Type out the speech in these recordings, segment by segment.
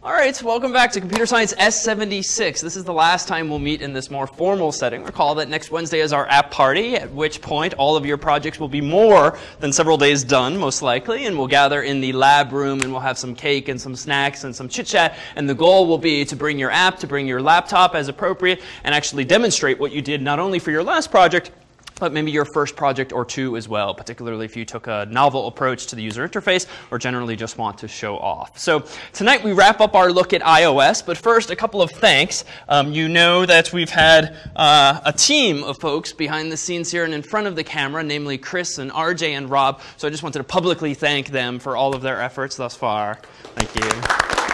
All right, welcome back to Computer Science S76. This is the last time we'll meet in this more formal setting. Recall that next Wednesday is our app party, at which point all of your projects will be more than several days done, most likely, and we'll gather in the lab room and we'll have some cake and some snacks and some chit chat. And the goal will be to bring your app, to bring your laptop as appropriate, and actually demonstrate what you did not only for your last project, but maybe your first project or two as well, particularly if you took a novel approach to the user interface or generally just want to show off. So tonight we wrap up our look at iOS, but first a couple of thanks. Um, you know that we've had uh, a team of folks behind the scenes here and in front of the camera, namely Chris and RJ and Rob. So I just wanted to publicly thank them for all of their efforts thus far. Thank you.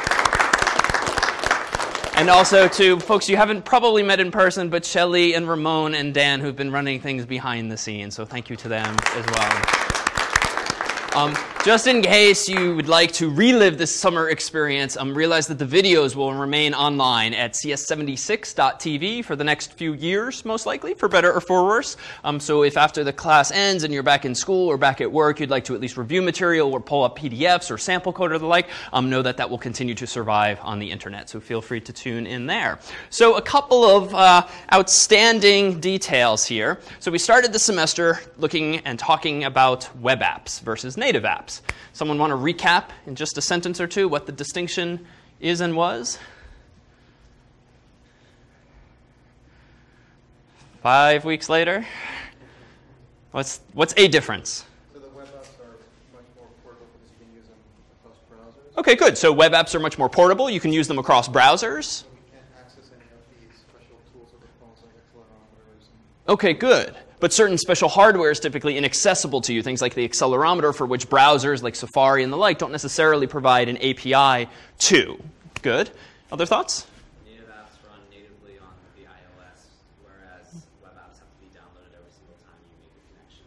And also to folks you haven't probably met in person, but Shelly and Ramon and Dan who've been running things behind the scenes. So thank you to them as well. Um, just in case you would like to relive this summer experience, um, realize that the videos will remain online at cs76.tv for the next few years, most likely, for better or for worse. Um, so if after the class ends and you're back in school or back at work, you'd like to at least review material or pull up PDFs or sample code or the like, um, know that that will continue to survive on the internet. So feel free to tune in there. So a couple of uh, outstanding details here. So we started the semester looking and talking about web apps versus native apps. Someone want to recap in just a sentence or two what the distinction is and was? Five weeks later? What's, what's a difference? So the web apps are much more portable because you can use them. Okay, good. So web apps are much more portable. You can use them across browsers. So we can't access any of these special tools of the phones like accelerometers. And Okay, good. But certain special hardware is typically inaccessible to you. Things like the accelerometer, for which browsers like Safari and the like don't necessarily provide an API to. Good. Other thoughts? Native apps run natively on the iOS, whereas web apps have to be downloaded every single time you make a connection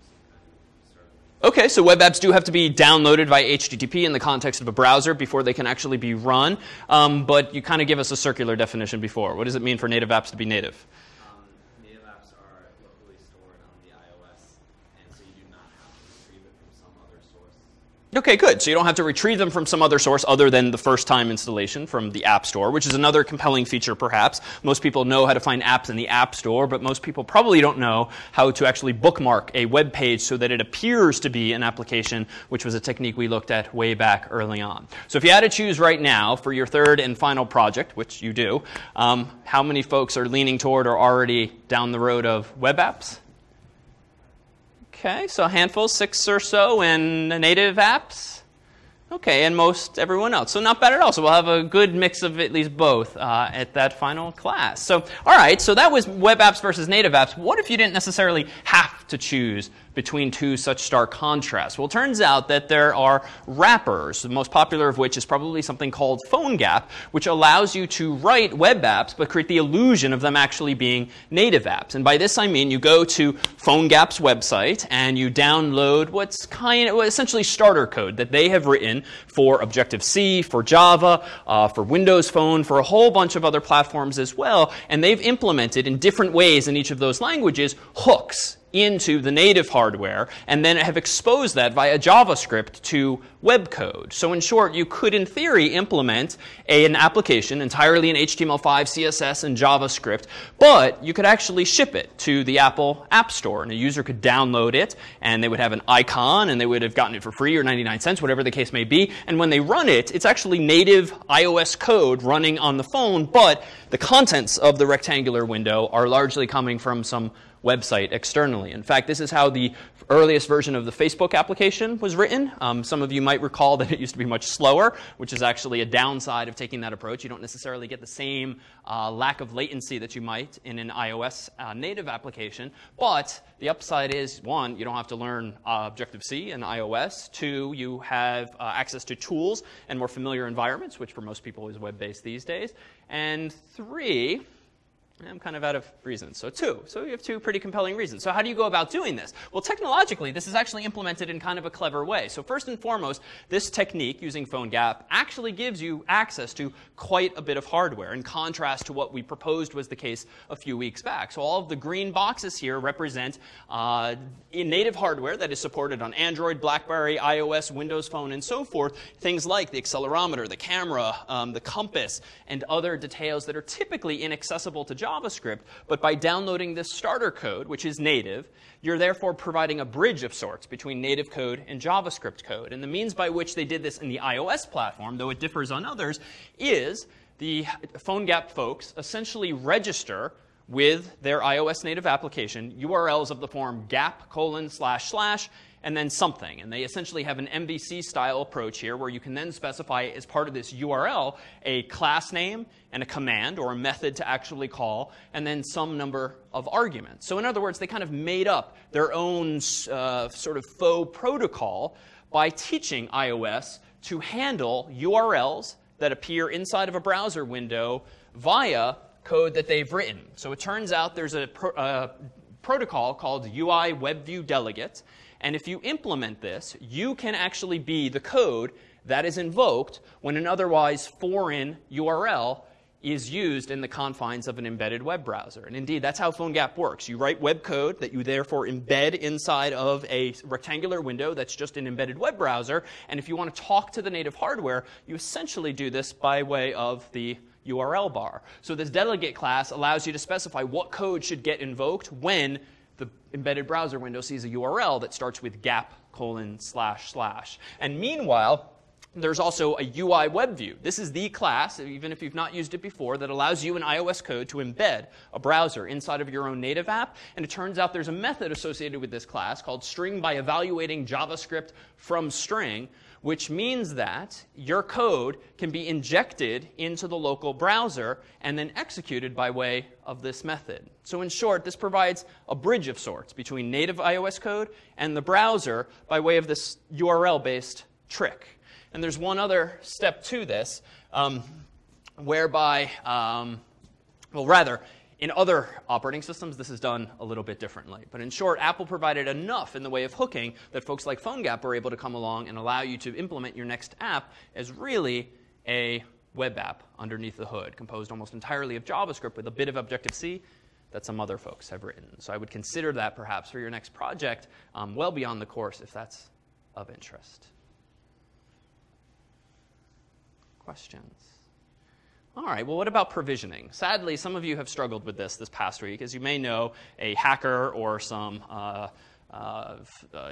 using kind of server. Okay, so web apps do have to be downloaded via HTTP in the context of a browser before they can actually be run. Um, but you kind of give us a circular definition before. What does it mean for native apps to be native apps are locally stored on the iOS, and so you do not have to retrieve it from some other source. Okay, good. So you don't have to retrieve them from some other source other than the first time installation from the App Store, which is another compelling feature perhaps. Most people know how to find apps in the App Store, but most people probably don't know how to actually bookmark a web page so that it appears to be an application, which was a technique we looked at way back early on. So if you had to choose right now for your third and final project, which you do, um, how many folks are leaning toward or already down the road of web apps? Okay, so a handful, six or so in native apps. Okay, and most everyone else. So not bad at all. So we'll have a good mix of at least both uh, at that final class. So, all right, so that was web apps versus native apps. What if you didn't necessarily have to choose between two such stark contrasts? Well, it turns out that there are wrappers, the most popular of which is probably something called PhoneGap, which allows you to write web apps but create the illusion of them actually being native apps. And by this I mean you go to PhoneGap's website and you download what's kind of essentially starter code that they have written for Objective-C, for Java, uh, for Windows Phone, for a whole bunch of other platforms as well. And they've implemented in different ways in each of those languages hooks into the native hardware and then have exposed that via JavaScript to web code. So in short, you could in theory implement a, an application entirely in HTML5, CSS, and JavaScript, but you could actually ship it to the Apple App Store and a user could download it and they would have an icon and they would have gotten it for free or 99 cents, whatever the case may be. And when they run it, it's actually native iOS code running on the phone, but the contents of the rectangular window are largely coming from some website externally. In fact, this is how the earliest version of the Facebook application was written. Um, some of you might recall that it used to be much slower, which is actually a downside of taking that approach. You don't necessarily get the same uh, lack of latency that you might in an iOS uh, native application. But the upside is, one, you don't have to learn uh, Objective-C and iOS. Two, you have uh, access to tools and more familiar environments, which for most people is web-based these days. And three, I'm kind of out of reasons. So two. So you have two pretty compelling reasons. So how do you go about doing this? Well, technologically, this is actually implemented in kind of a clever way. So first and foremost, this technique using PhoneGap actually gives you access to quite a bit of hardware in contrast to what we proposed was the case a few weeks back. So all of the green boxes here represent uh, native hardware that is supported on Android, BlackBerry, iOS, Windows Phone, and so forth. Things like the accelerometer, the camera, um, the compass, and other details that are typically inaccessible to JavaScript, but by downloading this starter code, which is native, you're therefore providing a bridge of sorts between native code and JavaScript code. And the means by which they did this in the iOS platform, though it differs on others, is the PhoneGap folks essentially register with their iOS native application URLs of the form gap colon slash slash and then something. And they essentially have an MVC style approach here where you can then specify as part of this URL a class name and a command or a method to actually call, and then some number of arguments. So, in other words, they kind of made up their own uh, sort of faux protocol by teaching iOS to handle URLs that appear inside of a browser window via code that they've written. So it turns out there's a, pro- a protocol called UI WebView Delegate, and if you implement this, you can actually be the code that is invoked when an otherwise foreign URL is used in the confines of an embedded web browser. And indeed, that's how PhoneGap works. You write web code that you therefore embed inside of a rectangular window that's just an embedded web browser. And if you want to talk to the native hardware, you essentially do this by way of the URL bar. So this delegate class allows you to specify what code should get invoked when the embedded browser window sees a URL that starts with gap colon slash slash. And meanwhile, there's also a UI web view. This is the class, even if you've not used it before, that allows you in iOS code to embed a browser inside of your own native app. And it turns out there's a method associated with this class called string by evaluating JavaScript from string, which means that your code can be injected into the local browser and then executed by way of this method. So in short, this provides a bridge of sorts between native iOS code and the browser by way of this URL-based trick. And there's one other step to this, um, whereby, um, well, rather, in other operating systems, this is done a little bit differently. But in short, Apple provided enough in the way of hooking that folks like PhoneGap were able to come along and allow you to implement your next app as really a web app underneath the hood, composed almost entirely of JavaScript with a bit of Objective-C that some other folks have written. So I would consider that perhaps for your next project um, well beyond the course if that's of interest. Questions? All right, well, what about provisioning? Sadly, some of you have struggled with this this past week. As you may know, a hacker or some uh, uh,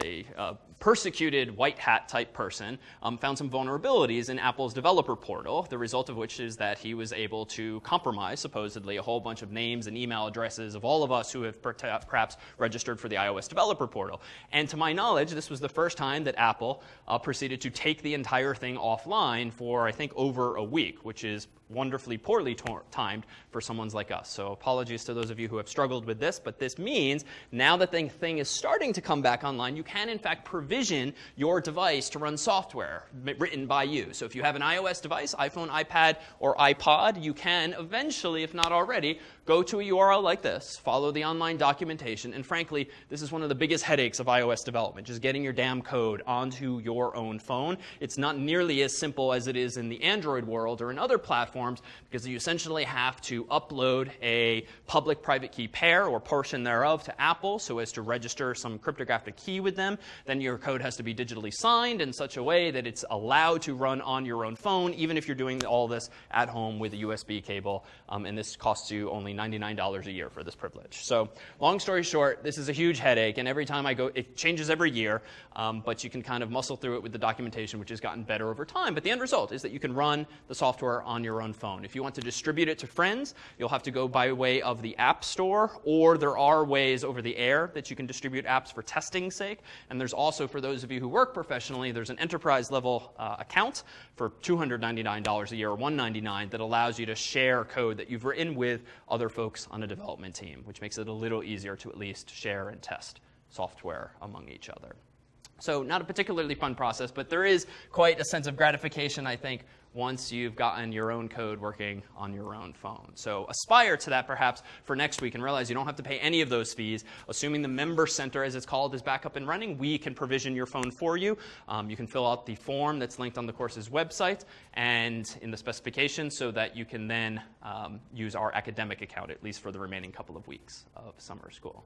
a, a, persecuted white hat type person um, found some vulnerabilities in Apple's developer portal, the result of which is that he was able to compromise, supposedly, a whole bunch of names and email addresses of all of us who have perhaps registered for the iOS developer portal. And to my knowledge, this was the first time that Apple uh, proceeded to take the entire thing offline for, I think, over a week, which is wonderfully poorly timed for someone's like us. So apologies to those of you who have struggled with this, but this means now that the thing is starting to come back online, you can in fact provision your device to run software written by you. So if you have an iOS device, iPhone, iPad, or iPod, you can eventually, if not already, go to a URL like this, follow the online documentation, and frankly, this is one of the biggest headaches of iOS development, just getting your damn code onto your own phone. It's not nearly as simple as it is in the Android world or in other platforms because you essentially have to upload a public-private key pair or portion thereof to Apple so as to register some cryptographic key with them. Then your code has to be digitally signed in such a way that it's allowed to run on your own phone, even if you're doing all this at home with a USB cable. Um, and this costs you only $99 a year for this privilege. So long story short, this is a huge headache, and every time I go, it changes every year, um, but you can kind of muscle through it with the documentation, which has gotten better over time. But the end result is that you can run the software on your own phone. If you want to distribute it to friends, you'll have to go by way of the App Store, or there are ways over the air that you can distribute apps for testing's sake. And there's also, for those of you who work professionally, there's an enterprise level uh, account for $299 a year or 199 that allows you to share code that you've written with other folks on a development team, which makes it a little easier to at least share and test software among each other. So, not a particularly fun process, but there is quite a sense of gratification, I think, once you've gotten your own code working on your own phone. So, aspire to that perhaps for next week and realize you don't have to pay any of those fees. Assuming the Member Center, as it's called, is back up and running, we can provision your phone for you. Um, you can fill out the form that's linked on the course's website and in the specification so that you can then um, use our academic account, at least for the remaining couple of weeks of summer school.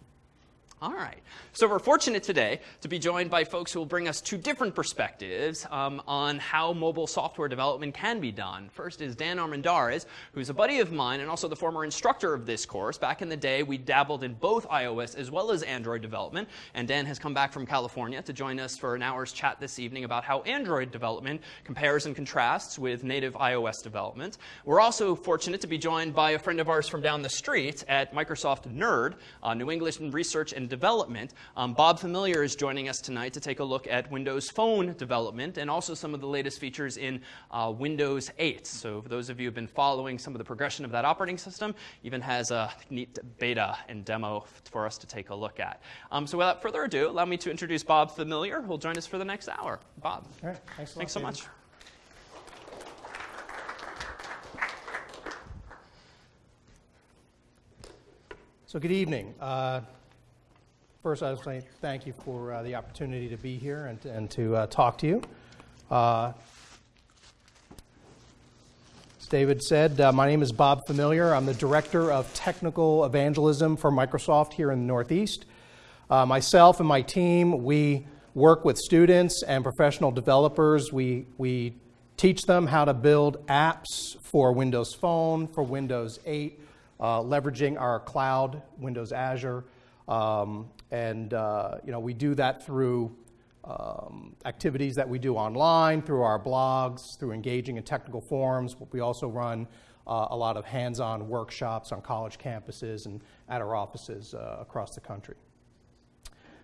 All right. So we're fortunate today to be joined by folks who will bring us two different perspectives um, on how mobile software development can be done. First is Dan Armendariz, who's a buddy of mine and also the former instructor of this course. Back in the day, we dabbled in both iOS as well as Android development, and Dan has come back from California to join us for an hour's chat this evening about how Android development compares and contrasts with native iOS development. We're also fortunate to be joined by a friend of ours from down the street at Microsoft NERD, uh, New England Research and development. Um, Bob Familiar is joining us tonight to take a look at Windows Phone development and also some of the latest features in uh, Windows 8. So for those of you who have been following some of the progression of that operating system, even has a neat beta and demo for us to take a look at. Um, so without further ado, allow me to introduce Bob Familiar, who will join us for the next hour. Bob. All right, thanks, Thanks so much. So, good evening. Uh, First, I would say thank you for uh, the opportunity to be here and, and to uh, talk to you. Uh, as David said, uh, my name is Bob Familiar. I'm the Director of Technical Evangelism for Microsoft here in the Northeast. Uh, myself and my team, we work with students and professional developers. We, we teach them how to build apps for Windows Phone, for Windows 8, uh, leveraging our cloud, Windows Azure. Um, and uh, you know, we do that through um, activities that we do online, through our blogs, through engaging in technical forums. We also run uh, a lot of hands-on workshops on college campuses and at our offices uh, across the country.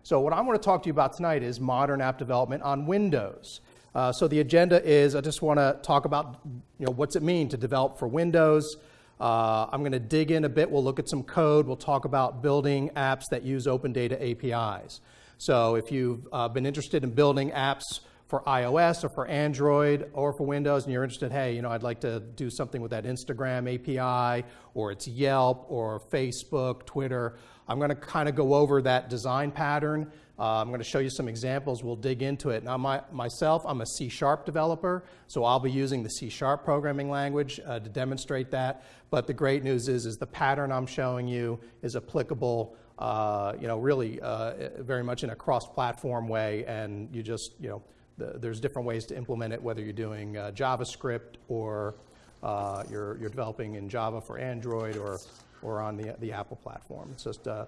So what I want to talk to you about tonight is modern app development on Windows. Uh, so the agenda is I just want to talk about you know, what's it mean to develop for Windows, uh, I'm going to dig in a bit. We'll look at some code. We'll talk about building apps that use open data APIs. So if you've uh, been interested in building apps for iOS or for Android or for Windows and you're interested, hey, you know, I'd like to do something with that Instagram API or it's Yelp or Facebook, Twitter, I'm going to kind of go over that design pattern uh, I'm going to show you some examples. We'll dig into it. Now, my, myself, I'm a C Sharp developer, so I'll be using the C Sharp programming language uh, to demonstrate that. But the great news is, is the pattern I'm showing you is applicable, uh, you know, really uh, very much in a cross-platform way, and you just, you know, the, there's different ways to implement it, whether you're doing uh, JavaScript or uh, you're, you're developing in Java for Android or, or on the, the Apple platform. It's just uh,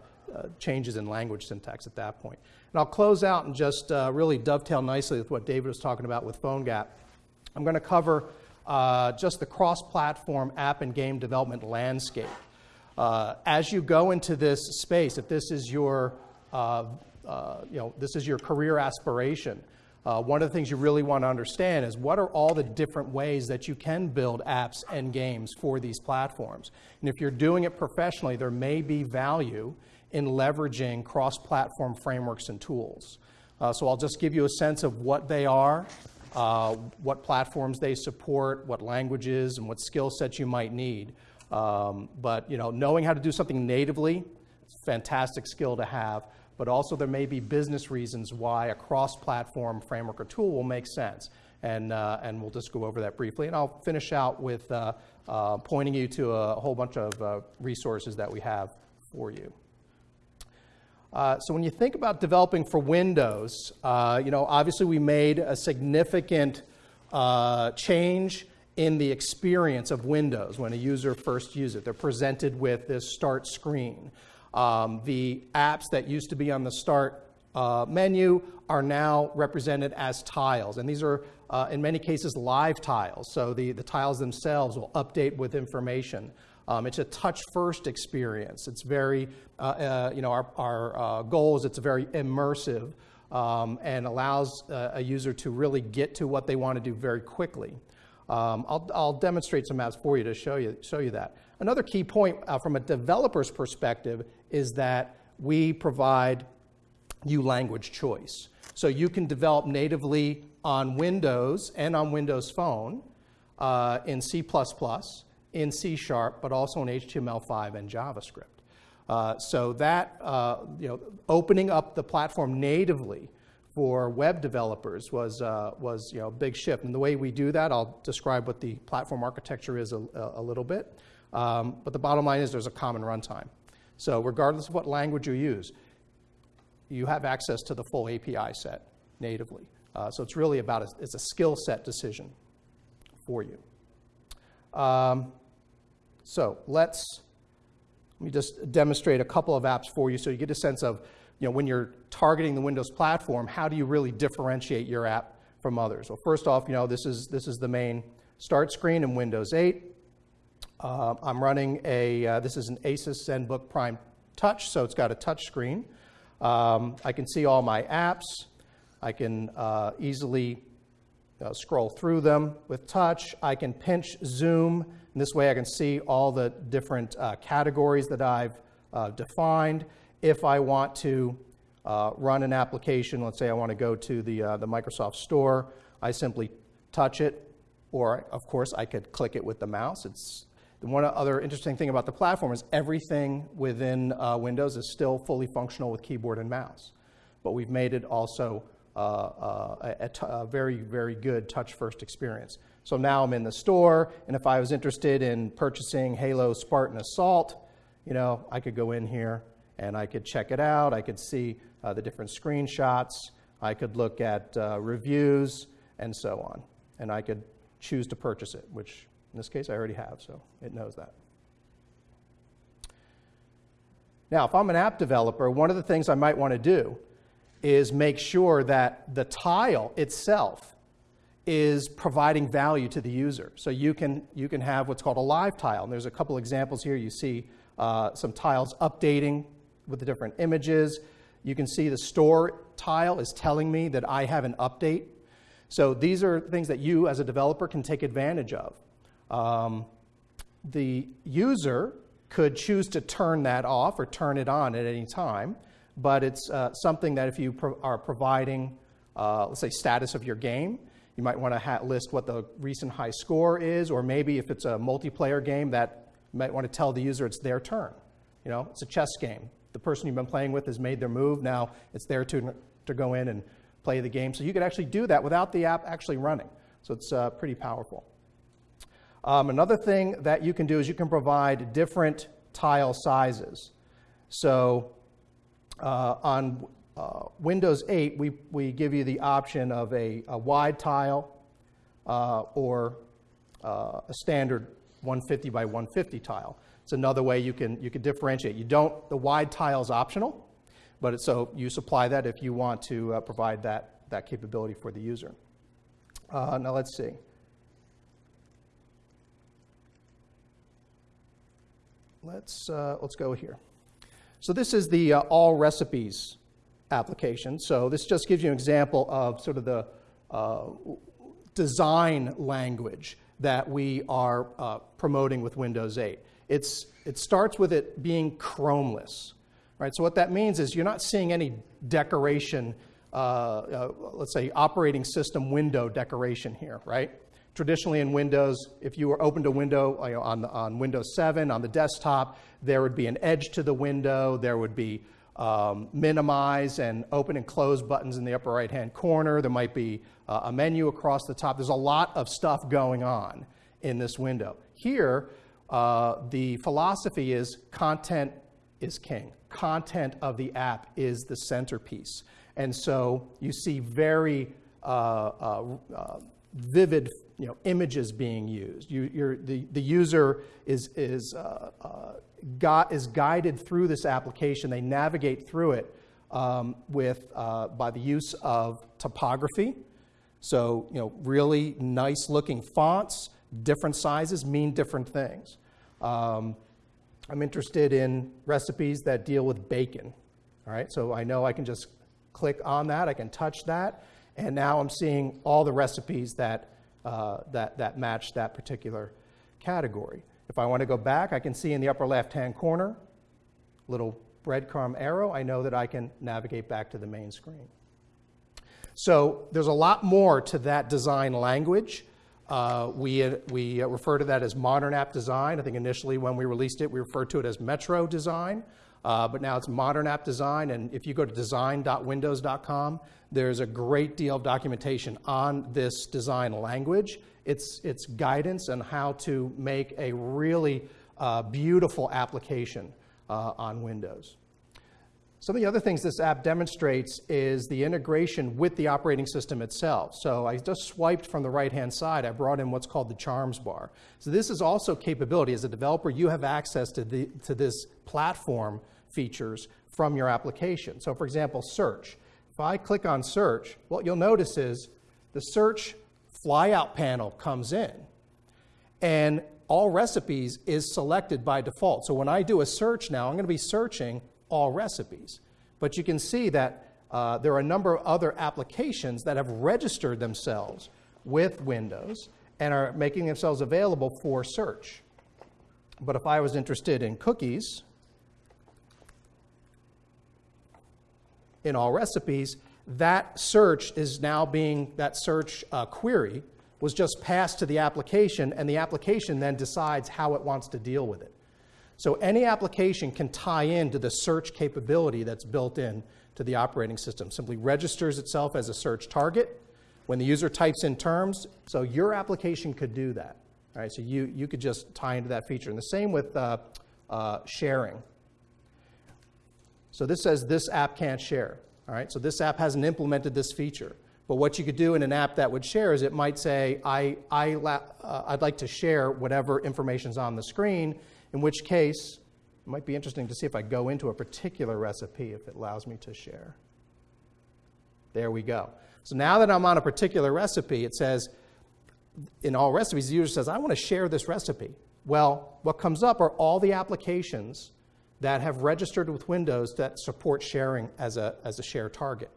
changes in language syntax at that point. And I'll close out and just uh, really dovetail nicely with what David was talking about with PhoneGap. I'm going to cover uh, just the cross platform app and game development landscape. Uh, as you go into this space, if this is your uh, you know, this is your career aspiration, uh, one of the things you really want to understand is what are all the different ways that you can build apps and games for these platforms. And if you're doing it professionally, there may be value in leveraging cross-platform frameworks and tools. Uh, so I'll just give you a sense of what they are, uh, what platforms they support, what languages, and what skill sets you might need. Um, but you know, knowing how to do something natively, fantastic skill to have. But also there may be business reasons why a cross-platform framework or tool will make sense. And, uh, and we'll just go over that briefly. And I'll finish out with uh, uh, pointing you to a whole bunch of uh, resources that we have for you. Uh, so when you think about developing for Windows, uh, you know, obviously we made a significant change in the experience of Windows when a user first uses it. They're presented with this start screen. Um, the apps that used to be on the start uh, menu are now represented as tiles. And these are, uh, in many cases, live tiles. So the, the tiles themselves will update with information. Um, it's a touch-first experience. It's very, uh, uh, you know, our, our uh, goal is it's very immersive um, and allows uh, a user to really get to what they want to do very quickly. Um, I'll, I'll, demonstrate some apps for you to show you, show you that. Another key point from a developer's perspective is that we provide you language choice. So you can develop natively on Windows and on Windows Phone uh, in C++, in C Sharp, but also in HTML5 and JavaScript. Uh, so that, uh, you know, opening up the platform natively for web developers was, uh, was you know, a big shift. And the way we do that, I'll describe what the platform architecture is a, a little bit. Um, but the bottom line is there's a common runtime. So regardless of what language you use, you have access to the full API set natively. Uh, so it's really about a, it's a skill set decision for you. Um, so let's let me just demonstrate a couple of apps for you so you get a sense of you know when you're targeting the Windows platform, how do you really differentiate your app from others? Well, first off, you know this is this is the main start screen in Windows 8. Uh, I'm running a uh, this is an Asus ZenBook Prime Touch, so it's got a touch screen. Um, I can see all my apps. I can uh, easily uh, scroll through them with touch. I can pinch zoom. And this way I can see all the different uh, categories that I've uh, defined. If I want to run an application, let's say I want to go to the, the Microsoft Store, I simply touch it, or of course I could click it with the mouse. It's the one other interesting thing about the platform is everything within uh, Windows is still fully functional with keyboard and mouse. But we've made it also uh, uh, a, very, very good touch-first experience. So now I'm in the store, and if I was interested in purchasing Halo Spartan Assault, you know, I could go in here and I could check it out. I could see uh, the different screenshots. I could look at uh, reviews and so on. And I could choose to purchase it, which in this case, I already have, so it knows that. Now, if I'm an app developer, one of the things I might want to do is make sure that the tile itself is providing value to the user. So you can, you can have what's called a live tile. And there's a couple examples here. You see uh, some tiles updating with the different images. You can see the store tile is telling me that I have an update. So these are things that you as a developer can take advantage of. Um, the user could choose to turn that off or turn it on at any time, but it's uh, something that if you pro are providing, uh, let's say, status of your game, you might want to list what the recent high score is, or maybe if it's a multiplayer game, that you might want to tell the user it's their turn. You know, it's a chess game. The person you've been playing with has made their move. Now it's their turn to go in and play the game. So you could actually do that without the app actually running. So it's uh, pretty powerful. Um, another thing that you can do is you can provide different tile sizes. So uh, on uh, Windows 8, we, we give you the option of a, a wide tile uh, or uh, a standard 150 by 150 tile. It's another way you can, you can differentiate. You don't, the wide tile is optional, but it, so you supply that if you want to uh, provide that, that capability for the user. Uh, now let's see. Let's, uh, let's go here. So this is the uh, all recipes application. So this just gives you an example of sort of the uh, design language that we are uh, promoting with Windows 8. It's, it starts with it being chromeless. Right? So what that means is you're not seeing any decoration, uh, uh, let's say operating system window decoration here, right? Traditionally in Windows, if you were opened a window you know, on, on Windows 7 on the desktop, there would be an edge to the window, there would be um, minimize and open and close buttons in the upper right hand corner, there might be uh, a menu across the top. There's a lot of stuff going on in this window. Here, uh, the philosophy is content is king. Content of the app is the centerpiece. And so you see very uh, uh, uh vivid you know, images being used. You, the, the user is, is, uh, uh, got, is guided through this application. They navigate through it um, with, uh, by the use of typography. So, you know, really nice looking fonts, different sizes mean different things. Um, I'm interested in recipes that deal with bacon. All right, so I know I can just click on that, I can touch that, and now I'm seeing all the recipes that uh, that, that match that particular category. If I want to go back, I can see in the upper left-hand corner, little breadcrumb arrow, I know that I can navigate back to the main screen. So there's a lot more to that design language. Uh, we, we refer to that as modern app design. I think initially when we released it, we referred to it as Metro design, uh, but now it's modern app design. And if you go to design.windows.com, there's a great deal of documentation on this design language. It's, it's guidance on how to make a really uh, beautiful application uh, on Windows. Some of the other things this app demonstrates is the integration with the operating system itself. So I just swiped from the right-hand side. I brought in what's called the charms bar. So this is also capability. As a developer, you have access to, the, to this platform features from your application. So for example, search. If I click on search, what you'll notice is the search flyout panel comes in. And all recipes is selected by default. So when I do a search now, I'm going to be searching all recipes. But you can see that uh, there are a number of other applications that have registered themselves with Windows and are making themselves available for search. But if I was interested in cookies, in all recipes, that search is now being, that search uh, query was just passed to the application, and the application then decides how it wants to deal with it. So any application can tie into the search capability that's built in to the operating system. Simply registers itself as a search target when the user types in terms. So your application could do that. All right, so you, you could just tie into that feature. And the same with uh, uh, sharing. So this says this app can't share. All right, so this app hasn't implemented this feature. But what you could do in an app that would share is it might say, I, I, uh, I'd like to share whatever information's on the screen, in which case, it might be interesting to see if I go into a particular recipe if it allows me to share. There we go. So now that I'm on a particular recipe, it says, in all recipes, the user says, I want to share this recipe. Well, what comes up are all the applications that have registered with Windows that support sharing as a, as a share target.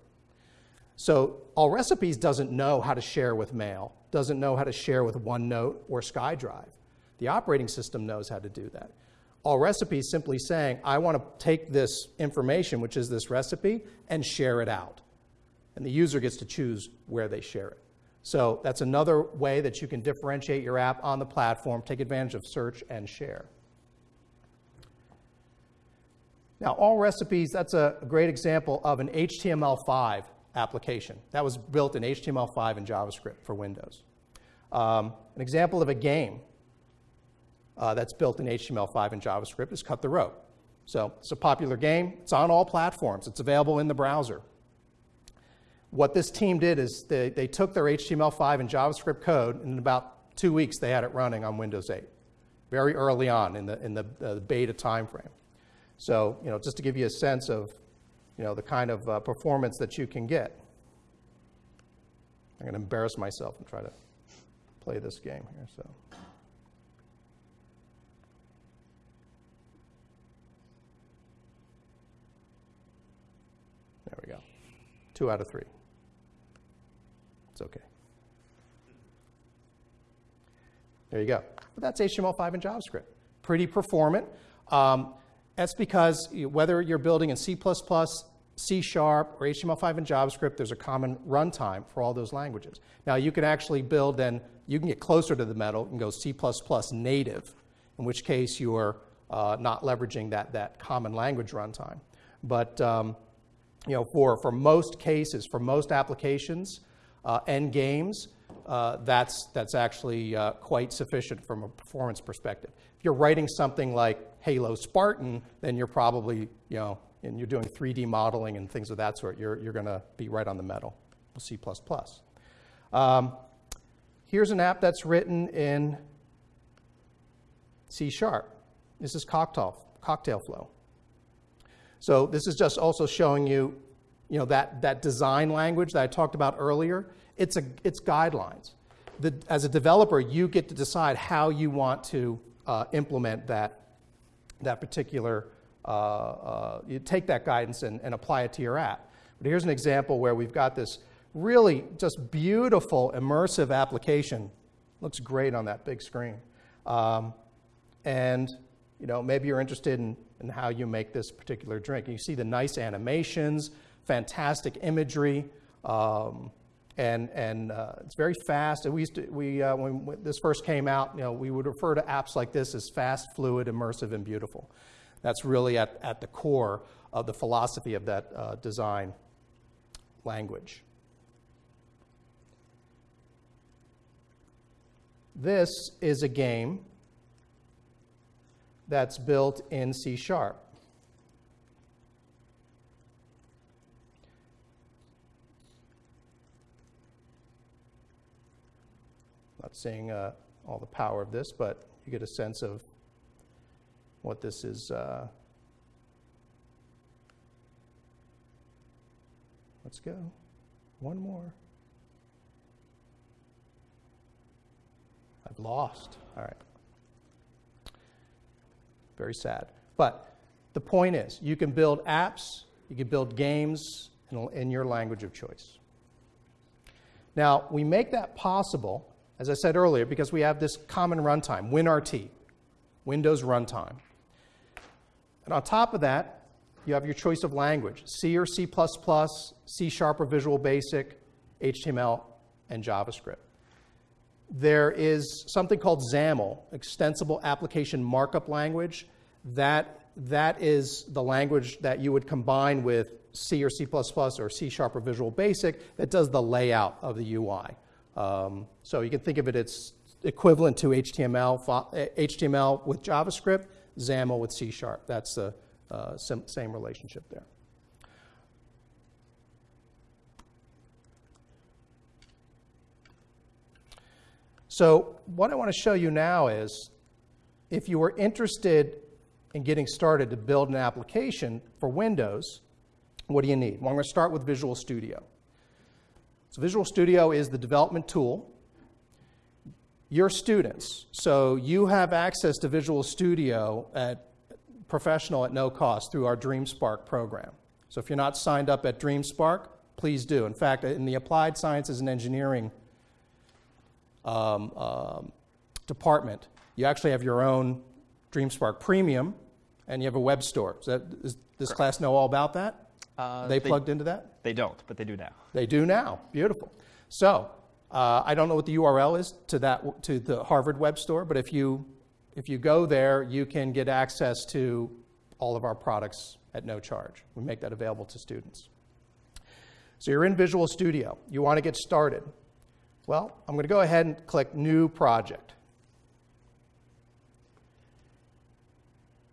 So All Recipes doesn't know how to share with Mail, doesn't know how to share with OneNote or SkyDrive. The operating system knows how to do that. All Recipes simply saying, I want to take this information, which is this recipe, and share it out. And the user gets to choose where they share it. So that's another way that you can differentiate your app on the platform, take advantage of search and share. Now, all recipes, that's a great example of an HTML5 application. That was built in HTML5 and JavaScript for Windows. Um, an example of a game uh, that's built in HTML5 and JavaScript is Cut the Rope. So it's a popular game. It's on all platforms. It's available in the browser. What this team did is they, they took their HTML5 and JavaScript code, and in about two weeks they had it running on Windows 8, very early on in the, in the, uh, the beta timeframe. So, you know, just to give you a sense of you know, the kind of uh, performance that you can get. I'm going to embarrass myself and try to play this game here. So. There we go. Two out of three. It's okay. There you go. But that's HTML5 and JavaScript. Pretty performant. Um, that's because whether you're building in C++, C Sharp, or HTML5 and JavaScript, there's a common runtime for all those languages. Now, you can actually build and you can get closer to the metal and go C++ native, in which case you are uh, not leveraging that, that common language runtime. But um, you know, for, for most cases, for most applications uh, and games, uh, that's, that's actually uh, quite sufficient from a performance perspective. If you're writing something like Halo Spartan, then you're probably, you know, and you're doing 3D modeling and things of that sort, you're, you're going to be right on the metal with C++. Um, here's an app that's written in C Sharp. This is cocktail, cocktail flow. So this is just also showing you, you know, that, that design language that I talked about earlier. It's, a, it's guidelines. The, as a developer, you get to decide how you want to uh, implement that, that particular, uh, uh, you take that guidance and, and apply it to your app. But here's an example where we've got this really just beautiful immersive application. Looks great on that big screen. Um, and you know, maybe you're interested in, in how you make this particular drink. You see the nice animations, fantastic imagery, Um, and and uh, it's very fast. And we used to, we, uh, when, this first came out, you know, we would refer to apps like this as fast, fluid, immersive, and beautiful. That's really at, at the core of the philosophy of that uh, design language. This is a game that's built in C Sharp. Not seeing uh, all the power of this, but you get a sense of what this is. Uh, let's go. One more. I've lost. All right. Very sad. But the point is, you can build apps, you can build games in, in your language of choice. Now, we make that possible, as I said earlier, because we have this common runtime, WinRT, Windows Runtime. And on top of that, you have your choice of language C or C, C Sharp or Visual Basic, HTML, and JavaScript. There is something called XAML, Extensible Application Markup Language. That, that is the language that you would combine with C or C++ or C Sharp or Visual Basic that does the layout of the UI. Um, so you can think of it as equivalent to HTML, HTML with JavaScript, XAML with C Sharp. That's the uh, same relationship there. So what I want to show you now is if you were interested in getting started to build an application for Windows, what do you need? Well, I'm going to start with Visual Studio. So Visual Studio is the development tool. Your students, so you have access to Visual Studio at professional at no cost through our DreamSpark program. So if you're not signed up at DreamSpark, please do. In fact, in the Applied Sciences and Engineering um, um, department, you actually have your own DreamSpark Premium, and you have a web store. So that, does this class know all about that? Uh, they, they plugged into that? They don't, but they do now. They do now. Beautiful. So uh, I don't know what the URL is to that to the Harvard web store, but if you if you go there, you can get access to all of our products at no charge. We make that available to students. So you're in Visual Studio. You want to get started. Well, I'm going to go ahead and click New Project.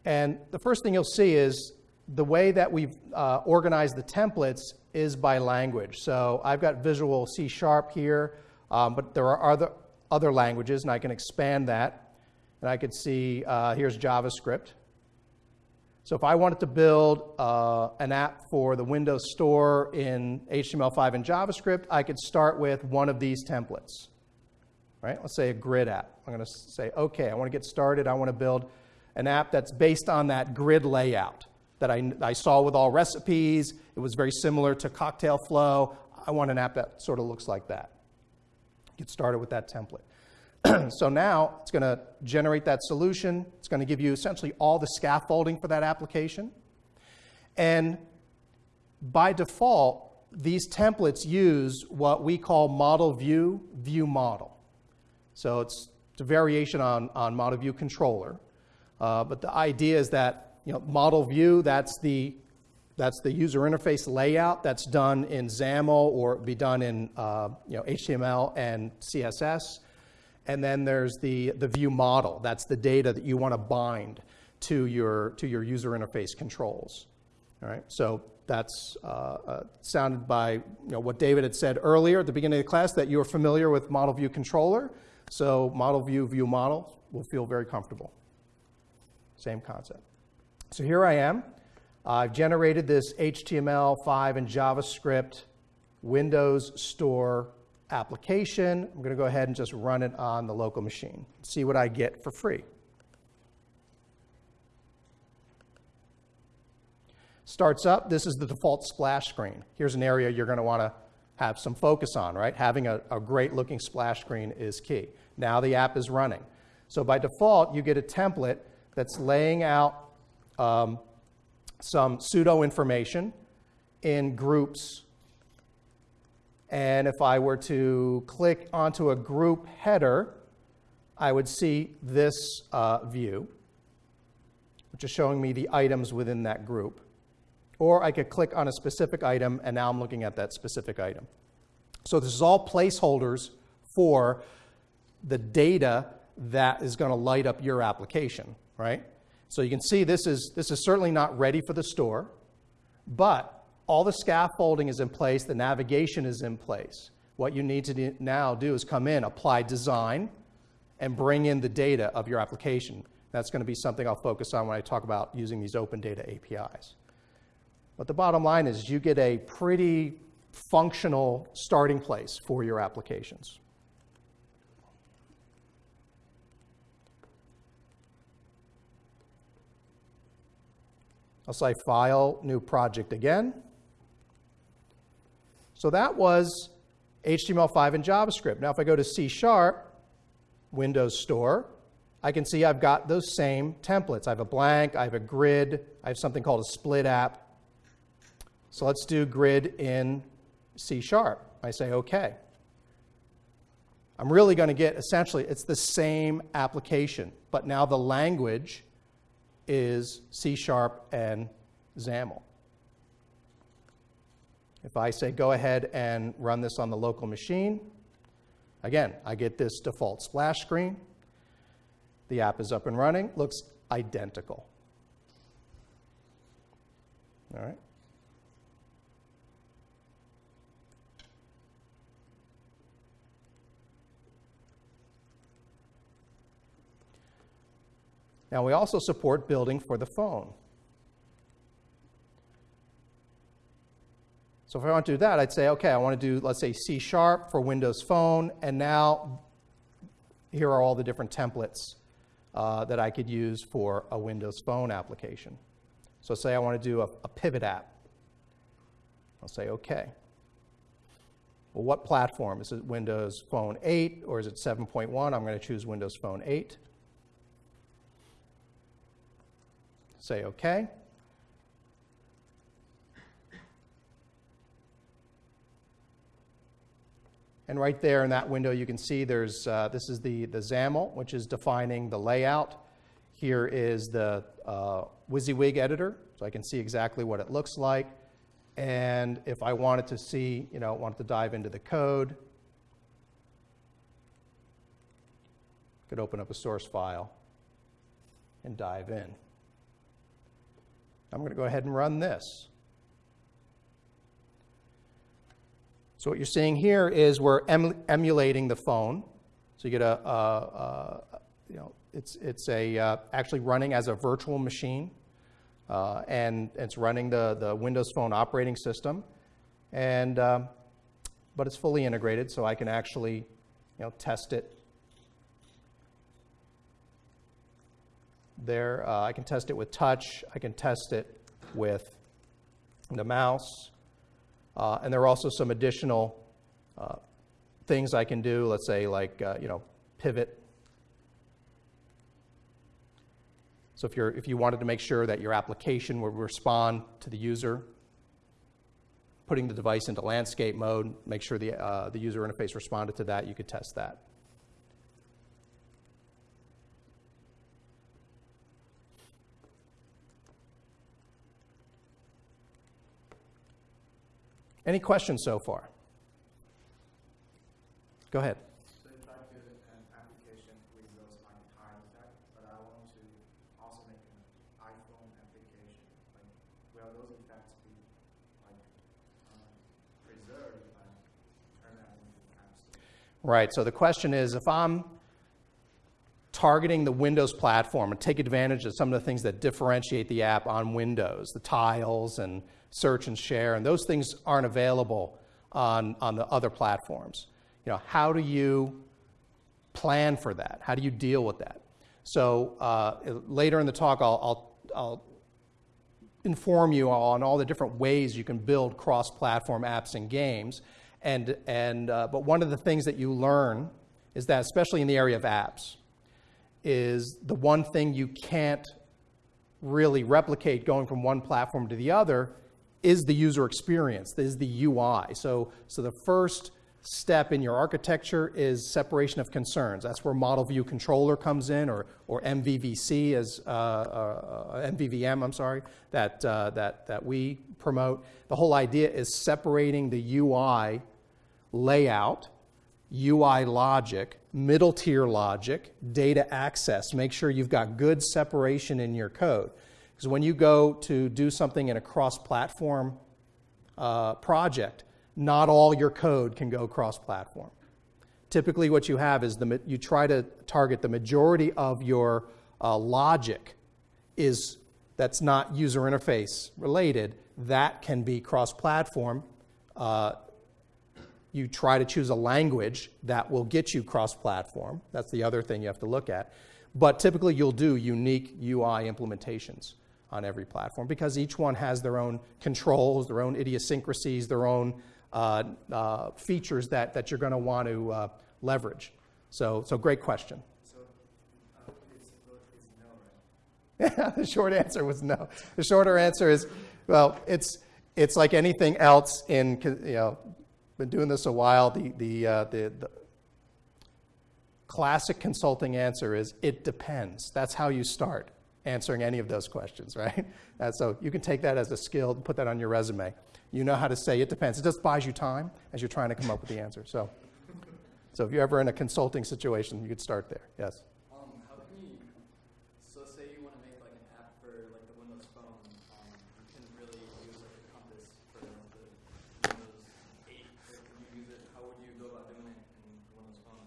And the first thing you'll see is the way that we've uh, organized the templates is by language. So I've got Visual C Sharp here, um, but there are other, other languages, and I can expand that. And I could see uh, here's JavaScript. So if I wanted to build uh, an app for the Windows Store in HTML5 and JavaScript, I could start with one of these templates. Right? Let's say a grid app. I'm going to say, okay, I want to get started. I want to build an app that's based on that grid layout that I, I saw with all recipes. It was very similar to Cocktail Flow. I want an app that sort of looks like that. Get started with that template. so now it's going to generate that solution. It's going to give you essentially all the scaffolding for that application. And by default, these templates use what we call model view, view model. So it's, it's a variation on, on model view controller. Uh, but the idea is that you know, model view, that's the, that's the user interface layout that's done in XAML or be done in uh, you know, HTML and CSS. And then there's the, the view model. That's the data that you want to bind to your, to your user interface controls. All right, so that's uh, uh, sounded by you know, what David had said earlier at the beginning of the class that you're familiar with model view controller. So model view, view model will feel very comfortable. Same concept. So here I am. I've generated this HTML5 and JavaScript Windows Store application. I'm going to go ahead and just run it on the local machine, see what I get for free. Starts up, this is the default splash screen. Here's an area you're going to want to have some focus on, right? Having a, a great looking splash screen is key. Now the app is running. So by default, you get a template that's laying out um, some pseudo information in groups And if I were to click onto a group header, I would see this uh, view, which is showing me the items within that group. Or I could click on a specific item, and now I'm looking at that specific item. So this is all placeholders for the data that is going to light up your application, right? So you can see this is, this is certainly not ready for the store, but all the scaffolding is in place, the navigation is in place. What you need to do now do is come in, apply design, and bring in the data of your application. That's going to be something I'll focus on when I talk about using these open data APIs. But the bottom line is you get a pretty functional starting place for your applications. I'll say File, New Project again. So that was HTML5 and JavaScript. Now if I go to C Sharp, Windows Store, I can see I've got those same templates. I have a blank, I have a grid, I have something called a split app. So let's do grid in C Sharp. I say OK. I'm really going to get essentially, it's the same application, but now the language is C Sharp and XAML. If I say go ahead and run this on the local machine, again, I get this default splash screen. The app is up and running, looks identical. All right. Now, we also support building for the phone. So if I want to do that, I'd say, okay, I want to do, let's say, C Sharp for Windows Phone, and now here are all the different templates uh, that I could use for a Windows Phone application. So say I want to do a, a pivot app. I'll say, okay. Well, what platform? Is it Windows Phone 8 or is it 7.1? I'm going to choose Windows Phone 8. Say OK. And right there in that window, you can see there's, uh, this is the, the XAML, which is defining the layout. Here is the uh, WYSIWYG editor, so I can see exactly what it looks like. And if I wanted to see, you know, wanted to dive into the code, could open up a source file and dive in. I'm going to go ahead and run this. So what you're seeing here is we're em emulating the phone. So you get a, a, a you know, it's, it's a, uh, actually running as a virtual machine. Uh, and it's running the, the Windows Phone operating system. And, um, but it's fully integrated, so I can actually you know, test it there. Uh, I can test it with touch. I can test it with the mouse. Uh, and there are also some additional uh, things I can do, let's say like, uh, you know, pivot. So if, you're, if you wanted to make sure that your application would respond to the user, putting the device into landscape mode, make sure the, uh, the user interface responded to that, you could test that. Any questions so far? Go ahead. So if I build an application with those like tile stack, but I want to also make an iPhone application, like will those effects be like um, preserved if I turn that into an app store? Right. So the question is if I'm targeting the Windows platform and take advantage of some of the things that differentiate the app on Windows, the tiles and search and share, and those things aren't available on, on the other platforms. You know, how do you plan for that? How do you deal with that? So uh, later in the talk, I'll, I'll, I'll inform you on all the different ways you can build cross-platform apps and games. And, and, uh, but one of the things that you learn is that, especially in the area of apps, is the one thing you can't really replicate going from one platform to the other is the user experience, is the UI. So, so the first step in your architecture is separation of concerns. That's where model view controller comes in, or, or MVVC as uh, uh, MVVM. I'm sorry that uh, that that we promote. The whole idea is separating the UI layout, UI logic, middle tier logic, data access. Make sure you've got good separation in your code. Because when you go to do something in a cross platform uh, project, not all your code can go cross platform. Typically, what you have is the, you try to target the majority of your uh, logic is that's not user interface related. That can be cross platform. Uh, you try to choose a language that will get you cross platform. That's the other thing you have to look at. But typically, you'll do unique UI implementations on every platform because each one has their own controls, their own idiosyncrasies, their own uh, uh, features that, that you're going to want to uh, leverage. So, so great question. So uh, it's, it's no, right? the short answer was no. The shorter answer is, well, it's, it's like anything else in, you know, been doing this a while. The, the, uh, the, the classic consulting answer is it depends. That's how you start answering any of those questions, right? So you can take that as a skill and put that on your resume. You know how to say it depends. It just buys you time as you're trying to come up with the answer. So, so if you're ever in a consulting situation, you could start there. Yes. Um, how can you, so say you want to make like an app for like the Windows Phone, um, you can really use like a compass for the Windows 8, or can you use it, how would you go about doing it in Windows Phone?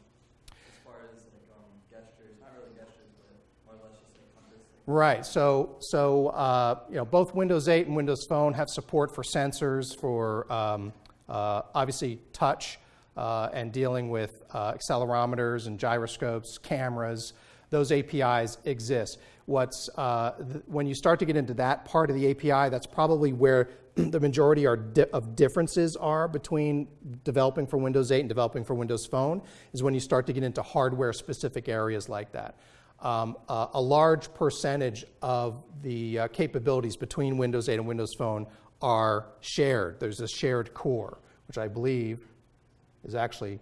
As far as like um, gestures, not really gestures, but more or less just like compass. Like Right. So, so uh, you know, both Windows 8 and Windows Phone have support for sensors, for um, uh, obviously touch, uh, and dealing with uh, accelerometers and gyroscopes, cameras. Those APIs exist. What's uh, when you start to get into that part of the API, that's probably where the majority di- of differences are between developing for Windows 8 and developing for Windows Phone. Is when you start to get into hardware-specific areas like that um, uh, a large percentage of the uh, capabilities between Windows 8 and Windows Phone are shared. There's a shared core, which I believe is actually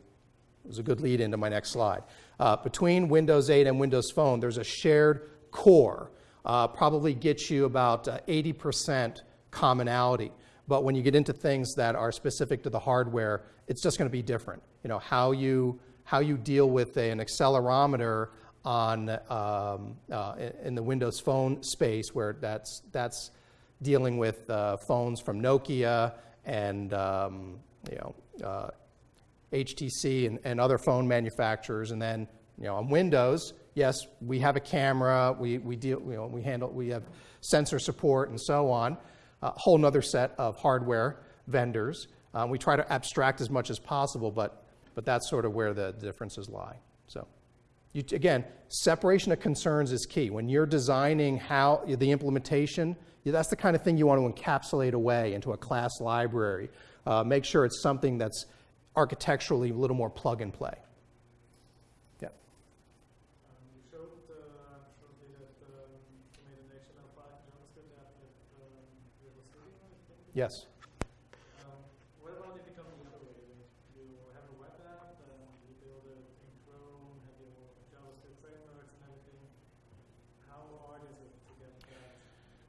is a good lead into my next slide. Uh, between Windows 8 and Windows Phone, there's a shared core. Uh, probably gets you about 80% commonality. But when you get into things that are specific to the hardware, it's just going to be different. You know how you how you deal with an accelerometer on um, uh, in the Windows Phone space, where that's that's dealing with uh, phones from Nokia and um, you know uh, HTC and, and other phone manufacturers, and then you know on Windows, yes, we have a camera, we we deal you know we handle we have sensor support and so on, a whole other set of hardware vendors. Uh, we try to abstract as much as possible, but but that's sort of where the differences lie. So. You, again, separation of concerns is key. When you're designing how the implementation, that's the kind of thing you want to encapsulate away into a class library. Uh, make sure it's something that's architecturally a little more plug and play. Yeah. You showed shortly that you made an HTML5 JavaScript app with Visual Studio, I think. Yes. Um, what about if you come the other way? Like you have a web app, and you build it in Chrome, have your JavaScript frameworks and everything. How hard is it to get that?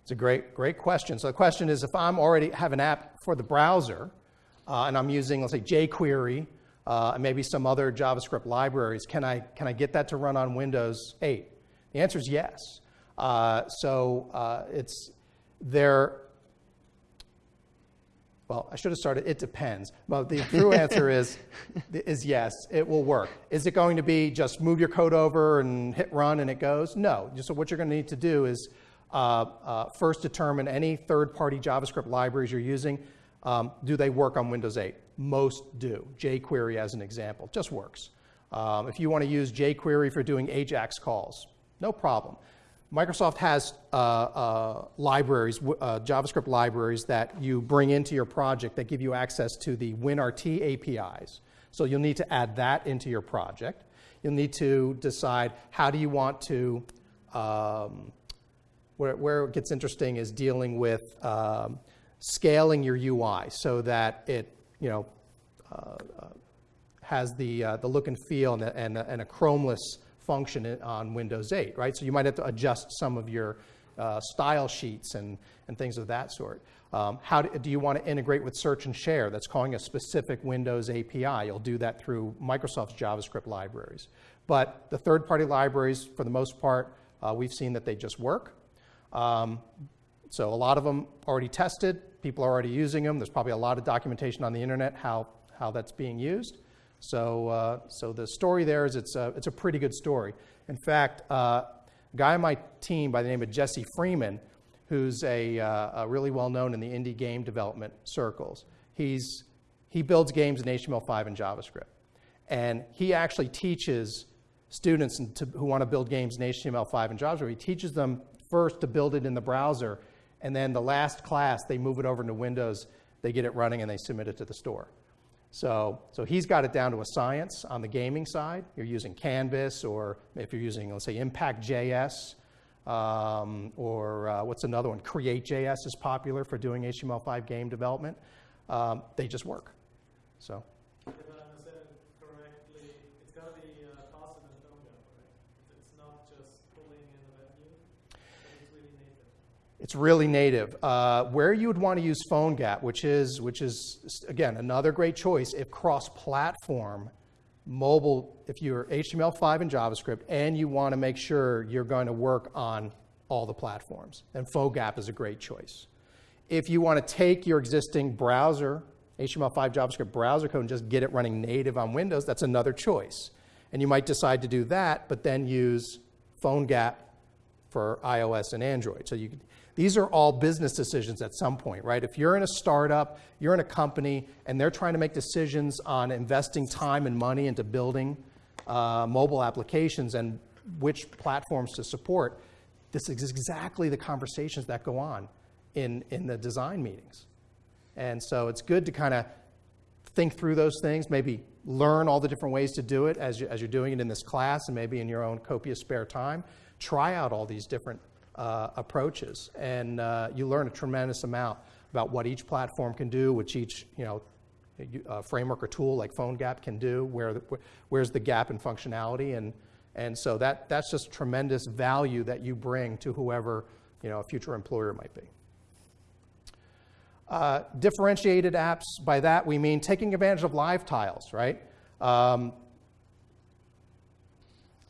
It's a great, great question. So the question is, if I'm already have an app for the browser, uh, and I'm using, let's say, jQuery uh, and maybe some other JavaScript libraries, can I can I get that to run on Windows 8? The answer is yes. Uh, so uh, it's there. Well, I should have started. It depends. But the true answer is is yes. It will work. Is it going to be just move your code over and hit run and it goes? No. So what you're going to need to do is first determine any third-party JavaScript libraries you're using. Um, do they work on Windows 8? Most do. jQuery, as an example, just works. Um, if you want to use jQuery for doing AJAX calls, no problem. Microsoft has uh, uh, libraries, uh, JavaScript libraries that you bring into your project that give you access to the WinRT APIs. So you'll need to add that into your project. You'll need to decide how do you want to, um, where, where, it gets interesting is dealing with um, scaling your UI so that it, you know, uh, uh, has the, uh, the look and feel and a, and, and a chromeless function on Windows 8, right? So you might have to adjust some of your uh, style sheets and, and things of that sort. Um, how do, do you want to integrate with search and share? That's calling a specific Windows API. You'll do that through Microsoft's JavaScript libraries. But the third-party libraries, for the most part, uh, we've seen that they just work. Um, so a lot of them already tested. People are already using them. There's probably a lot of documentation on the internet how, how that's being used. So, uh, so the story there is it's a, it's a pretty good story. In fact, uh, a guy on my team by the name of Jesse Freeman, who's a, uh, a really well known in the indie game development circles, he's, he builds games in HTML5 and JavaScript. And he actually teaches students to, who want to build games in HTML5 and JavaScript, he teaches them first to build it in the browser, and then the last class, they move it over into Windows, they get it running, and they submit it to the store. So, so he's got it down to a science on the gaming side. You're using Canvas, or if you're using, let's say, Impact.js, um, or uh, what's another one? Create.js is popular for doing HTML5 game development. Um, they just work. So, If I understand it correctly, it's gotta be uh, faster than PhoneGap, right? It's not just pulling in the menu, but it's really native. It's really native. Uh, where you would want to use PhoneGap, which is, which is again another great choice if cross-platform, mobile, if you're HTML5 and JavaScript, and you want to make sure you're going to work on all the platforms, then PhoneGap is a great choice. If you want to take your existing browser, HTML5 JavaScript browser code, and just get it running native on Windows, that's another choice. And you might decide to do that, but then use PhoneGap for iOS and Android. So you, these are all business decisions at some point, right? If you're in a startup, you're in a company, and they're trying to make decisions on investing time and money into building uh, mobile applications and which platforms to support, this is exactly the conversations that go on in, in the design meetings. And so it's good to kind of think through those things, maybe learn all the different ways to do it as, you, as you're doing it in this class and maybe in your own copious spare time. Try out all these different uh, approaches, and uh, you learn a tremendous amount about what each platform can do, which each you know uh, framework or tool like PhoneGap can do, where the, where's the gap in functionality, and and so that that's just tremendous value that you bring to whoever you know a future employer might be. Uh, differentiated apps, by that we mean taking advantage of live tiles, right? Um,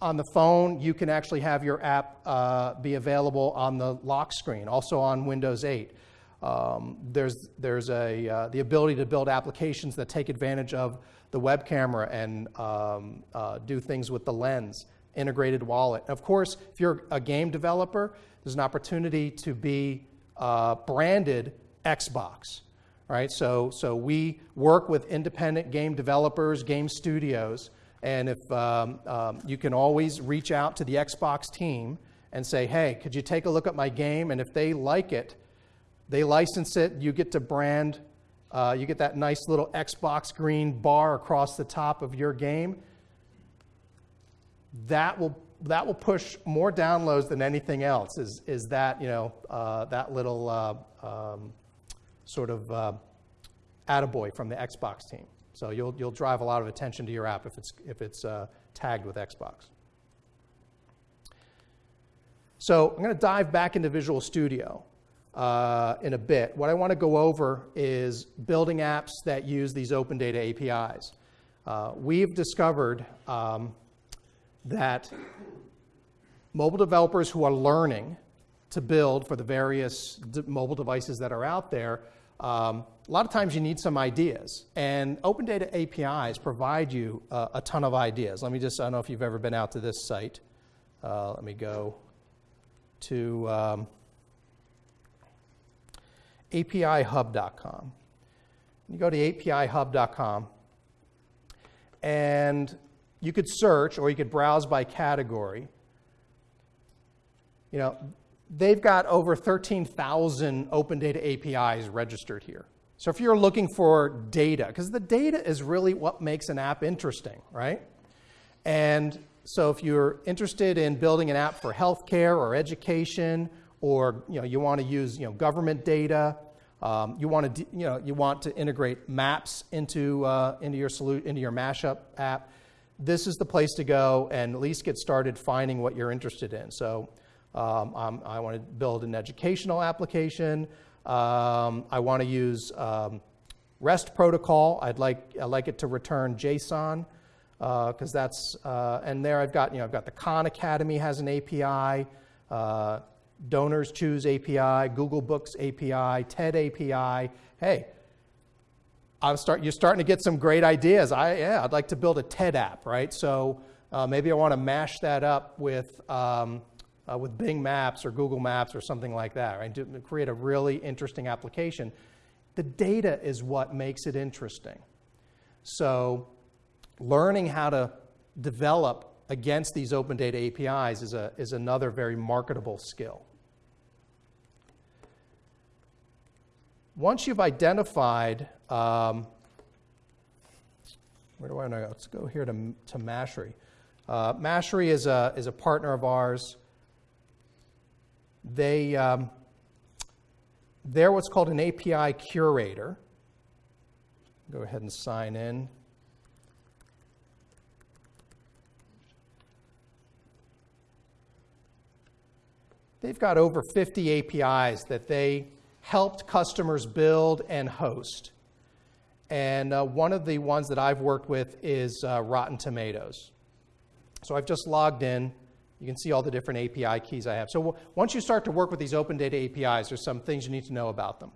on the phone, you can actually have your app uh, be available on the lock screen, also on Windows 8. Um, there's there's a, uh, the ability to build applications that take advantage of the web camera and um, uh, do things with the lens, integrated wallet. Of course, if you're a game developer, there's an opportunity to be uh, branded Xbox, right? So, so we work with independent game developers, game studios, and if um, um, you can always reach out to the Xbox team and say, hey, could you take a look at my game? And if they like it, they license it, you get to brand, uh, you get that nice little Xbox green bar across the top of your game. That will that will push more downloads than anything else. Is is that you know uh, that little uh, um, sort of uh, attaboy from the Xbox team. So you'll, you'll drive a lot of attention to your app if it's, if it's uh, tagged with Xbox. So I'm going to dive back into Visual Studio uh, in a bit. What I want to go over is building apps that use these open data APIs. Uh, we've discovered um, that mobile developers who are learning to build for the various mobile devices that are out there, um, a lot of times you need some ideas. And open data APIs provide you uh, a ton of ideas. Let me just, I don't know if you've ever been out to this site. Uh, let me go to um, apihub.com. You go to apihub.com, and you could search or you could browse by category. You know, they've got over 13,000 open data APIs registered here. So if you're looking for data, because the data is really what makes an app interesting, right? And so if you're interested in building an app for healthcare or education, or you know you want to use you know government data, Um, you want to, you know, you want to integrate maps into uh, into your solu- into your mashup app. This is the place to go and at least get started finding what you're interested in. So, um, I want to build an educational application. Um, I want to use um, REST protocol. I'd like I like it to return JSON because that's uh, and there I've got you know I've got the Khan Academy has an API. Uh, Donors Choose API, Google Books API, TED API. Hey, I'm start, you're starting to get some great ideas. I, yeah, I'd like to build a TED app, right? So uh, maybe I want to mash that up with, um, uh, with Bing Maps or Google Maps or something like that, right? To create a really interesting application. The data is what makes it interesting. So learning how to develop against these open data APIs is, a, is another very marketable skill. Once you've identified, um, where do I go? Let's go here to, to Mashery. Uh, Mashery is a, is a partner of ours. They, um, they're what's called an API curator. Go ahead and sign in. They've got over 50 APIs that they helped customers build and host. And uh, one of the ones that I've worked with is uh, Rotten Tomatoes. So I've just logged in. You can see all the different API keys I have. So once you start to work with these open data APIs, there's some things you need to know about them.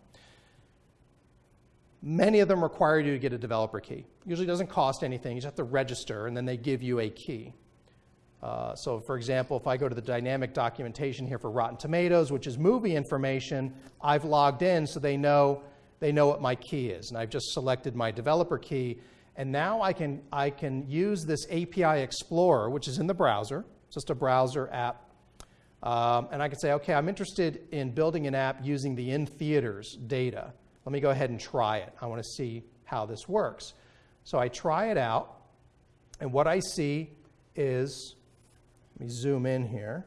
Many of them require you to get a developer key. Usually doesn't cost anything. You just have to register, and then they give you a key. Uh, so, for example, if I go to the dynamic documentation here for Rotten Tomatoes, which is movie information, I've logged in so they know they know what my key is, and I've just selected my developer key, and now I can I can use this API Explorer, which is in the browser, just a browser app, um, and I can say, okay, I'm interested in building an app using the in theaters data. Let me go ahead and try it. I want to see how this works. So I try it out, and what I see is let me zoom in here.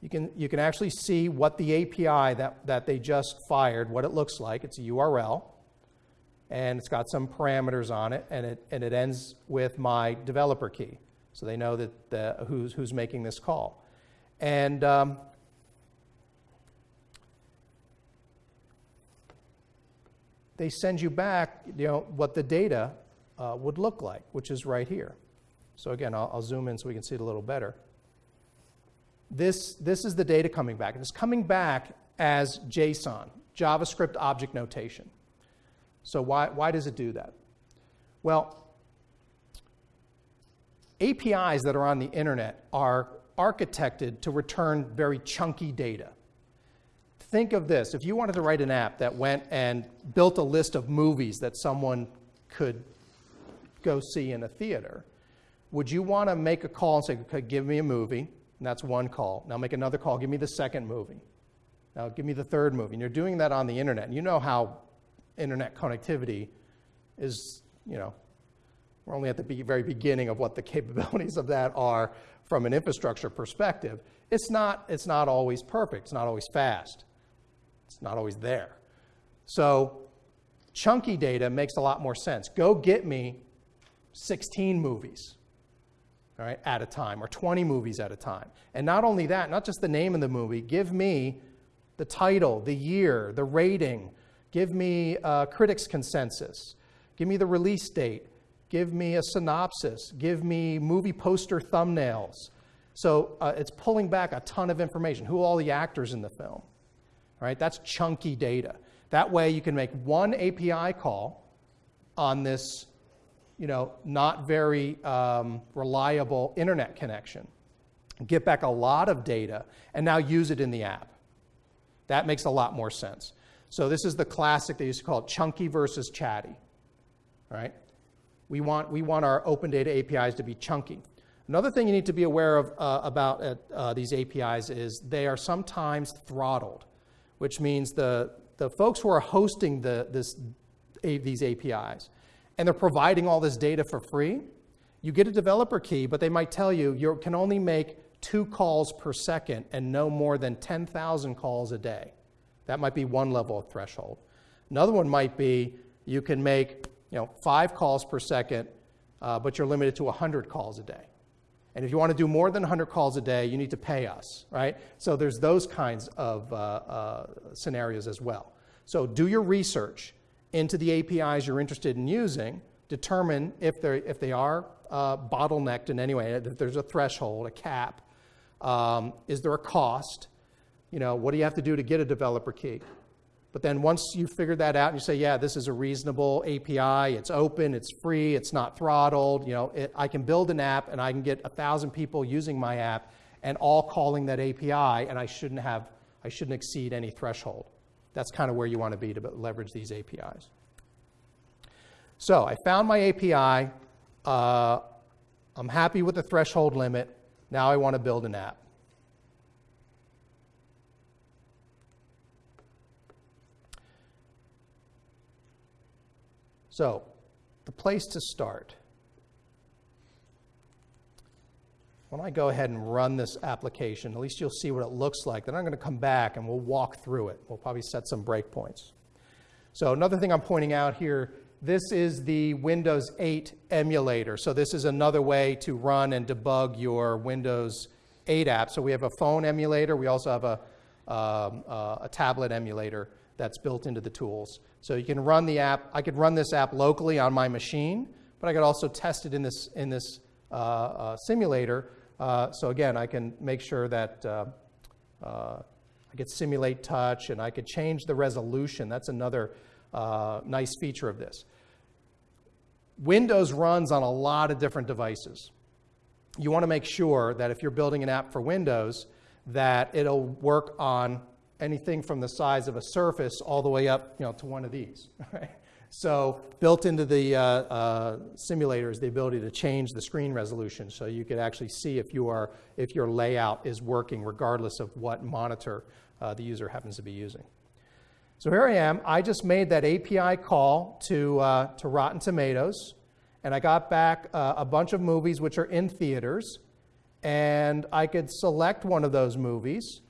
You can, you can actually see what the API that, that they just fired, what it looks like. It's a URL, and it's got some parameters on it, and it, and it ends with my developer key. So they know that the, who's, who's making this call. And um, they send you back you know, what the data uh, would look like, which is right here. So again, I'll, I'll, zoom in so we can see it a little better. This, this is the data coming back. And it's coming back as JSON, JavaScript object notation. So why, why does it do that? Well, APIs that are on the internet are architected to return very chunky data. Think of this. If you wanted to write an app that went and built a list of movies that someone could go see in a theater, would you want to make a call and say, okay, give me a movie? And that's one call. Now make another call. Give me the second movie. Now give me the third movie. And you're doing that on the internet. And you know how internet connectivity is, you know, we're only at the very beginning of what the capabilities of that are from an infrastructure perspective. It's not, it's not always perfect. It's not always fast. It's not always there. So chunky data makes a lot more sense. Go get me 16 movies all right, at a time, or 20 movies at a time. And not only that, not just the name of the movie, give me the title, the year, the rating, give me a critics' consensus, give me the release date, give me a synopsis, give me movie poster thumbnails. So uh, it's pulling back a ton of information. Who are all the actors in the film? All right, that's chunky data. That way you can make one API call on this you know, not very um, reliable internet connection. Get back a lot of data and now use it in the app. That makes a lot more sense. So this is the classic, they used to call it chunky versus chatty, right? We want, we want our open data APIs to be chunky. Another thing you need to be aware of uh, about uh, uh, these APIs is they are sometimes throttled, which means the, the folks who are hosting the, this, a, these APIs, and they're providing all this data for free, you get a developer key, but they might tell you you can only make two calls per second and no more than 10,000 calls a day. That might be one level of threshold. Another one might be you can make you know, five calls per second, uh, but you're limited to 100 calls a day. And if you want to do more than 100 calls a day, you need to pay us, right? So there's those kinds of uh, uh, scenarios as well. So do your research into the APIs you're interested in using. Determine if, they're, if they are uh, bottlenecked in any way, if there's a threshold, a cap. Um, is there a cost? You know, what do you have to do to get a developer key? But then once you figure that out and you say, yeah, this is a reasonable API, it's open, it's free, it's not throttled, you know, it, I can build an app and I can get a thousand people using my app and all calling that API, and I shouldn't have, I shouldn't exceed any threshold. That's kind of where you want to be to leverage these APIs. So I found my API. Uh, I'm happy with the threshold limit. Now I want to build an app. So, the place to start. When I go ahead and run this application, at least you'll see what it looks like. Then I'm going to come back and we'll walk through it. We'll probably set some breakpoints. So another thing I'm pointing out here, this is the Windows 8 emulator. So this is another way to run and debug your Windows 8 app. So we have a phone emulator. We also have a, um, uh, a tablet emulator that's built into the tools. So you can run the app. I could run this app locally on my machine, but I could also test it in this, in this uh, uh, simulator uh, so again, I can make sure that uh, uh, I could simulate touch and I could change the resolution. That's another uh, nice feature of this. Windows runs on a lot of different devices. You want to make sure that if you're building an app for Windows, that it'll work on anything from the size of a surface all the way up you know, to one of these. So built into the uh, uh, simulator is the ability to change the screen resolution so you could actually see if, you are, if your layout is working regardless of what monitor uh, the user happens to be using. So here I am. I just made that API call to, uh, to Rotten Tomatoes, and I got back uh, a bunch of movies which are in theaters, and I could select one of those movies,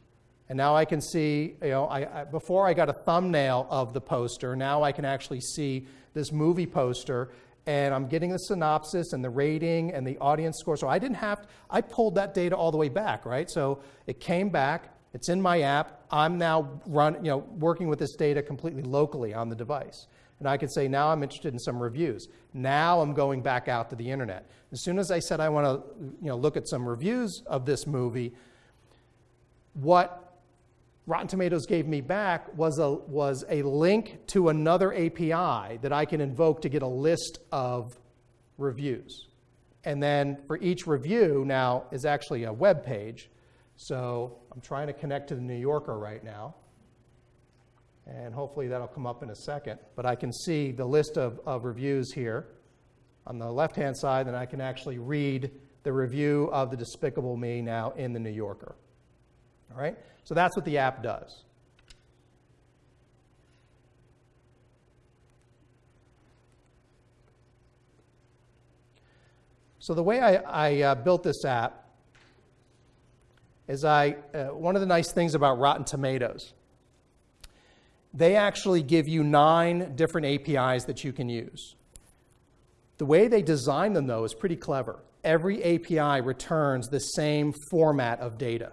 and now I can see, you know, I, I, before I got a thumbnail of the poster, now I can actually see this movie poster and I'm getting the synopsis and the rating and the audience score. So I didn't have, to, I pulled that data all the way back, right? So it came back, it's in my app. I'm now run, you know, working with this data completely locally on the device. And I could say, now I'm interested in some reviews. Now I'm going back out to the internet. As soon as I said I want to you know, look at some reviews of this movie, what Rotten Tomatoes gave me back was a, was a link to another API that I can invoke to get a list of reviews. And then for each review now is actually a web page. So I'm trying to connect to the New Yorker right now. And hopefully that'll come up in a second. But I can see the list of, of reviews here on the left-hand side, and I can actually read the review of the Despicable Me now in the New Yorker. All right? So that's what the app does. So the way I, I uh, built this app is I, uh, one of the nice things about Rotten Tomatoes, they actually give you nine different APIs that you can use. The way they design them, though, is pretty clever. Every API returns the same format of data.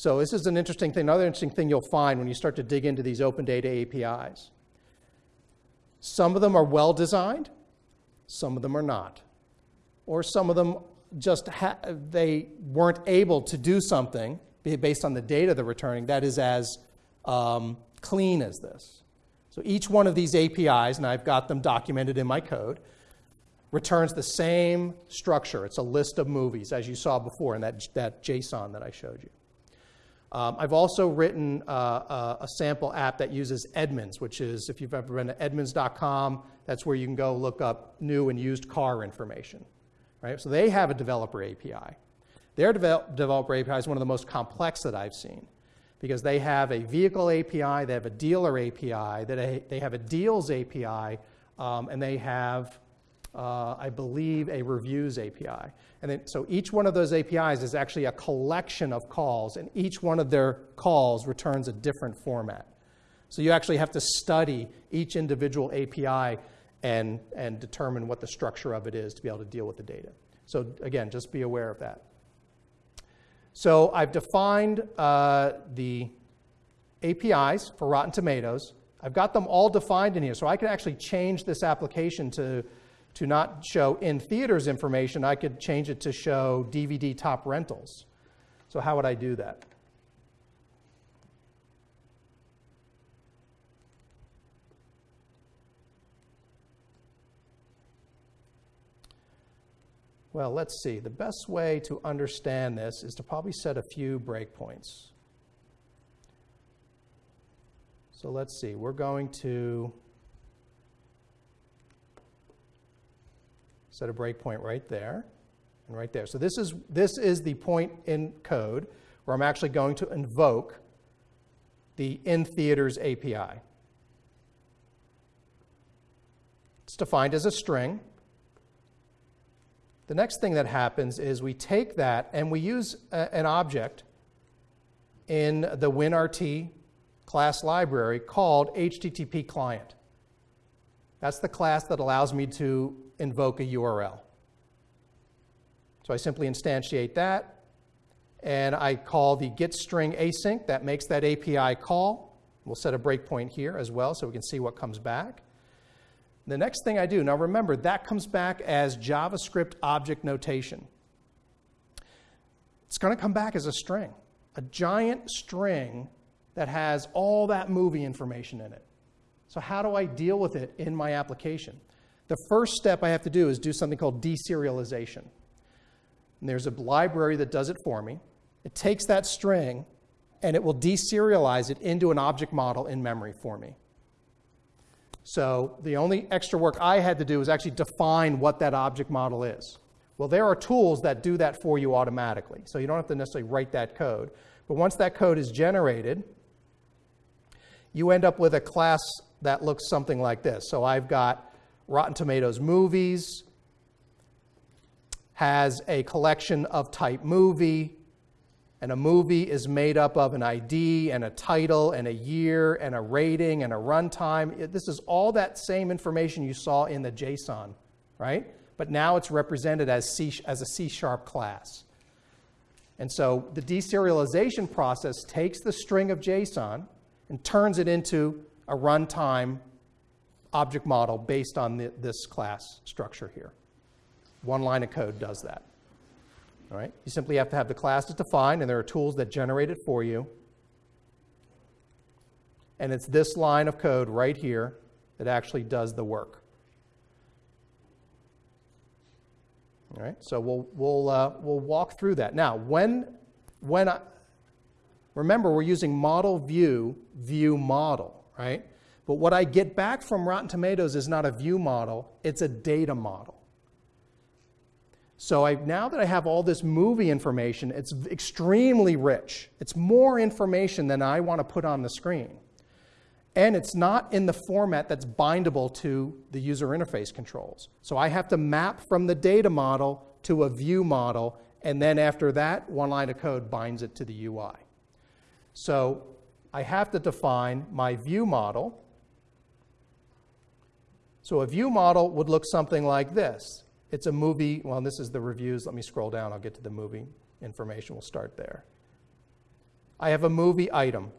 So this is an interesting thing. Another interesting thing you'll find when you start to dig into these open data APIs. Some of them are well designed, some of them are not. Or some of them just they weren't able to do something based on the data they're returning that is as um, clean as this. So each one of these APIs, and I've got them documented in my code, returns the same structure. It's a list of movies, as you saw before in that, that JSON that I showed you. Um, I've also written uh, uh, a sample app that uses Edmunds, which is, if you've ever been to edmunds.com, that's where you can go look up new and used car information. Right? So they have a developer API. Their devel- developer API is one of the most complex that I've seen because they have a vehicle API, they have a dealer API, they have a deals API, um, and they have uh, I believe, a reviews API. And then, so each one of those APIs is actually a collection of calls, and each one of their calls returns a different format. So you actually have to study each individual API and, and determine what the structure of it is to be able to deal with the data. So again, just be aware of that. So I've defined uh, the APIs for Rotten Tomatoes. I've got them all defined in here, so I can actually change this application to, to not show in theaters information. I could change it to show DVD top rentals. So how would I do that? Well, let's see. The best way to understand this is to probably set a few breakpoints. So let's see. We're going to set a breakpoint right there and right there. So this is, this is the point in code where I'm actually going to invoke the in theaters API. It's defined as a string. The next thing that happens is we take that and we use a, an object in the WinRT class library called HTTP client. That's the class that allows me to invoke a URL. So I simply instantiate that, and I call the getString async. That makes that API call. We'll set a breakpoint here as well so we can see what comes back. The next thing I do, now remember, that comes back as JavaScript object notation. It's going to come back as a string, a giant string that has all that movie information in it. So, how do I deal with it in my application? The first step I have to do is do something called deserialization. And there's a library that does it for me. It takes that string and it will deserialize it into an object model in memory for me. So the only extra work I had to do was actually define what that object model is. Well, there are tools that do that for you automatically. So you don't have to necessarily write that code. But once that code is generated, you end up with a class that looks something like this. So I've got Rotten Tomatoes movies, has a collection of type movie, and a movie is made up of an ID and a title and a year and a rating and a runtime. This is all that same information you saw in the JSON, right? But now it's represented as, C, as a C sharp class. And so the deserialization process takes the string of JSON and turns it into a runtime object model based on the, this class structure here. One line of code does that. All right? You simply have to have the classes defined, and there are tools that generate it for you. And it's this line of code right here that actually does the work. All right, so we'll, we'll, uh, we'll walk through that. Now, when, when I, remember, we're using model view, view model, right? But what I get back from Rotten Tomatoes is not a view model, it's a data model. So I, now that I have all this movie information, it's extremely rich. It's more information than I want to put on the screen. And it's not in the format that's bindable to the user interface controls. So I have to map from the data model to a view model, and then after that, one line of code binds it to the UI. So I have to define my view model. So a view model would look something like this. It's a movie. Well, this is the reviews. Let me scroll down. I'll get to the movie information. We'll start there. I have a movie item.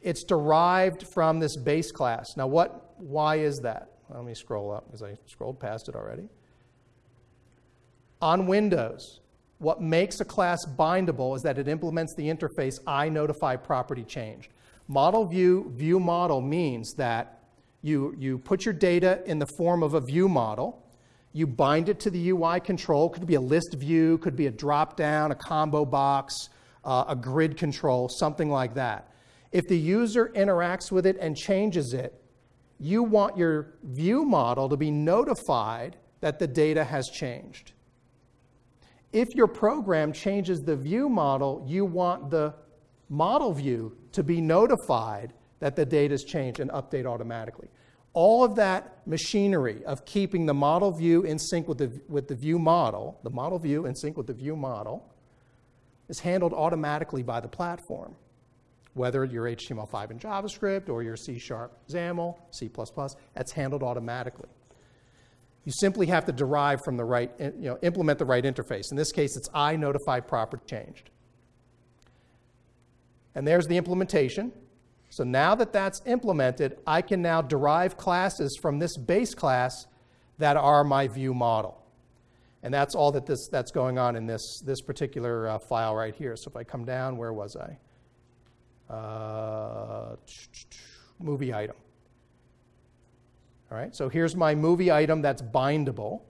It's derived from this base class. Now, what? Why is that? Let me scroll up because I scrolled past it already. On Windows, what makes a class bindable is that it implements the interface I notify property changed. Model view, view model means that you, you put your data in the form of a view model you bind it to the UI control. Could be a list view, could be a drop down, a combo box, uh, a grid control, something like that. If the user interacts with it and changes it, you want your view model to be notified that the data has changed. If your program changes the view model, you want the model view to be notified that the data has changed and update automatically. All of that machinery of keeping the model view in sync with the, with the view model, the model view in sync with the view model, is handled automatically by the platform. Whether you're HTML5 and JavaScript or you're C Sharp, XAML, C++, that's handled automatically. You simply have to derive from the right, eh, you know, implement the right interface. In this case, it's I notified property changed. And there's the implementation. So now that that's implemented, I can now derive classes from this base class that are my view model. And that's all that this, that's going on in this, this particular uh, file right here. So if I come down, where was I? Uh, movie item. All right, so here's my movie item that's bindable.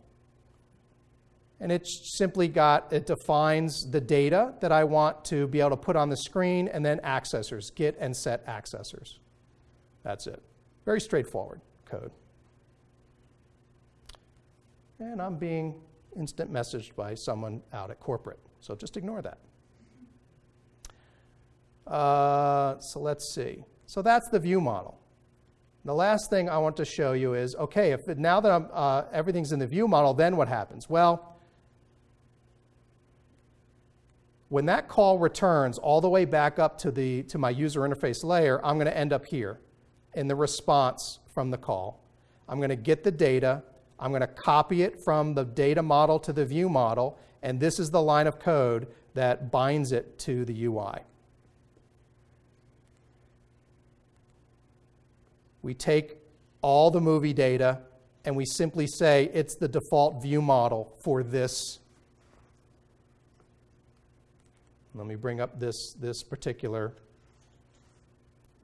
And it's simply got, it defines the data that I want to be able to put on the screen and then accessors, get and set accessors. That's it. Very straightforward code. And I'm being instant messaged by someone out at corporate, so just ignore that. Uh, so let's see. So that's the view model. The last thing I want to show you is, okay, if now that uh, everything's in the view model, then what happens? Well, when that call returns all the way back up to, the, to my user interface layer, I'm going to end up here in the response from the call. I'm going to get the data. I'm going to copy it from the data model to the view model, and this is the line of code that binds it to the UI. We take all the movie data and we simply say it's the default view model for this. Let me bring up this, this particular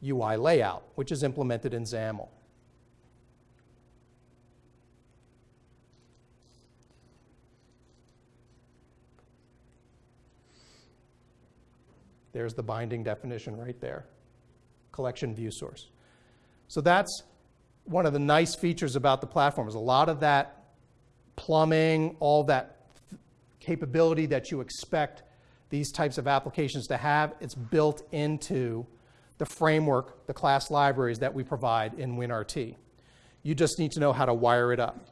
UI layout, which is implemented in XAML. There's the binding definition right there. Collection view source. So that's one of the nice features about the platform is a lot of that plumbing, all that capability that you expect these types of applications to have, it's built into the framework, the class libraries that we provide in WinRT. You just need to know how to wire it up.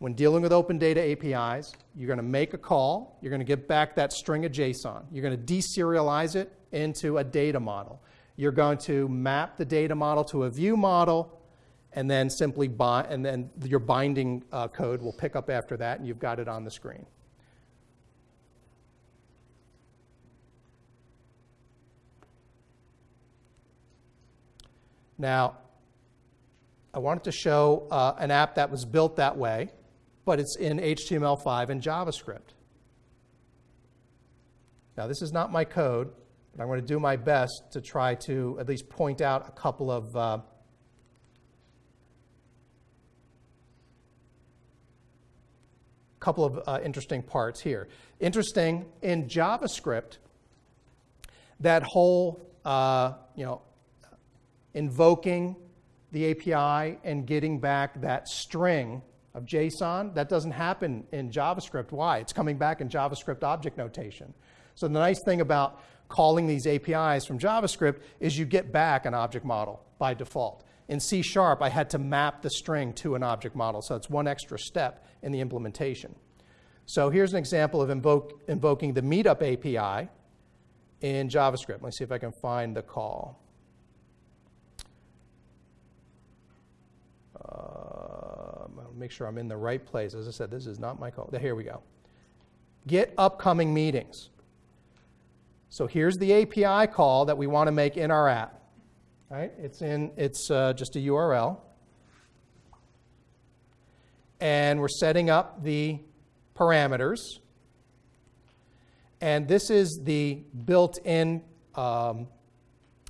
When dealing with open data APIs, you're going to make a call, you're going to get back that string of JSON. You're going to deserialize it into a data model. You're going to map the data model to a view model, and then simply bind, and then your binding uh, code will pick up after that, and you've got it on the screen. Now, I wanted to show uh, an app that was built that way, but it's in HTML5 and JavaScript. Now, this is not my code, but I'm going to do my best to try to at least point out a couple of uh, couple of uh, interesting parts here. Interesting in JavaScript, that whole uh, you know invoking the API and getting back that string of JSON, that doesn't happen in JavaScript. Why? It's coming back in JavaScript object notation. So the nice thing about calling these APIs from JavaScript is you get back an object model by default. In C Sharp, I had to map the string to an object model, so it's one extra step in the implementation. So here's an example of invoke, invoking the Meetup API in JavaScript. Let me see if I can find the call. Uh, make sure I'm in the right place. As I said, this is not my call. Here we go. Get upcoming meetings. So here's the API call that we want to make in our app. Right? It's in it's uh, just a URL. And we're setting up the parameters. And this is the built-in um,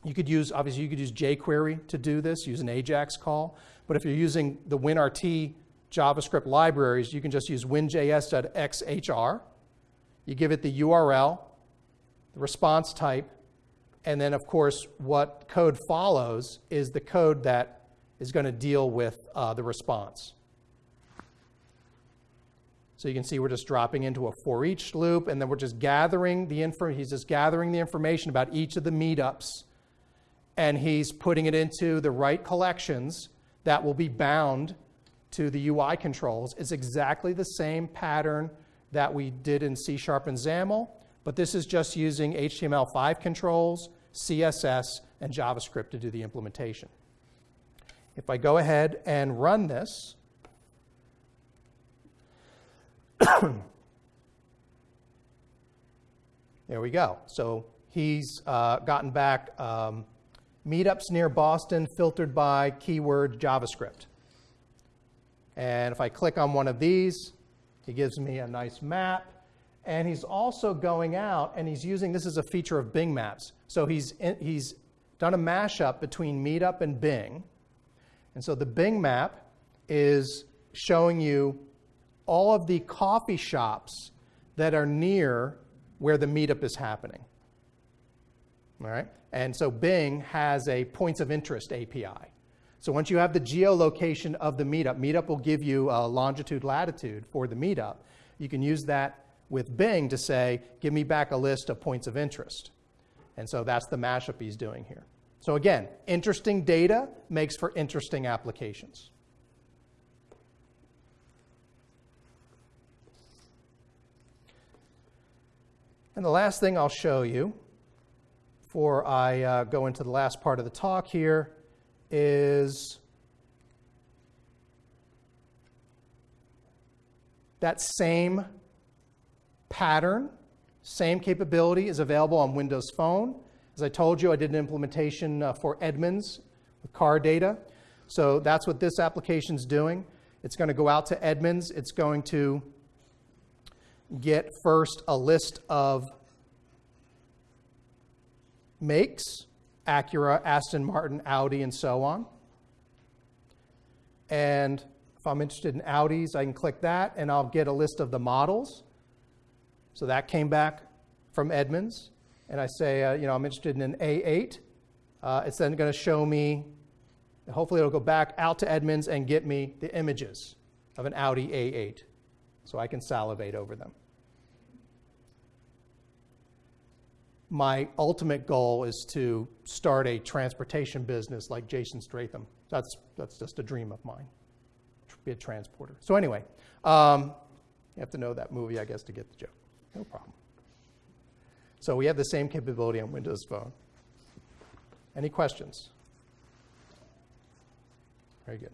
you could use, obviously, you could use jQuery to do this, use an AJAX call. But if you're using the WinRT JavaScript libraries, you can just use winjs.xhr. You give it the URL, the response type, and then, of course, what code follows is the code that is going to deal with uh, the response. So you can see we're just dropping into a for each loop, and then we're just gathering the info. He's just gathering the information about each of the meetups, and he's putting it into the right collections that will be bound to the UI controls is exactly the same pattern that we did in C Sharp and XAML, but this is just using HTML5 controls, CSS, and JavaScript to do the implementation. If I go ahead and run this, there we go. So he's uh, gotten back um, meetups near Boston filtered by keyword JavaScript. And if I click on one of these, he gives me a nice map. And he's also going out and he's using this is a feature of Bing Maps. So he's, in, he's done a mashup between Meetup and Bing. And so the Bing map is showing you all of the coffee shops that are near where the meetup is happening. All right? And so Bing has a points of interest API. So once you have the geolocation of the meetup, meetup will give you a longitude, latitude for the meetup. You can use that with Bing to say, give me back a list of points of interest. And so that's the mashup he's doing here. So again, interesting data makes for interesting applications. And the last thing I'll show you before I uh, go into the last part of the talk here is that same pattern, same capability is available on Windows Phone. As I told you, I did an implementation uh, for Edmunds with car data. So that's what this application is doing. It's going to go out to Edmunds. It's going to get first a list of makes, Acura, Aston Martin, Audi, and so on. And if I'm interested in Audis, I can click that and I'll get a list of the models. So that came back from Edmunds and I say, uh, you know, I'm interested in an A8, uh, it's then going to show me, hopefully it'll go back out to Edmunds and get me the images of an Audi A8 so I can salivate over them. My ultimate goal is to start a transportation business like Jason Statham. That's, that's just a dream of mine, be a transporter. So anyway, um, you have to know that movie, I guess, to get the joke. No problem. So we have the same capability on Windows Phone. Any questions? Very good.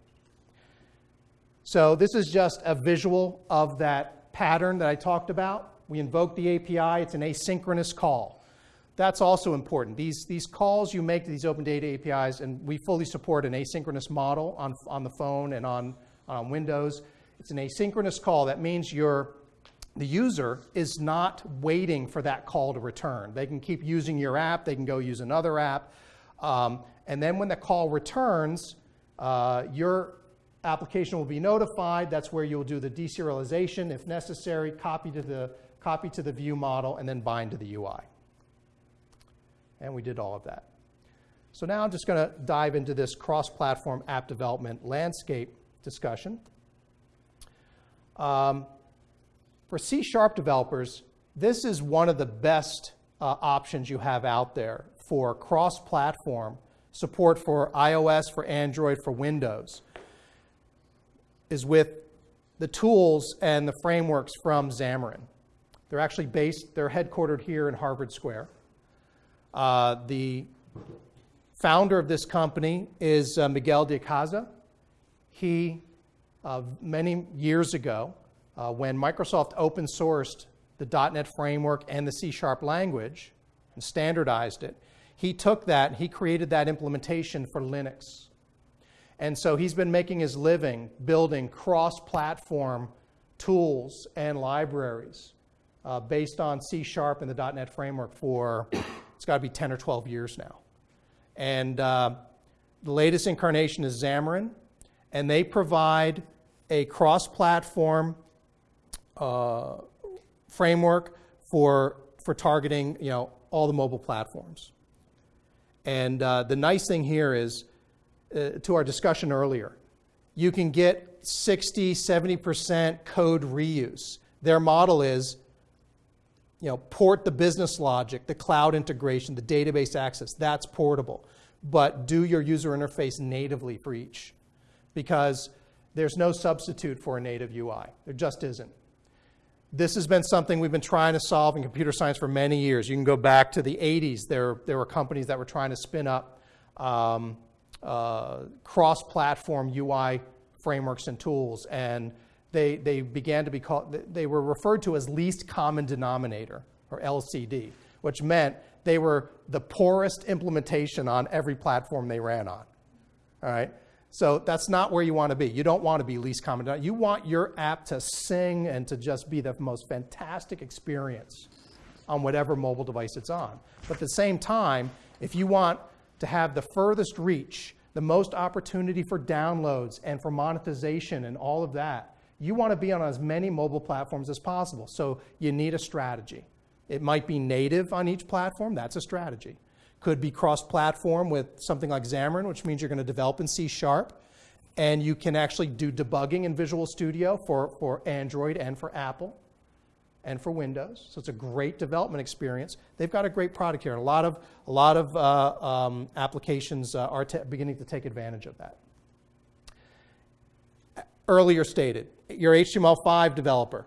So this is just a visual of that pattern that I talked about. We invoke the API. It's an asynchronous call. That's also important. These, these calls you make to these open data APIs, and we fully support an asynchronous model on, on the phone and on, on Windows. It's an asynchronous call. That means you're the user is not waiting for that call to return. They can keep using your app, they can go use another app. Um, and then when the call returns, uh, your application will be notified. That's where you'll do the deserialization if necessary, copy to the, copy to the view model, and then bind to the UI. And we did all of that. So now I'm just going to dive into this cross-platform app development landscape discussion. Um, for C Sharp developers, this is one of the best uh, options you have out there for cross-platform support for iOS, for Android, for Windows, is with the tools and the frameworks from Xamarin. They're actually based, they're headquartered here in Harvard Square. Uh, the founder of this company is uh, Miguel de Icaza. He, uh, many years ago, uh, when Microsoft open sourced the .NET framework and the C Sharp language and standardized it, he took that, he created that implementation for Linux. And so he's been making his living building cross-platform tools and libraries uh, based on C Sharp and the .NET framework for, it's got to be 10 or 12 years now. And uh, the latest incarnation is Xamarin, and they provide a cross-platform uh, framework for, for targeting you know, all the mobile platforms. And uh, the nice thing here is, uh, to our discussion earlier, you can get 60, 70% code reuse. Their model is, you know, port the business logic, the cloud integration, the database access. That's portable. But do your user interface natively for each. because there's no substitute for a native UI. There just isn't. This has been something we've been trying to solve in computer science for many years. You can go back to the 80s. There, there were companies that were trying to spin up um, uh, cross platform UI frameworks and tools, and they, they began to be called, they were referred to as least common denominator, or LCD, which meant they were the poorest implementation on every platform they ran on. All right? So that's not where you want to be. You don't want to be least common denominator. You want your app to sing and to just be the most fantastic experience on whatever mobile device it's on. But at the same time, if you want to have the furthest reach, the most opportunity for downloads and for monetization and all of that, you want to be on as many mobile platforms as possible. So you need a strategy. It might be native on each platform, that's a strategy. Could be cross-platform with something like Xamarin, which means you're going to develop in C Sharp, and you can actually do debugging in Visual Studio for, for Android and for Apple and for Windows. So it's a great development experience. They've got a great product here. A lot of, a lot of uh, um, applications uh, are beginning to take advantage of that. Earlier stated, your HTML5 developer,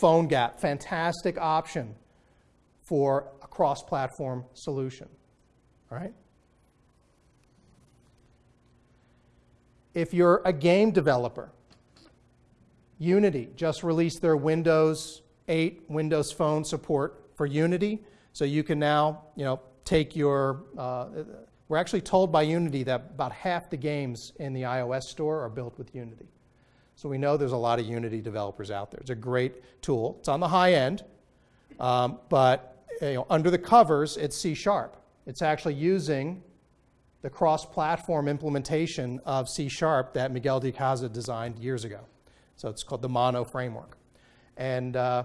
PhoneGap, fantastic option for a cross-platform solution. All right? If you're a game developer, Unity just released their Windows 8 Windows Phone support for Unity. So you can now, you know, take your, uh, we're actually told by Unity that about half the games in the iOS store are built with Unity. So we know there's a lot of Unity developers out there. It's a great tool. It's on the high end, um, but you know, under the covers, it's C Sharp. It's actually using the cross-platform implementation of C Sharp that Miguel de Icaza designed years ago. So it's called the Mono framework. And uh,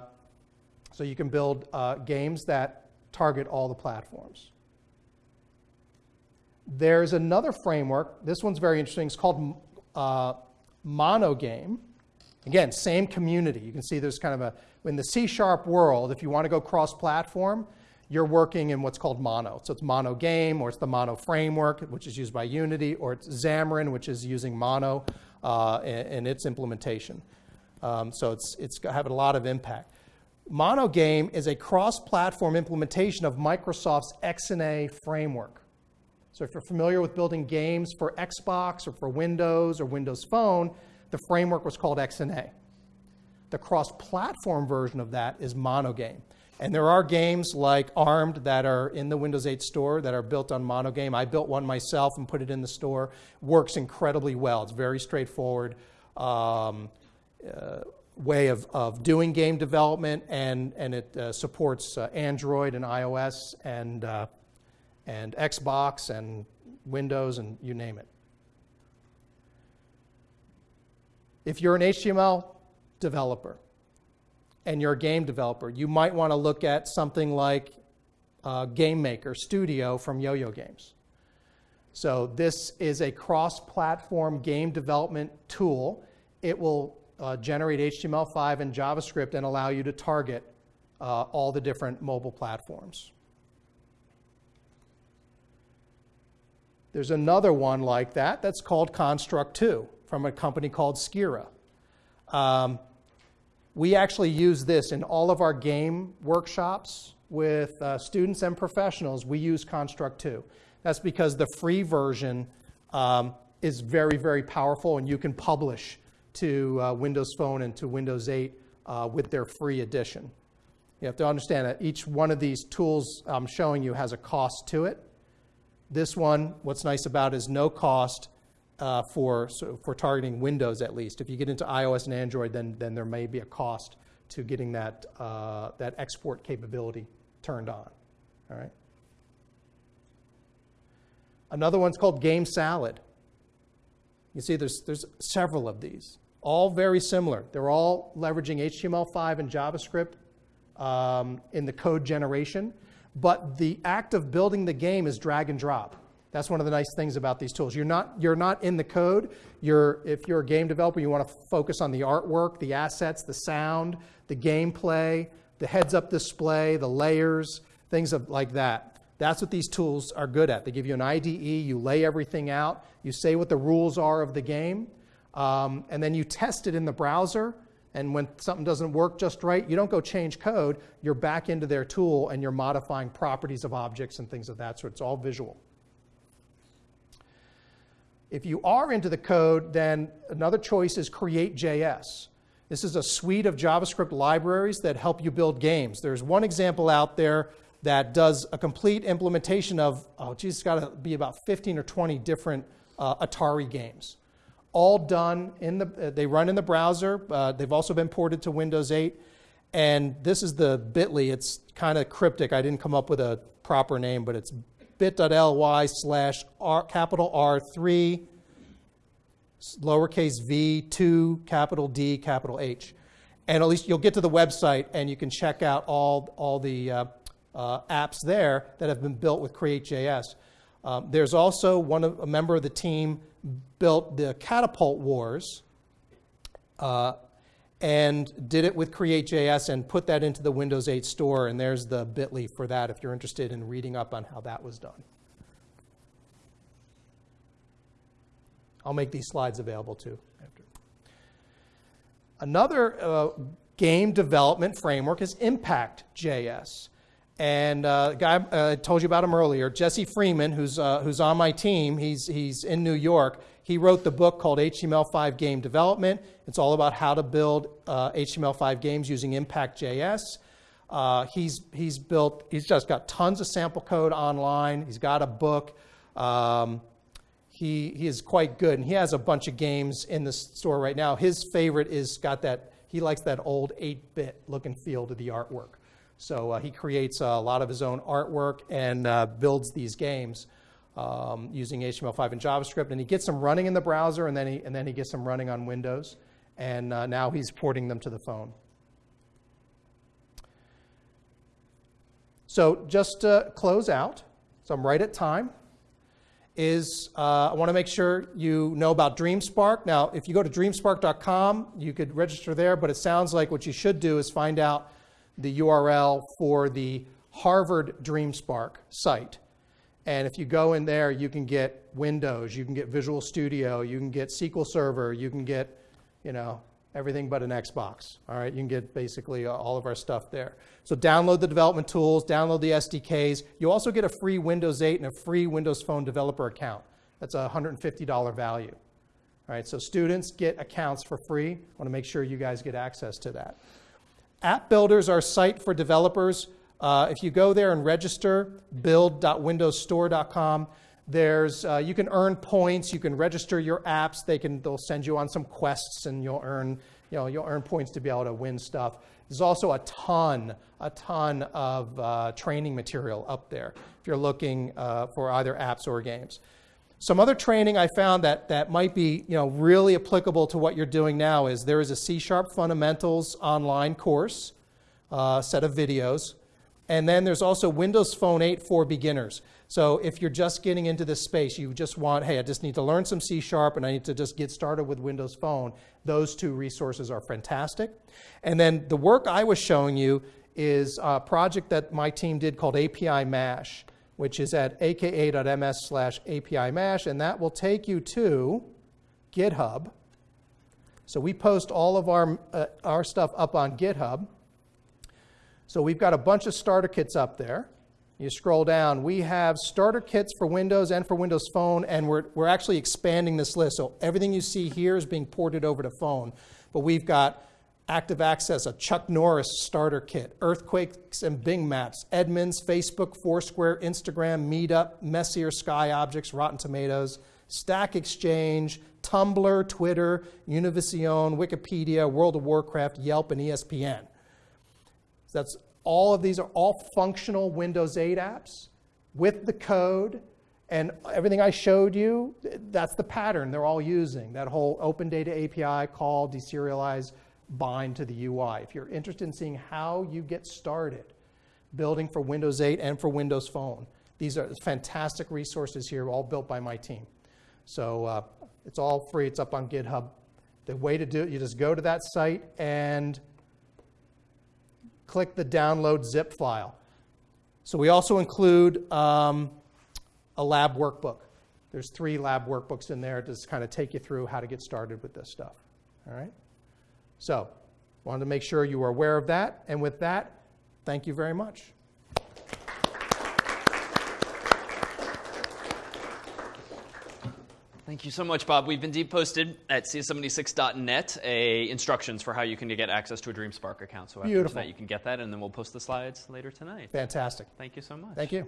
so you can build uh, games that target all the platforms. There's another framework. This one's very interesting. It's called uh, Monogame. Again, same community. You can see there's kind of a, in the C Sharp world, if you want to go cross-platform, you're working in what's called Mono. So it's Mono Game, or it's the Mono Framework, which is used by Unity, or it's Xamarin, which is using Mono uh, in, in, its implementation. Um, so it's, it's having a lot of impact. Mono Game is a cross-platform implementation of Microsoft's XNA framework. So if you're familiar with building games for Xbox or for Windows or Windows Phone, the framework was called XNA. The cross-platform version of that is Monogame. And there are games like Armed that are in the Windows 8 store that are built on Monogame. I built one myself and put it in the store. Works incredibly well. It's very straightforward um, uh, way of, of doing game development, and, and it uh, supports uh, Android and iOS and, uh, and Xbox and Windows and you name it. If you're an HTML developer, and you're a game developer, you might want to look at something like uh, Game Maker Studio from Yo-Yo Games. So this is a cross-platform game development tool. It will uh, generate HTML5 and JavaScript and allow you to target uh, all the different mobile platforms. There's another one like that that's called Construct 2 from a company called Scirra. Um, we actually use this in all of our game workshops with uh, students and professionals. We use Construct 2. That's because the free version um, is very, very powerful, and you can publish to uh, Windows Phone and to Windows 8 uh, with their free edition. You have to understand that each one of these tools I'm showing you has a cost to it. This one, what's nice about is no cost uh, for, so for targeting Windows at least. If you get into iOS and Android, then, then there may be a cost to getting that, uh, that export capability turned on. All right. Another one's called Game Salad. You see, there's, there's several of these, all very similar. They're all leveraging HTML5 and JavaScript um, in the code generation, but the act of building the game is drag and drop. That's one of the nice things about these tools. You're not, you're not in the code. You're, if you're a game developer, you want to focus on the artwork, the assets, the sound, the gameplay, the heads-up display, the layers, things of, like that. That's what these tools are good at. They give you an IDE, you lay everything out, you say what the rules are of the game, Um, and then you test it in the browser. And when something doesn't work just right, you don't go change code. You're back into their tool and you're modifying properties of objects and things of that sort. It's all visual. If you are into the code, then another choice is Create.js. This is a suite of JavaScript libraries that help you build games. There's one example out there that does a complete implementation of, oh, geez, it's got to be about 15 or 20 different uh, Atari games. All done in the, uh, they run in the browser. Uh, they've also been ported to Windows 8. And this is the bit.ly. It's kind of cryptic. I didn't come up with a proper name, but it's bit.ly slash R, capital R3, lowercase v, 2, capital D, capital H. And at least you'll get to the website and you can check out all, all the uh, uh, apps there that have been built with Create.js. Um, there's also one of, a member of the team built the Catapult Wars uh, and did it with Create.js and put that into the Windows 8 store. And there's the bit.ly for that if you're interested in reading up on how that was done. I'll make these slides available too. After. Another uh, game development framework is Impact.js. And uh, guy uh, I told you about him earlier, Jesse Freeman, who's, uh, who's on my team, he's, he's in New York. He wrote the book called HTML5 Game Development. It's all about how to build uh, HTML5 games using Impact.js. Uh, he's, he's built, he's just got tons of sample code online. He's got a book. Um, he, he is quite good, and he has a bunch of games in the store right now. His favorite is got that, he likes that old 8-bit look and feel to the artwork. So uh, he creates a lot of his own artwork and uh, builds these games um, using HTML5 and JavaScript. And he gets them running in the browser, and then he, and then he gets them running on Windows. And uh, now he's porting them to the phone. So just to close out, so I'm right at time, is uh, I want to make sure you know about DreamSpark. Now, if you go to dreamspark.com, you could register there, but it sounds like what you should do is find out the URL for the Harvard DreamSpark site. And if you go in there, you can get Windows, you can get Visual Studio, you can get SQL Server, you can get, you know, everything but an Xbox. All right, you can get basically all of our stuff there. So download the development tools, download the SDKs. You also get a free Windows 8 and a free Windows Phone developer account. That's a $150 value. All right, so students get accounts for free. I want to make sure you guys get access to that. App Builder is our site for developers. Uh, if you go there and register, build.windowsstore.com, there's, uh, you can earn points, you can register your apps, they can, they'll send you on some quests and you'll earn, you know, you'll earn points to be able to win stuff. There's also a ton, a ton of uh, training material up there if you're looking uh, for either apps or games. Some other training I found that, that might be you know, really applicable to what you're doing now is there is a C-sharp fundamentals online course, uh, set of videos, and then there's also Windows Phone 8 for beginners. So if you're just getting into this space, you just want, hey, I just need to learn some C Sharp and I need to just get started with Windows Phone, those two resources are fantastic. And then the work I was showing you is a project that my team did called API Mash which is at aka.ms slash API Mash, and that will take you to GitHub. So we post all of our, uh, our stuff up on GitHub. So we've got a bunch of starter kits up there. You scroll down, we have starter kits for Windows and for Windows Phone, and we're, we're actually expanding this list. So everything you see here is being ported over to phone. But we've got Active Access, a Chuck Norris starter kit, Earthquakes and Bing Maps, Edmunds, Facebook, Foursquare, Instagram, Meetup, Messier Sky Objects, Rotten Tomatoes, Stack Exchange, Tumblr, Twitter, Univision, Wikipedia, World of Warcraft, Yelp, and ESPN. So that's all of these are all functional Windows 8 apps with the code and everything I showed you, that's the pattern they're all using. That whole open data API call, deserialize, bind to the UI. If you're interested in seeing how you get started building for Windows 8 and for Windows Phone, these are fantastic resources here, all built by my team. So uh, it's all free. It's up on GitHub. The way to do it, you just go to that site and click the download zip file. So we also include um, a lab workbook. There's three lab workbooks in there to kind of take you through how to get started with this stuff. All right? So, wanted to make sure you were aware of that. And with that, thank you very much. Thank you so much, Bob. We've been deep posted at cs76.net a instructions for how you can get access to a DreamSpark account. So after Beautiful. tonight, you can get that, and then we'll post the slides later tonight. Fantastic. Thank you so much. Thank you.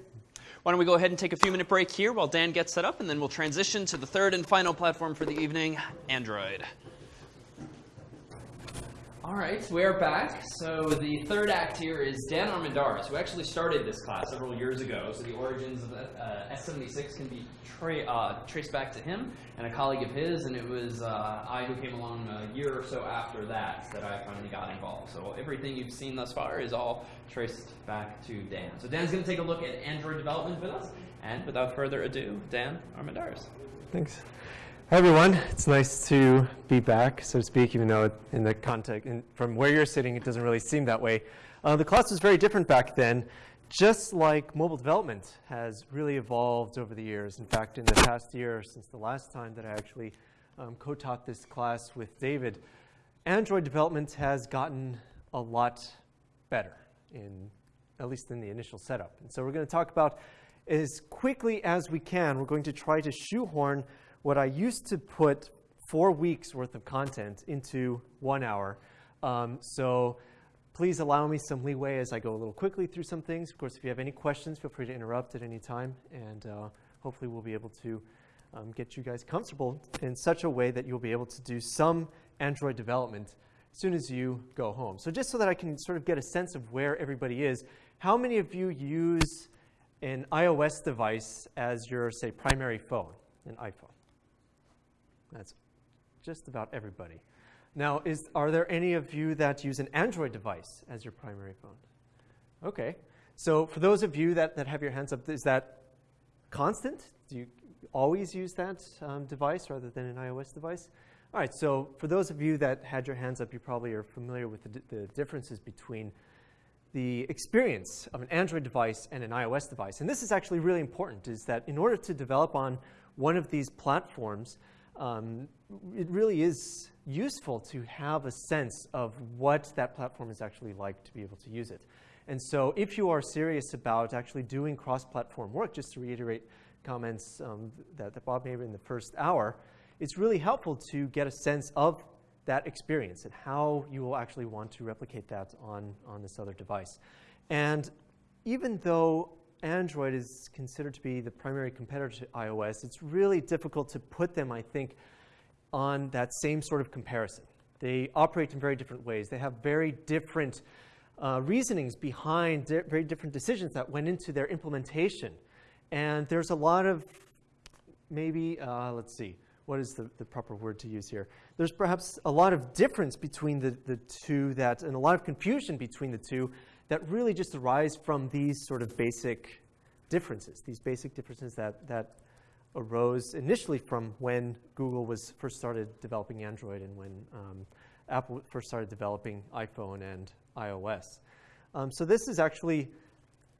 Why don't we go ahead and take a few minute break here while Dan gets set up, and then we'll transition to the third and final platform for the evening, Android. All right, we are back. So the third act here is Dan Armendariz, who actually started this class several years ago. So the origins of uh, CS76 can be tra- uh, traced back to him and a colleague of his, and it was uh, I who came along a year or so after that that I finally got involved. So everything you've seen thus far is all traced back to Dan. So Dan's going to take a look at Android development with us, and without further ado, Dan Armendariz. Thanks. Hi, everyone. It's nice to be back, so to speak, even though in the context, in, from where you're sitting, it doesn't really seem that way. Uh, the class was very different back then, just like mobile development has really evolved over the years. In fact, in the past year, since the last time that I actually um, co-taught this class with David, Android development has gotten a lot better, in, at least in the initial setup. And so we're going to talk about as quickly as we can, we're going to try to shoehorn what I used to put four weeks worth of content into one hour. Um, so please allow me some leeway as I go a little quickly through some things. Of course, if you have any questions, feel free to interrupt at any time, and uh, hopefully we'll be able to um, get you guys comfortable in such a way that you'll be able to do some Android development as soon as you go home. So just so that I can sort of get a sense of where everybody is, how many of you use an iOS device as your, say, primary phone, an iPhone? That's just about everybody. Now, is, are there any of you that use an Android device as your primary phone? Okay. So for those of you that, that have your hands up, is that constant? Do you always use that um, device rather than an iOS device? All right, so for those of you that had your hands up, you probably are familiar with the, the differences between the experience of an Android device and an iOS device. And this is actually really important, is that in order to develop on one of these platforms, um, it really is useful to have a sense of what that platform is actually like to be able to use it. And so if you are serious about actually doing cross-platform work, just to reiterate comments um, that, that Bob made in the first hour, it's really helpful to get a sense of that experience and how you will actually want to replicate that on, on this other device. And even though Android is considered to be the primary competitor to iOS, it's really difficult to put them, I think, on that same sort of comparison. They operate in very different ways. They have very different uh, reasonings behind very different decisions that went into their implementation. And there's a lot of maybe, uh, let's see, what is the, the proper word to use here? There's perhaps a lot of difference between the, the two that, and a lot of confusion between the two that really just arise from these sort of basic differences, these basic differences that, that arose initially from when Google was first started developing Android and when um, Apple first started developing iPhone and iOS. Um, so this is actually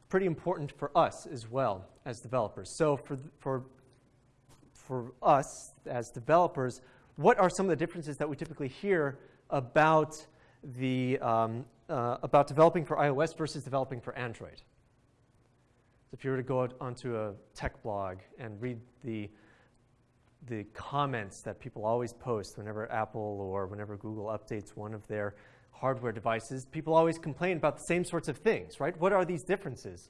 pretty important for us as well as developers. So for, for, for us as developers, what are some of the differences that we typically hear about, the, um, uh, about developing for iOS versus developing for Android? So if you were to go out onto a tech blog and read the, the comments that people always post whenever Apple or whenever Google updates one of their hardware devices, people always complain about the same sorts of things, right? What are these differences?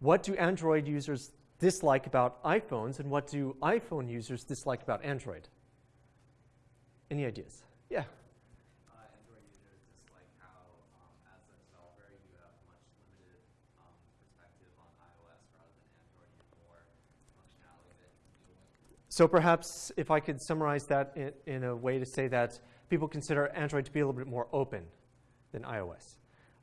What do Android users dislike about iPhones, and what do iPhone users dislike about Android? Any ideas? Yeah. Uh, Android users dislike how, um, as a developer, you have much limited um, perspective on iOS rather than Android. You have more functionality that you can deal with. So perhaps if I could summarize that in, in a way to say that people consider Android to be a little bit more open than iOS.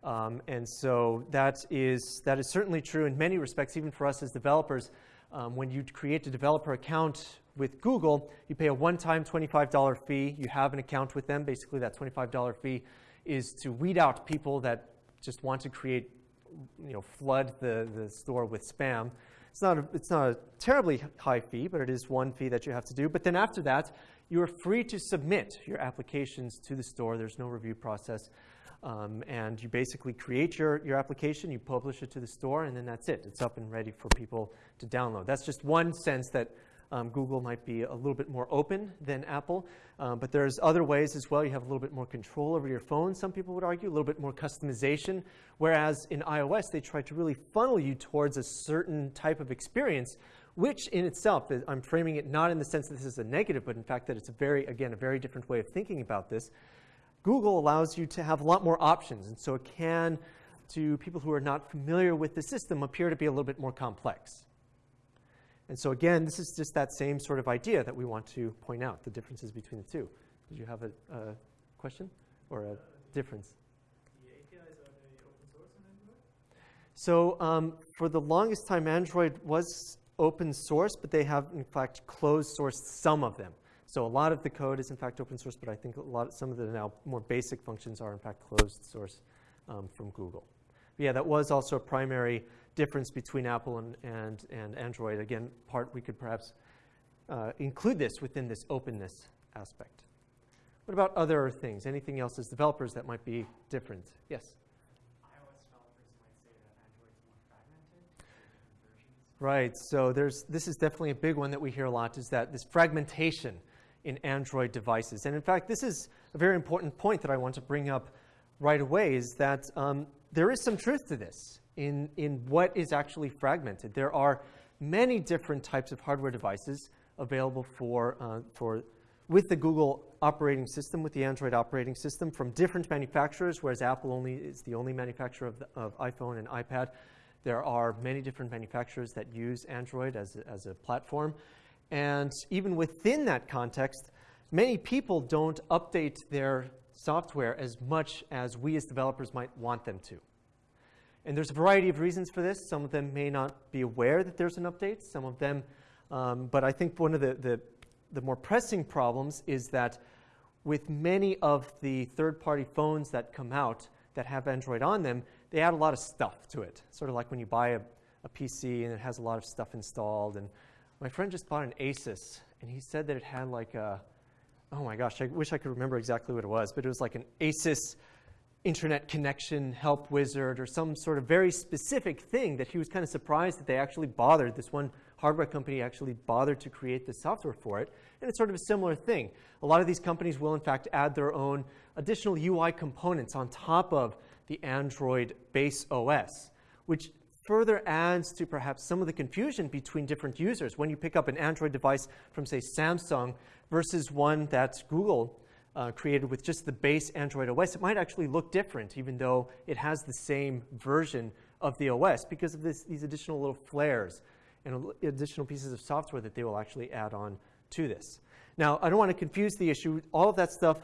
Um, and so that is, that is certainly true in many respects, even for us as developers. Um, when you create a developer account with Google, you pay a one-time $25 fee. You have an account with them. Basically, that $25 fee is to weed out people that just want to create, you know, flood the, the store with spam. It's not, a, it's not a terribly high fee, but it is one fee that you have to do. But then after that, you are free to submit your applications to the store. There's no review process. Um, and you basically create your, your application, you publish it to the store, and then that's it. It's up and ready for people to download. That's just one sense that um, Google might be a little bit more open than Apple, um, but there's other ways as well. You have a little bit more control over your phone, some people would argue, a little bit more customization, whereas in iOS, they try to really funnel you towards a certain type of experience, which in itself, is, I'm framing it not in the sense that this is a negative, but in fact that it's a very, again, a very different way of thinking about this. Google allows you to have a lot more options, and so it can, to people who are not familiar with the system, appear to be a little bit more complex. And so again, this is just that same sort of idea that we want to point out, the differences between the two. Did you have a, a question or a difference? So um, for the longest time, Android was open source, but they have in fact closed sourced some of them. So a lot of the code is in fact open source, but I think a lot, some of the now more basic functions are in fact closed source um, from Google. But yeah, that was also a primary difference between Apple and, and, and Android. Again, part we could perhaps uh, include this within this openness aspect. What about other things? Anything else as developers that might be different? Yes? iOS developers might say that Android's more fragmented. Right. So there's this is definitely a big one that we hear a lot is that this fragmentation in Android devices. And in fact, this is a very important point that I want to bring up right away is that um, there is some truth to this in, in what is actually fragmented. There are many different types of hardware devices available for, uh, for with the Google operating system, with the Android operating system from different manufacturers, whereas Apple only is the only manufacturer of, the, of iPhone and iPad. There are many different manufacturers that use Android as a, as a platform. And even within that context, many people don't update their software as much as we as developers might want them to. And there's a variety of reasons for this. Some of them may not be aware that there's an update, some of them, um, but I think one of the, the, the more pressing problems is that with many of the third party phones that come out that have Android on them, they add a lot of stuff to it. Sort of like when you buy a, a PC and it has a lot of stuff installed. And my friend just bought an Asus, and he said that it had like a, oh my gosh, I wish I could remember exactly what it was, but it was like an Asus internet connection help wizard or some sort of very specific thing that he was kind of surprised that they actually bothered. This one hardware company actually bothered to create the software for it. And it's sort of a similar thing. A lot of these companies will, in fact, add their own additional UI components on top of the Android base OS, which further adds to perhaps some of the confusion between different users when you pick up an Android device from, say, Samsung versus one that Google uh, created with just the base Android OS, it might actually look different, even though it has the same version of the OS, because of this, these additional little flares and additional pieces of software that they will actually add on to this. Now, I don't want to confuse the issue. All of that stuff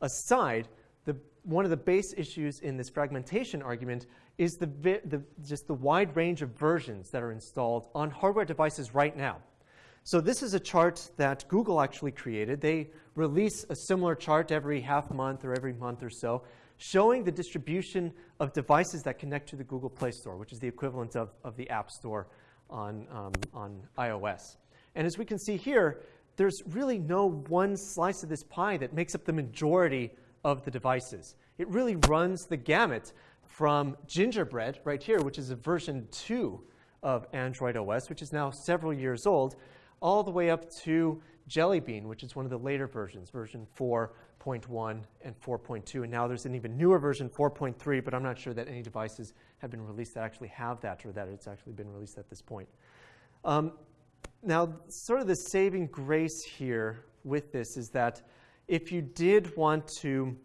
aside, the, one of the base issues in this fragmentation argument is the, the, just the wide range of versions that are installed on hardware devices right now. So this is a chart that Google actually created. They release a similar chart every half month or every month or so, showing the distribution of devices that connect to the Google Play Store, which is the equivalent of, of the App Store on, um, on iOS. And as we can see here, there's really no one slice of this pie that makes up the majority of the devices. It really runs the gamut from Gingerbread, right here, which is a version 2 of Android OS, which is now several years old, all the way up to Jelly Bean, which is one of the later versions, version 4.1 and 4.2. And now there's an even newer version, 4.3, but I'm not sure that any devices have been released that actually have that or that it's actually been released at this point. Um, now, sort of the saving grace here with this is that if you did want to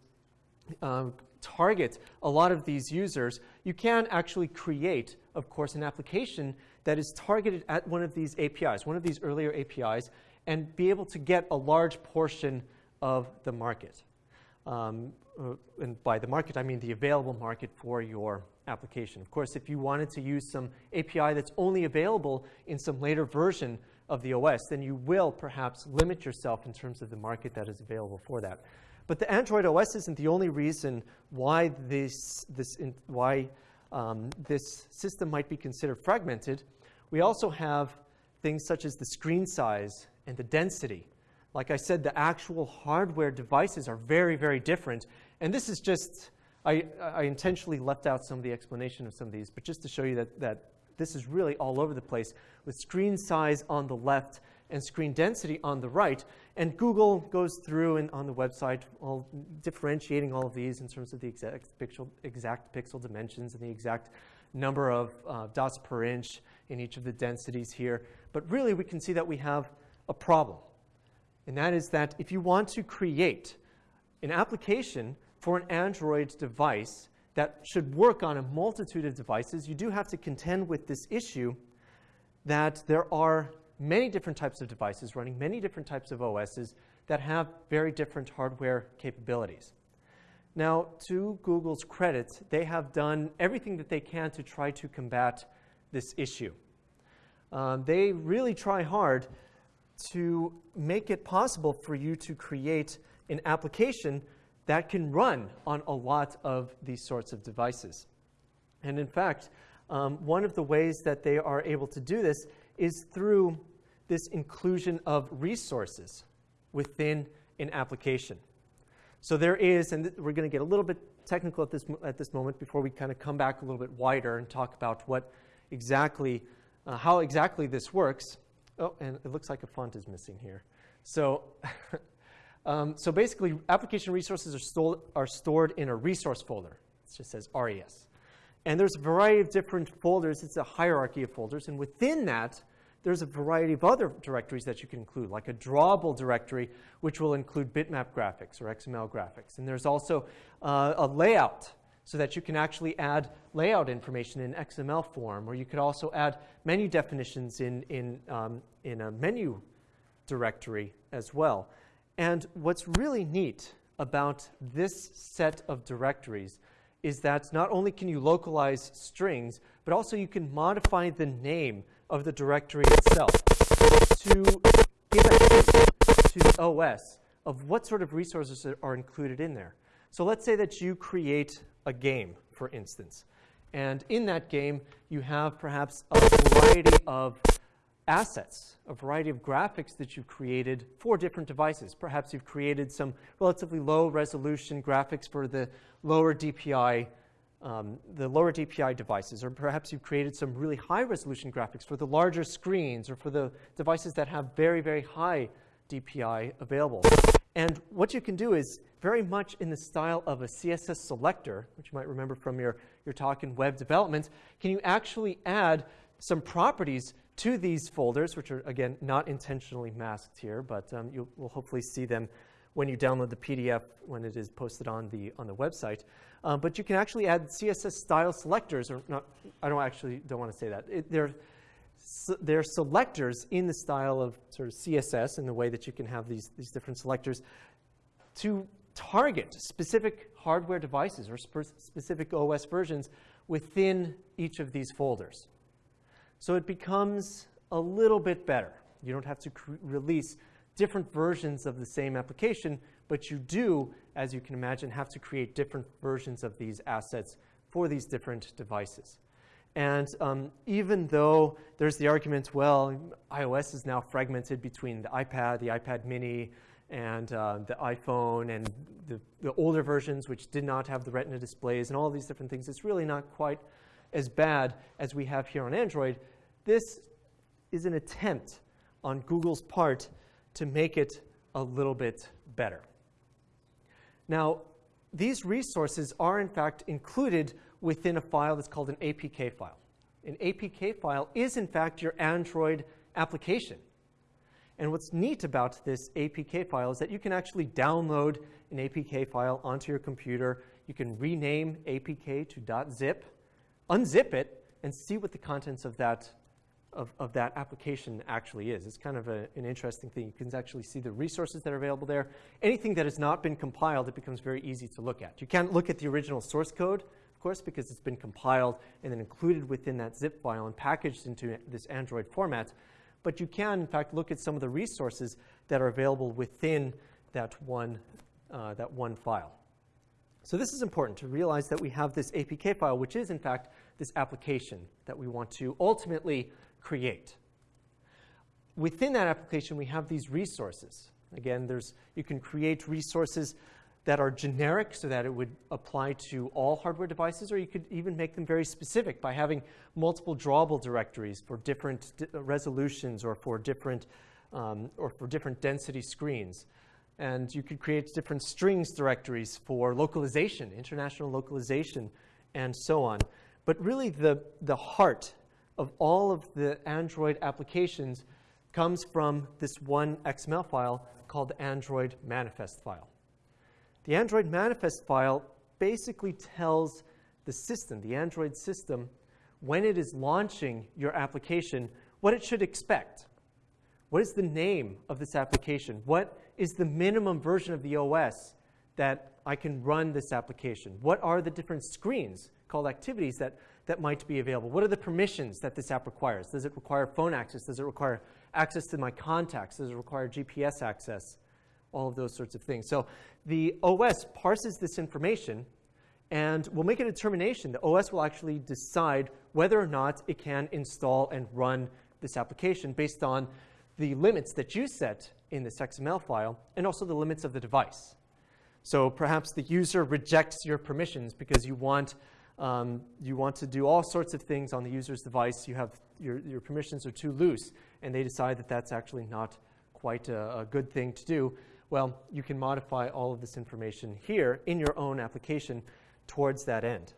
um, target a lot of these users, you can actually create, of course, an application that is targeted at one of these APIs, one of these earlier APIs, and be able to get a large portion of the market. Um, uh, and by the market, I mean the available market for your application. Of course, if you wanted to use some API that's only available in some later version of the OS, then you will perhaps limit yourself in terms of the market that is available for that. But the Android OS isn't the only reason why this, this, why, um, this system might be considered fragmented. We also have things such as the screen size and the density. Like I said, the actual hardware devices are very, very different. And this is just, I, I intentionally left out some of the explanation of some of these, but just to show you that, that this is really all over the place with screen size on the left and screen density on the right. And Google goes through and on the website, all differentiating all of these in terms of the exact pixel, exact pixel dimensions and the exact number of uh, dots per inch in each of the densities here. But really, we can see that we have a problem. And that is that if you want to create an application for an Android device that should work on a multitude of devices, you do have to contend with this issue that there are many different types of devices running many different types of OSs that have very different hardware capabilities. Now, to Google's credit, they have done everything that they can to try to combat this issue. Um, they really try hard to make it possible for you to create an application that can run on a lot of these sorts of devices. And in fact, um, one of the ways that they are able to do this is through this inclusion of resources within an application. So there is, and we're going to get a little bit technical at this, at this moment before we kind of come back a little bit wider and talk about what exactly, uh, how exactly this works. Oh, and it looks like a font is missing here. So, um, so basically, application resources are, sto- are stored in a resource folder. It just says RES. And there's a variety of different folders. It's a hierarchy of folders. And within that, there's a variety of other directories that you can include, like a drawable directory, which will include bitmap graphics or XML graphics. And there's also uh, a layout so that you can actually add layout information in XML form, or you could also add menu definitions in, in, um, in a menu directory as well. And what's really neat about this set of directories is that not only can you localize strings, but also you can modify the name of the directory itself to give a hint to the OS of what sort of resources are included in there. So let's say that you create a game, for instance. And in that game, you have perhaps a variety of assets, a variety of graphics that you've created for different devices. Perhaps you've created some relatively low resolution graphics for the lower DPI, um, the lower DPI devices, or perhaps you've created some really high resolution graphics for the larger screens or for the devices that have very, very high DPI available. And what you can do is very much in the style of a CSS selector, which you might remember from your, your talk in web development, can you actually add some properties to these folders, which are, again, not intentionally masked here, but um, you will hopefully see them when you download the PDF when it is posted on the, on the website. Um, but you can actually add CSS style selectors, or not, I don't actually don't want to say that. It, they're, they're selectors in the style of sort of CSS in the way that you can have these, these different selectors to target specific hardware devices or spe- specific OS versions within each of these folders. So it becomes a little bit better. You don't have to release different versions of the same application, but you do, as you can imagine, have to create different versions of these assets for these different devices. And um, even though there's the argument, well, iOS is now fragmented between the iPad, the iPad mini, and uh, the iPhone, and the, the, older versions which did not have the Retina displays, and all these different things, it's really not quite as bad as we have here on Android. This is an attempt on Google's part to make it a little bit better. Now, these resources are in fact included within a file that's called an APK file. An APK file is in fact your Android application. And what's neat about this APK file is that you can actually download an APK file onto your computer. You can rename APK to .zip, unzip it, and see what the contents of that of, of that application actually is. It's kind of a, an interesting thing. You can actually see the resources that are available there. Anything that has not been compiled, it becomes very easy to look at. You can't look at the original source code, course, because it's been compiled and then included within that zip file and packaged into this Android format. But you can, in fact, look at some of the resources that are available within that one, uh, that one file. So this is important to realize that we have this APK file, which is, in fact, this application that we want to ultimately create. Within that application, we have these resources. Again, there's, you can create resources that are generic so that it would apply to all hardware devices, or you could even make them very specific by having multiple drawable directories for different uh, resolutions or for different, um, or for different density screens. And you could create different strings directories for localization, international localization, and so on. But really, the, the heart of all of the Android applications comes from this one XML file called the Android manifest file. The Android manifest file basically tells the system, the Android system, when it is launching your application, what it should expect. What is the name of this application? What is the minimum version of the OS that I can run this application? What are the different screens called activities that, that might be available? What are the permissions that this app requires? Does it require phone access? Does it require access to my contacts? Does it require GPS access? All of those sorts of things. So the OS parses this information and will make a determination. The OS will actually decide whether or not it can install and run this application based on the limits that you set in this XML file and also the limits of the device. So perhaps the user rejects your permissions because you want, um, you want to do all sorts of things on the user's device. You have, your, your permissions are too loose, and they decide that that's actually not quite a, a good thing to do. Well, you can modify all of this information here in your own application towards that end.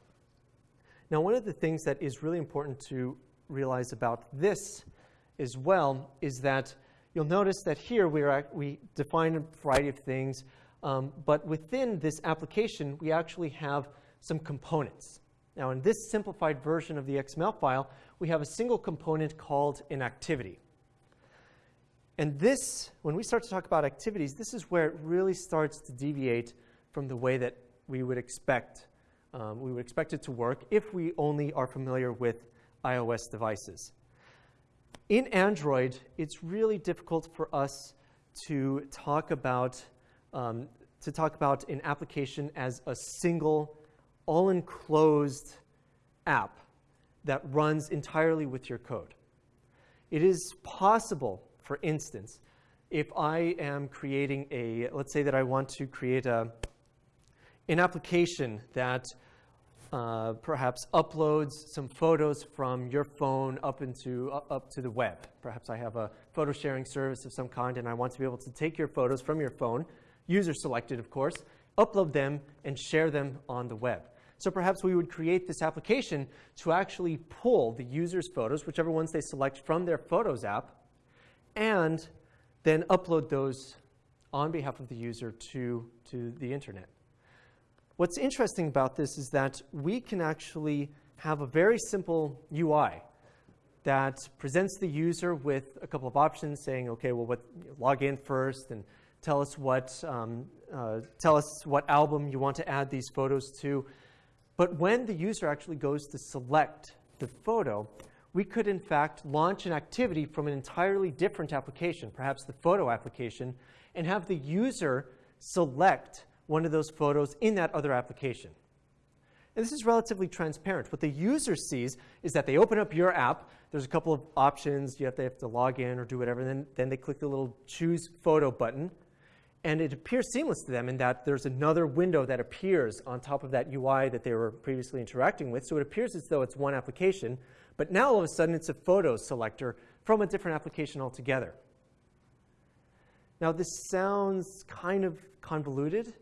Now, one of the things that is really important to realize about this as well is that you'll notice that here we, are, we define a variety of things, um, but within this application, we actually have some components. Now, in this simplified version of the XML file, we have a single component called an activity. And this, when we start to talk about activities, this is where it really starts to deviate from the way that we would expect. Um, we would expect it to work if we only are familiar with iOS devices. In Android, it's really difficult for us to talk about um, to talk about an application as a single, all-enclosed app that runs entirely with your code. It is possible for instance, if I am creating a, let's say that I want to create a, an application that uh, perhaps uploads some photos from your phone up into uh, up to the web. Perhaps I have a photo sharing service of some kind, and I want to be able to take your photos from your phone, user selected, of course, upload them and share them on the web. So perhaps we would create this application to actually pull the user's photos, whichever ones they select from their Photos app, and then upload those on behalf of the user to, to the internet. What's interesting about this is that we can actually have a very simple UI that presents the user with a couple of options saying, okay, well, what, log in first and tell us what, um, uh, tell us what album you want to add these photos to. But when the user actually goes to select the photo, we could in fact launch an activity from an entirely different application, perhaps the photo application, and have the user select one of those photos in that other application. And this is relatively transparent. What the user sees is that they open up your app. There's a couple of options. You have to, have to log in or do whatever. Then, then they click the little choose photo button. And it appears seamless to them in that there's another window that appears on top of that UI that they were previously interacting with. So it appears as though it's one application. But now all of a sudden it's a photo selector from a different application altogether. Now this sounds kind of convoluted,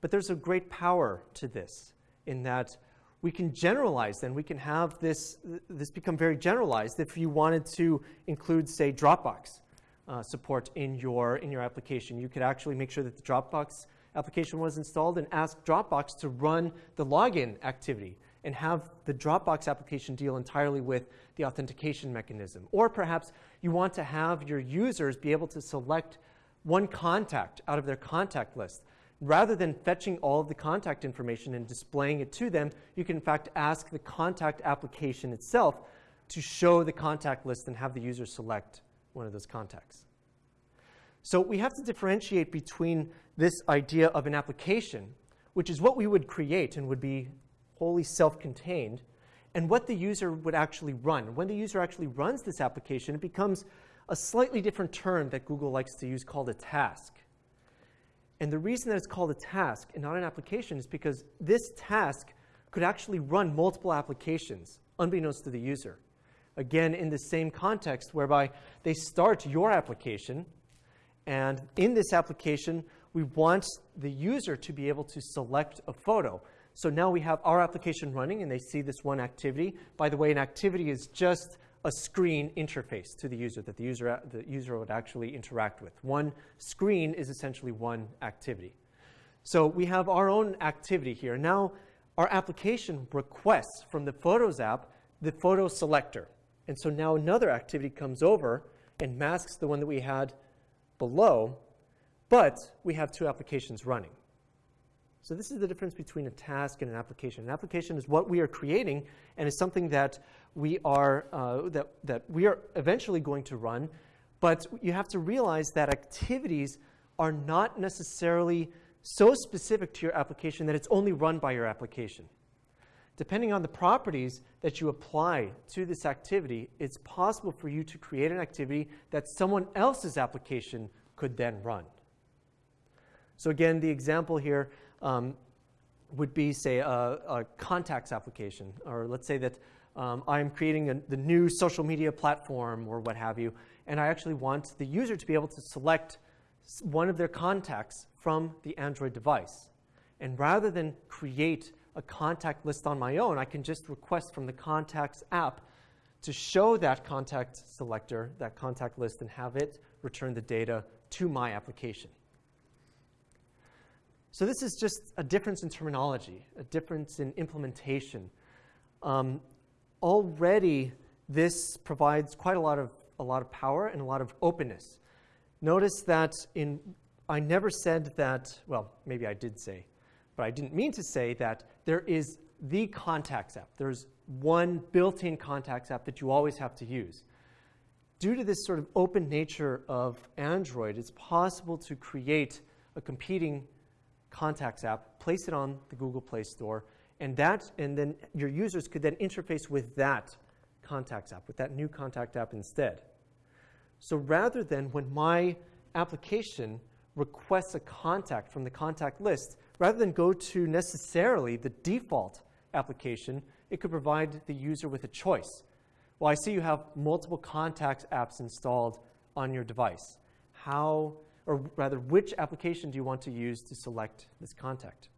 but there's a great power to this in that we can generalize then. We can have this, this become very generalized if you wanted to include, say, Dropbox uh, support in your, in your application. You could actually make sure that the Dropbox application was installed and ask Dropbox to run the login activity and have the Dropbox application deal entirely with the authentication mechanism. Or perhaps you want to have your users be able to select one contact out of their contact list. Rather than fetching all of the contact information and displaying it to them, you can in fact ask the contact application itself to show the contact list and have the user select one of those contacts. So we have to differentiate between this idea of an application, which is what we would create and would be wholly self contained, and what the user would actually run. When the user actually runs this application, it becomes a slightly different term that Google likes to use called a task. And the reason that it's called a task and not an application is because this task could actually run multiple applications, unbeknownst to the user. Again, in the same context whereby they start your application, and in this application, we want the user to be able to select a photo. So now we have our application running, and they see this one activity. By the way, an activity is just a screen interface to the user that the user, the user would actually interact with. One screen is essentially one activity. So we have our own activity here. Now our application requests from the Photos app the photo selector. And so now another activity comes over and masks the one that we had below, but we have two applications running. So this is the difference between a task and an application. An application is what we are creating and is something that we are, uh, that, that we are eventually going to run. But you have to realize that activities are not necessarily so specific to your application that it's only run by your application. Depending on the properties that you apply to this activity, it's possible for you to create an activity that someone else's application could then run. So again, the example here, um, would be, say, a, a, contacts application. Or let's say that um, I'm creating a, the new social media platform or what have you, and I actually want the user to be able to select one of their contacts from the Android device. And rather than create a contact list on my own, I can just request from the Contacts app to show that contact selector, that contact list, and have it return the data to my application. So this is just a difference in terminology, a difference in implementation. Um, already, this provides quite a lot of a lot of power and a lot of openness. Notice that in I never said that. Well, maybe I did say, but I didn't mean to say that there is the contacts app. There's one built-in contacts app that you always have to use. Due to this sort of open nature of Android, it's possible to create a competing Contacts app, place it on the Google Play Store, and that, and then your users could then interface with that Contacts app, with that new contact app instead. So rather than when my application requests a contact from the contact list, rather than go to necessarily the default application, it could provide the user with a choice. Well, I see you have multiple contacts apps installed on your device. How or rather, which application do you want to use to select this contact?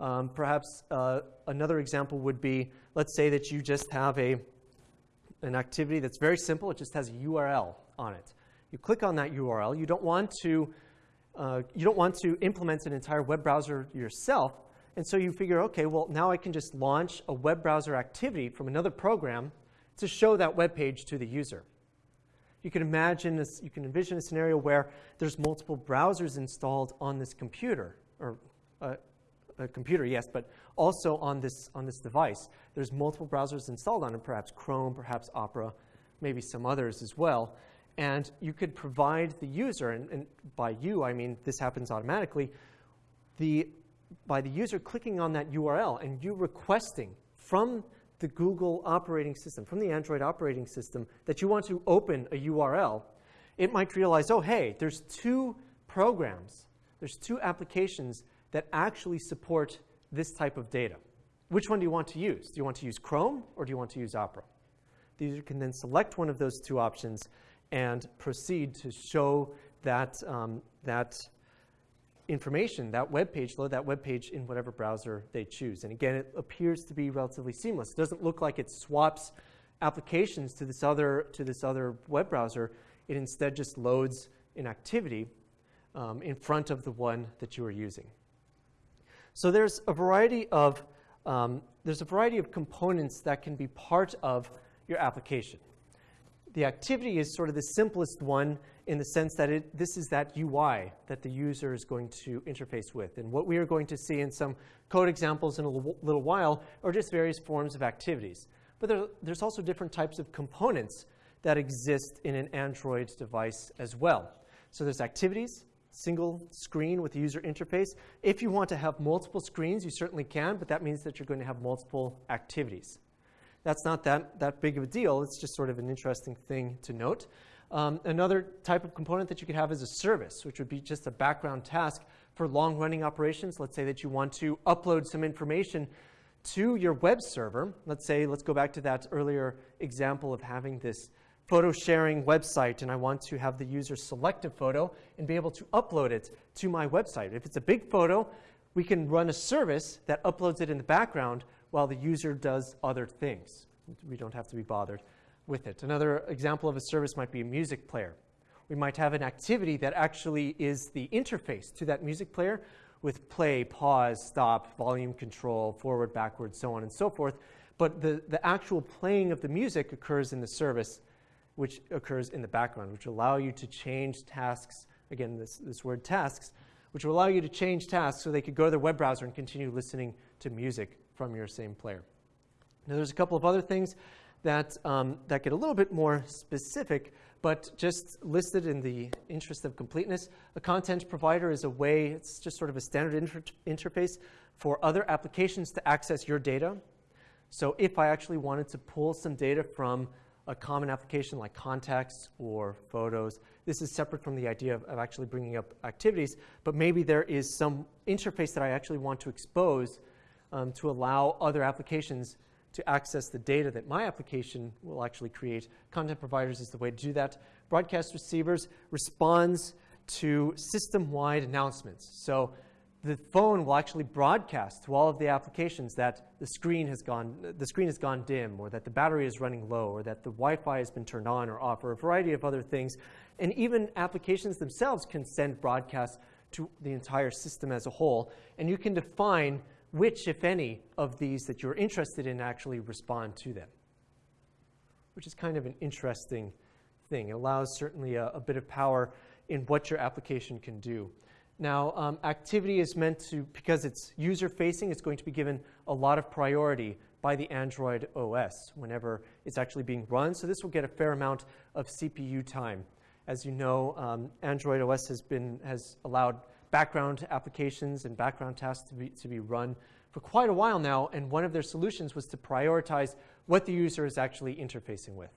Um, perhaps uh, another example would be, let's say that you just have a, an activity that's very simple. It just has a URL on it. You click on that URL. You don't want to, uh, you don't want to implement an entire web browser yourself. And so you figure, OK, well, now I can just launch a web browser activity from another program to show that web page to the user. You can imagine this, you can envision a scenario where there's multiple browsers installed on this computer, or uh, a computer, yes, but also on this, on this device. There's multiple browsers installed on it, perhaps Chrome, perhaps Opera, maybe some others as well. And you could provide the user, and, and by you, I mean this happens automatically, the, by the user clicking on that URL and you requesting from the Google operating system, from the Android operating system, that you want to open a URL, it might realize, oh, hey, there's two programs, there's two applications that actually support this type of data. Which one do you want to use? Do you want to use Chrome or do you want to use Opera? The user can then select one of those two options and proceed to show that, um, that information, that web page, load that web page in whatever browser they choose. And again, it appears to be relatively seamless. It doesn't look like it swaps applications to this other, to this other web browser. It instead just loads an activity um, in front of the one that you are using. So there's a variety of um, there's a variety of components that can be part of your application. The activity is sort of the simplest one in the sense that it, this is that UI that the user is going to interface with. And what we are going to see in some code examples in a little while are just various forms of activities. But there, there's also different types of components that exist in an Android device as well. So there's activities, single screen with the user interface. If you want to have multiple screens, you certainly can, but that means that you're going to have multiple activities. That's not that, that big of a deal. It's just sort of an interesting thing to note. Um, another type of component that you could have is a service, which would be just a background task for long running operations. Let's say that you want to upload some information to your web server. Let's say, let's go back to that earlier example of having this photo sharing website, and I want to have the user select a photo and be able to upload it to my website. If it's a big photo, we can run a service that uploads it in the background while the user does other things. We don't have to be bothered with it. Another example of a service might be a music player. We might have an activity that actually is the interface to that music player with play, pause, stop, volume control, forward, backward, so on and so forth. But the, the actual playing of the music occurs in the service, which occurs in the background, which allow you to change tasks. Again, this, this word tasks, which will allow you to change tasks so they could go to their web browser and continue listening to music from your same player. Now, there's a couple of other things that, um, that get a little bit more specific, but just listed in the interest of completeness. A content provider is a way, it's just sort of a standard inter interface for other applications to access your data. So if I actually wanted to pull some data from a common application like contacts or photos, this is separate from the idea of, of actually bringing up activities, but maybe there is some interface that I actually want to expose um, to allow other applications to access the data that my application will actually create. Content providers is the way to do that. Broadcast receivers responds to system-wide announcements. So the phone will actually broadcast to all of the applications that the screen has gone the screen has gone dim or that the battery is running low or that the Wi-Fi has been turned on or off or a variety of other things. And even applications themselves can send broadcasts to the entire system as a whole. And you can define which, if any, of these that you're interested in actually respond to them, which is kind of an interesting thing. It allows certainly a, a bit of power in what your application can do. Now, um, activity is meant to, because it's user facing, it's going to be given a lot of priority by the Android OS whenever it's actually being run. So this will get a fair amount of CPU time. As you know, um, Android OS has, been, has allowed background applications and background tasks to be, to be run for quite a while now, and one of their solutions was to prioritize what the user is actually interfacing with.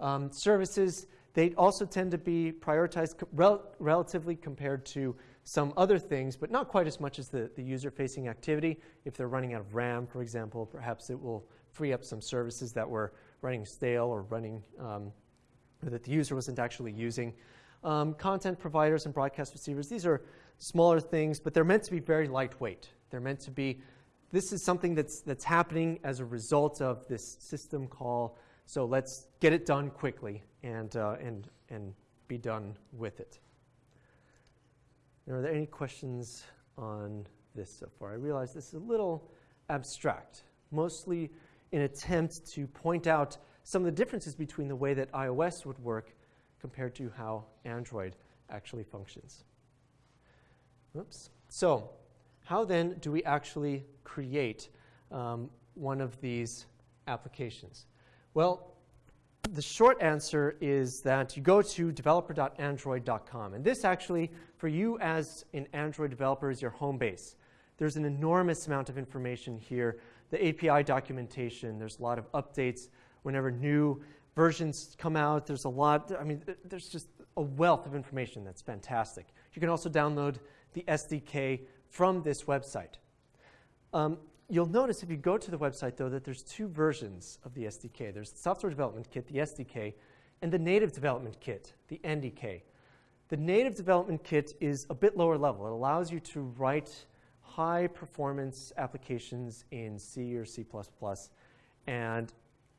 Um, services, they also tend to be prioritized rel relatively compared to some other things, but not quite as much as the, the user-facing activity. If they're running out of RAM, for example, perhaps it will free up some services that were running stale or running um, that the user wasn't actually using. Um, content providers and broadcast receivers, these are smaller things, but they're meant to be very lightweight. They're meant to be, this is something that's, that's happening as a result of this system call, so let's get it done quickly and, uh, and, and be done with it. Are there any questions on this so far? I realize this is a little abstract, mostly an attempt to point out some of the differences between the way that iOS would work compared to how Android actually functions. Oops. So, how then do we actually create um, one of these applications? Well, the short answer is that you go to developer.android.com. And this actually, for you as an Android developer, is your home base. There's an enormous amount of information here. The API documentation, there's a lot of updates whenever new versions come out. There's a lot, I mean, there's just a wealth of information that's fantastic. You can also download the SDK from this website. Um, you'll notice if you go to the website, though, that there's two versions of the SDK. There's the Software Development Kit, the SDK, and the Native Development Kit, the NDK. The Native Development Kit is a bit lower level. It allows you to write high performance applications in C or C++ and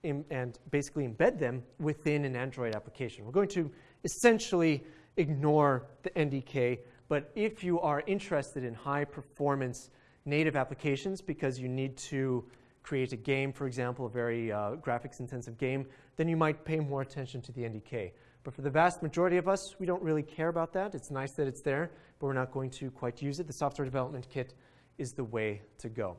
and basically embed them within an Android application. We're going to essentially ignore the NDK, but if you are interested in high performance native applications because you need to create a game, for example, a very uh, graphics intensive game, then you might pay more attention to the NDK. But for the vast majority of us, we don't really care about that. It's nice that it's there, but we're not going to quite use it. The software development kit is the way to go.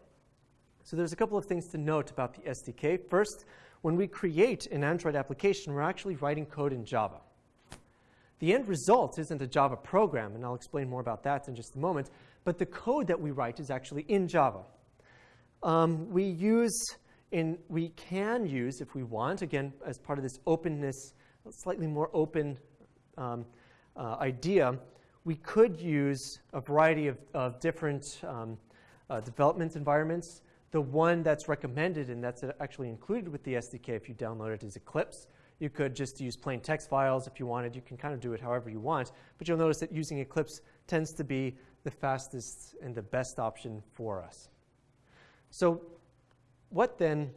So there's a couple of things to note about the SDK. First, when we create an Android application, we're actually writing code in Java. The end result isn't a Java program, and I'll explain more about that in just a moment, but the code that we write is actually in Java. Um, we use And we can use, if we want, again, as part of this openness, slightly more open um, uh, idea, we could use a variety of, of different um, uh, development environments. The one that's recommended and that's actually included with the SDK if you download it is Eclipse. You could just use plain text files if you wanted. You can kind of do it however you want. But you'll notice that using Eclipse tends to be the fastest and the best option for us. So what then,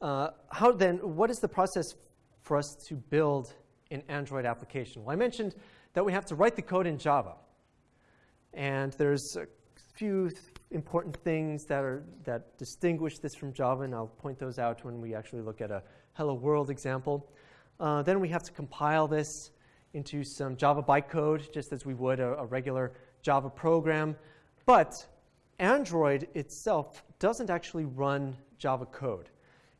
uh, how then, what is the process for us to build an Android application? Well, I mentioned that we have to write the code in Java. And there's a few important things that, are, that distinguish this from Java, and I'll point those out when we actually look at a hello world example. Uh, then we have to compile this into some Java bytecode, just as we would a, a regular Java program. But Android itself doesn't actually run Java code.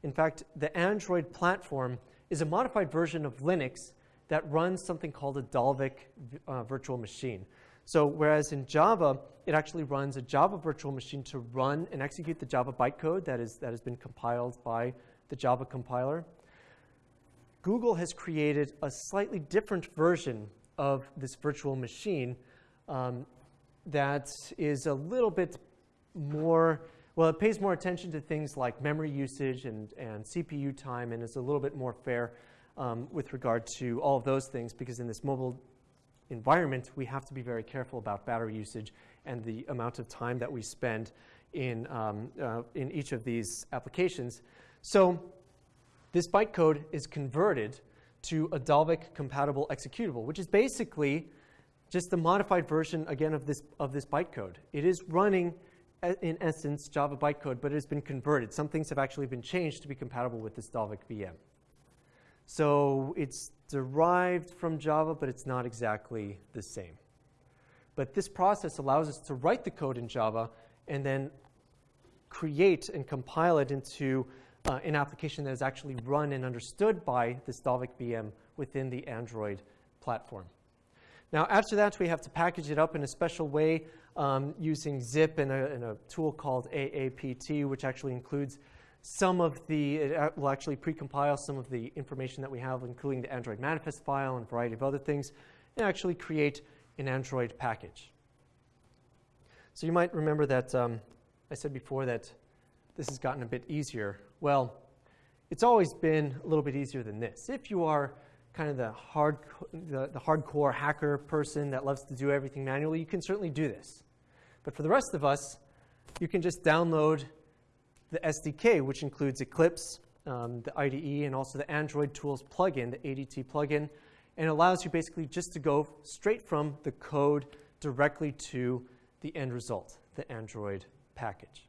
In fact, the Android platform is a modified version of Linux that runs something called a Dalvik uh, virtual machine. So whereas in Java, it actually runs a Java virtual machine to run and execute the Java bytecode that, is, that has been compiled by the Java compiler, Google has created a slightly different version of this virtual machine um, that is a little bit more, well, it pays more attention to things like memory usage and, and CPU time and is a little bit more fair um, with regard to all of those things because in this mobile environment, we have to be very careful about battery usage and the amount of time that we spend in, um, uh, in each of these applications. So this bytecode is converted to a Dalvik compatible executable, which is basically just the modified version, again, of this, of this bytecode. It is running, in essence, Java bytecode, but it has been converted. Some things have actually been changed to be compatible with this Dalvik VM. So it's derived from Java, but it's not exactly the same. But this process allows us to write the code in Java and then create and compile it into uh, an application that is actually run and understood by this Dalvik VM within the Android platform. Now, after that, we have to package it up in a special way um, using zip and a, a, tool called AAPT, which actually includes some of the, it will actually precompile some of the information that we have, including the Android manifest file and a variety of other things, and actually create an Android package. So you might remember that um, I said before that this has gotten a bit easier. Well, it's always been a little bit easier than this. If you are kind of the, hard, the, the hardcore hacker person that loves to do everything manually, you can certainly do this. But for the rest of us, you can just download the SDK, which includes Eclipse, um, the IDE, and also the Android Tools plugin, the ADT plugin, and allows you basically just to go straight from the code directly to the end result, the Android package.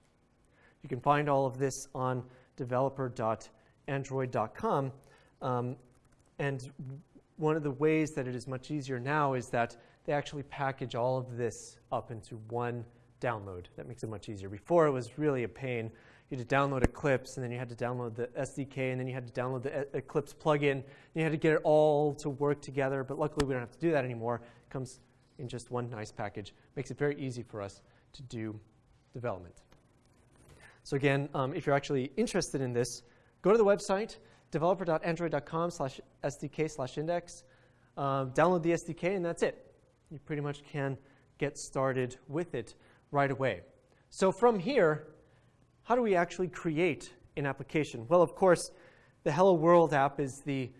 You can find all of this on developer.android.com. Um, and one of the ways that it is much easier now is that they actually package all of this up into one download. That makes it much easier. Before, it was really a pain you had to download Eclipse, and then you had to download the SDK, and then you had to download the Eclipse plugin. And you had to get it all to work together, but luckily we don't have to do that anymore. It comes in just one nice package. Makes it very easy for us to do development. So again, um, if you're actually interested in this, go to the website, developer.android.com slash SDK slash index. Um, download the SDK, and that's it. You pretty much can get started with it right away. So from here, how do we actually create an application? Well, of course, the Hello World app is the,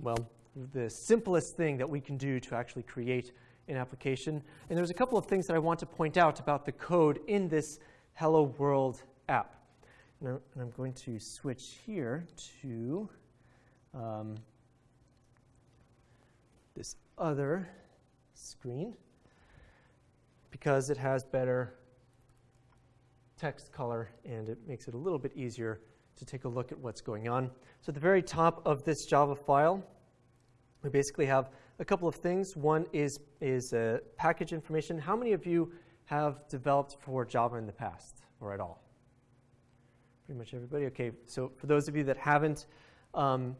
well, the simplest thing that we can do to actually create an application. And there's a couple of things that I want to point out about the code in this Hello World app. And I'm going to switch here to um, this other screen because it has better text color, and it makes it a little bit easier to take a look at what's going on. So at the very top of this Java file, we basically have a couple of things. One is, is uh, package information. How many of you have developed for Java in the past or at all? Pretty much everybody? Okay, so for those of you that haven't, um,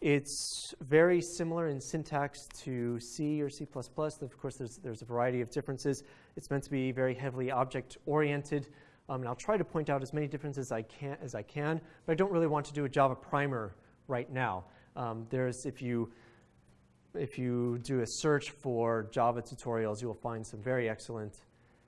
it's very similar in syntax to C or C++. Of course, there's, there's a variety of differences. It's meant to be very heavily object-oriented. Um, and I'll try to point out as many differences as I can, as I can, but I don't really want to do a Java primer right now. Um, there's, if you, if you do a search for Java tutorials, you will find some very excellent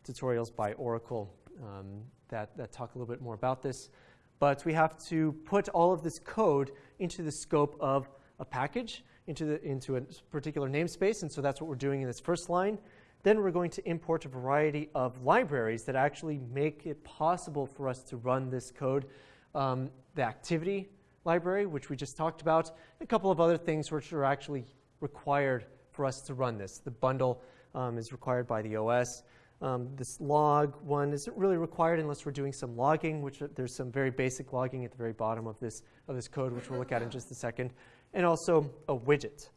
tutorials by Oracle um, that, that talk a little bit more about this. But we have to put all of this code into the scope of a package, into, the, into a particular namespace, and so that's what we're doing in this first line. Then we're going to import a variety of libraries that actually make it possible for us to run this code. Um, the activity library, which we just talked about, a couple of other things which are actually required for us to run this. The bundle um, is required by the OS. Um, this log one isn't really required unless we're doing some logging, which uh, there's some very basic logging at the very bottom of this, of this code, which we'll look at in just a second. And also a widget.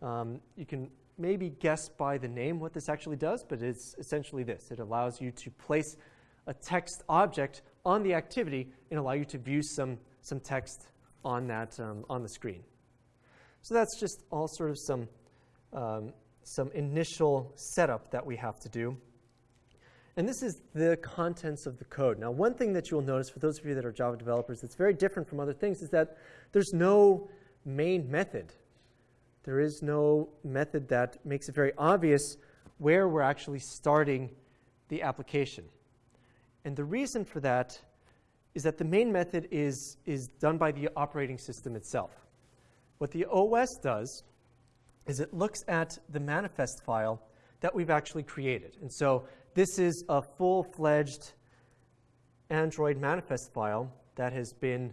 Um, you can maybe guess by the name what this actually does, but it's essentially this. It allows you to place a text object on the activity and allow you to view some, some text on, that, um, on the screen. So that's just all sort of some, um, some initial setup that we have to do. And this is the contents of the code. Now, one thing that you'll notice for those of you that are Java developers that's very different from other things is that there's no main method. There is no method that makes it very obvious where we're actually starting the application. And the reason for that is that the main method is, is done by the operating system itself. What the OS does is it looks at the manifest file that we've actually created. And so this is a full-fledged Android manifest file that has been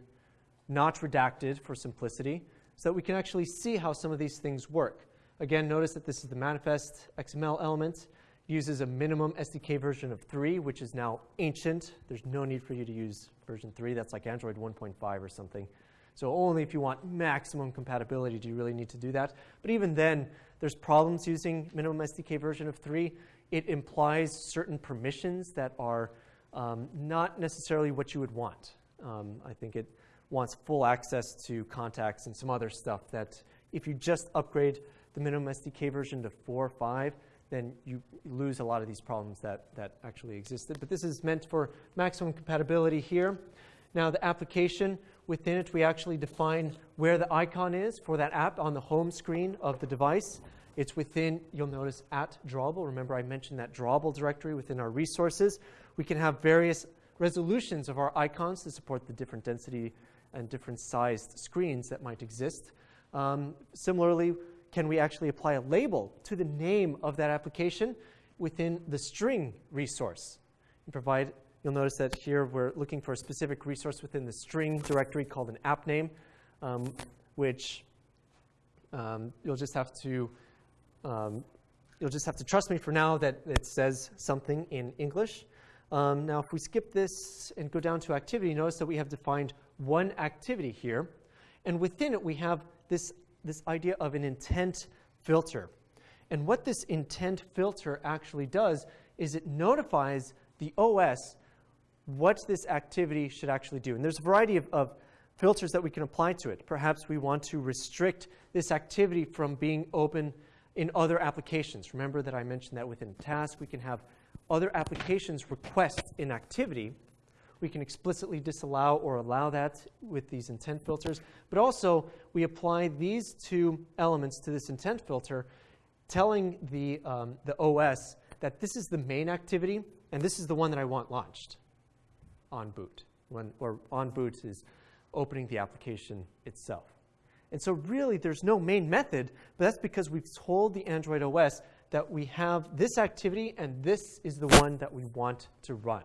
not redacted for simplicity so that we can actually see how some of these things work. Again, notice that this is the manifest XML element, uses a minimum SDK version of 3, which is now ancient. There's no need for you to use version 3. That's like Android 1.5 or something. So only if you want maximum compatibility do you really need to do that. But even then, there's problems using minimum SDK version of 3. It implies certain permissions that are um, not necessarily what you would want. Um, I think it wants full access to contacts and some other stuff that if you just upgrade the minimum SDK version to 4 or 5, then you lose a lot of these problems that, that actually existed. But this is meant for maximum compatibility here. Now the application, within it we actually define where the icon is for that app on the home screen of the device. It's within, you'll notice, at drawable. Remember I mentioned that drawable directory within our resources. We can have various resolutions of our icons to support the different density and different sized screens that might exist. Um, similarly, can we actually apply a label to the name of that application within the string resource and provide You'll notice that here we're looking for a specific resource within the string directory called an app name, um, which um, you'll just have to um, you'll just have to trust me for now that it says something in English. Um, now, if we skip this and go down to activity, notice that we have defined one activity here, and within it we have this this idea of an intent filter. And what this intent filter actually does is it notifies the OS what this activity should actually do. And there's a variety of, of filters that we can apply to it. Perhaps we want to restrict this activity from being open in other applications. Remember that I mentioned that within task, we can have other applications request in activity. We can explicitly disallow or allow that with these intent filters. But also, we apply these two elements to this intent filter, telling the, um, the OS that this is the main activity and this is the one that I want launched on boot, when, or on boot is opening the application itself. And so really there's no main method, but that's because we've told the Android OS that we have this activity and this is the one that we want to run.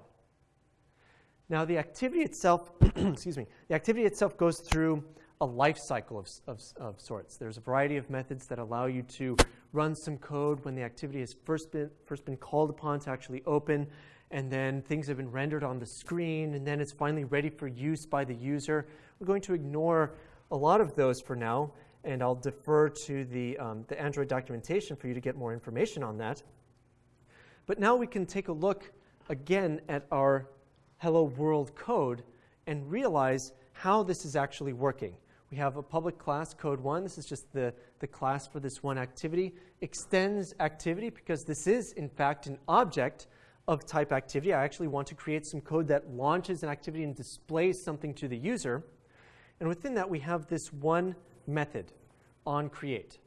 Now the activity itself, excuse me, the activity itself goes through a life cycle of, of, of, sorts. There's a variety of methods that allow you to run some code when the activity has first been, first been called upon to actually open and then things have been rendered on the screen, and then it's finally ready for use by the user. We're going to ignore a lot of those for now, and I'll defer to the, um, the Android documentation for you to get more information on that. But now we can take a look again at our Hello World code and realize how this is actually working. We have a public class, code one. This is just the, the class for this one activity. Extends activity because this is, in fact, an object of type activity. I actually want to create some code that launches an activity and displays something to the user. And within that, we have this one method on create.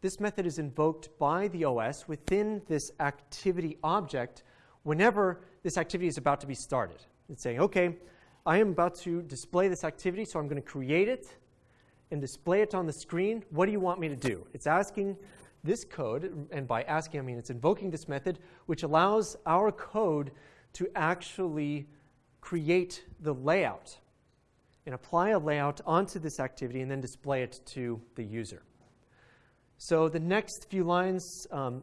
This method is invoked by the OS within this activity object whenever this activity is about to be started. It's saying, okay, I am about to display this activity, so I'm going to create it and display it on the screen. What do you want me to do? It's asking this code, and by asking, I mean it's invoking this method, which allows our code to actually create the layout and apply a layout onto this activity and then display it to the user. So the next few lines, um,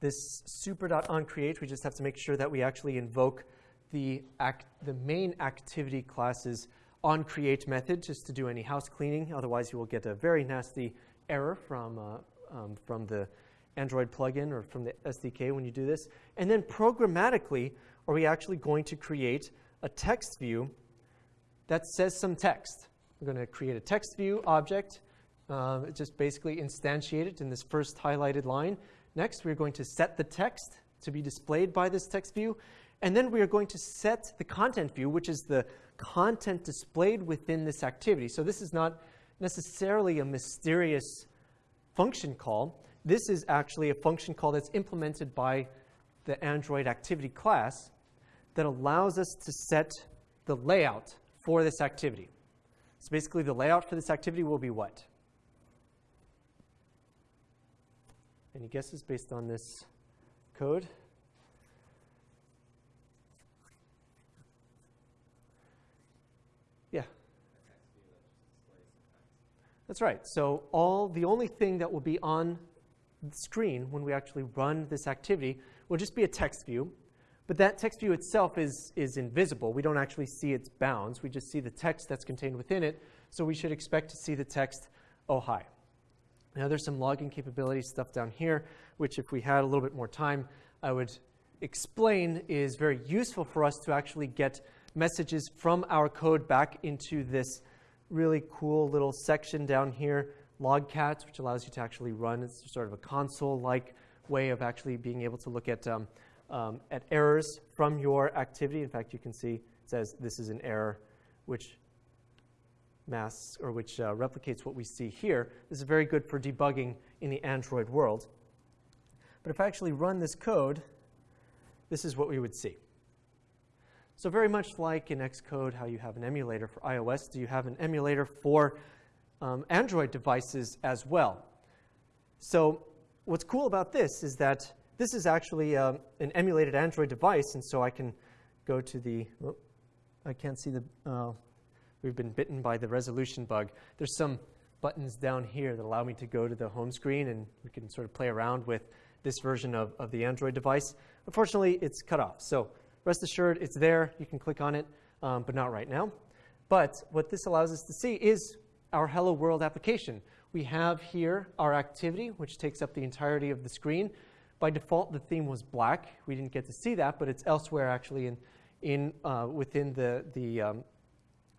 this super.onCreate, we just have to make sure that we actually invoke the, act, the main activity class's onCreate method just to do any house cleaning. Otherwise, you will get a very nasty error from, uh, um, from the Android plugin or from the SDK when you do this. And then programmatically, are we actually going to create a text view that says some text? We're going to create a text view object, uh, just basically instantiate it in this first highlighted line. Next, we're going to set the text to be displayed by this text view. And then we are going to set the content view, which is the content displayed within this activity. So this is not necessarily a mysterious function call. This is actually a function call that's implemented by the Android activity class that allows us to set the layout for this activity. So basically, the layout for this activity will be what? Any guesses based on this code? Yeah. That's right. So all the only thing that will be on the screen when we actually run this activity will just be a text view. But that text view itself is, is invisible. We don't actually see its bounds. We just see the text that's contained within it. So we should expect to see the text, oh, hi. Now there's some logging capability stuff down here, which if we had a little bit more time, I would explain is very useful for us to actually get messages from our code back into this really cool little section down here, logcats, which allows you to actually run. It's sort of a console-like way of actually being able to look at, um, um, at errors from your activity. In fact, you can see it says this is an error, which masks or which uh, replicates what we see here. This is very good for debugging in the Android world. But if I actually run this code, this is what we would see. So very much like in Xcode, how you have an emulator for iOS, do you have an emulator for um, Android devices as well? So what's cool about this is that this is actually um, an emulated Android device, and so I can go to the, oh, I can't see the, uh, we've been bitten by the resolution bug. There's some buttons down here that allow me to go to the home screen, and we can sort of play around with this version of, of the Android device. Unfortunately, it's cut off. So Rest assured, it's there. You can click on it, um, but not right now. But what this allows us to see is our Hello World application. We have here our activity, which takes up the entirety of the screen. By default, the theme was black. We didn't get to see that, but it's elsewhere actually in, in, uh, within the, the, um,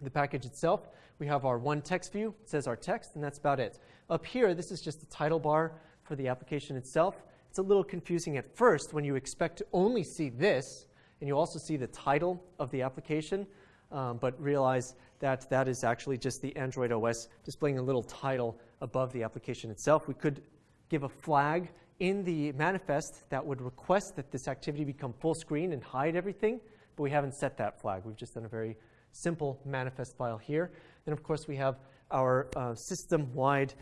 the package itself. We have our one text view. It says our text, and that's about it. Up here, this is just the title bar for the application itself. It's a little confusing at first when you expect to only see this and you also see the title of the application, um, but realize that that is actually just the Android OS displaying a little title above the application itself. We could give a flag in the manifest that would request that this activity become full screen and hide everything, but we haven't set that flag. We've just done a very simple manifest file here. Then, of course, we have our uh, system-wide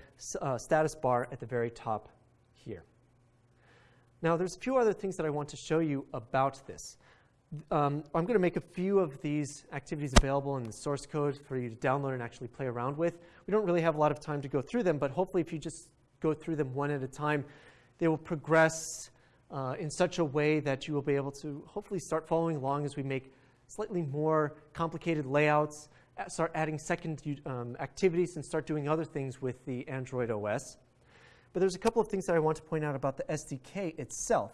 uh, status bar at the very top here. Now, there's a few other things that I want to show you about this. Um, I'm going to make a few of these activities available in the source code for you to download and actually play around with. We don't really have a lot of time to go through them, but hopefully if you just go through them one at a time, they will progress uh, in such a way that you will be able to hopefully start following along as we make slightly more complicated layouts, start adding second um, activities, and start doing other things with the Android OS. But there's a couple of things that I want to point out about the SDK itself.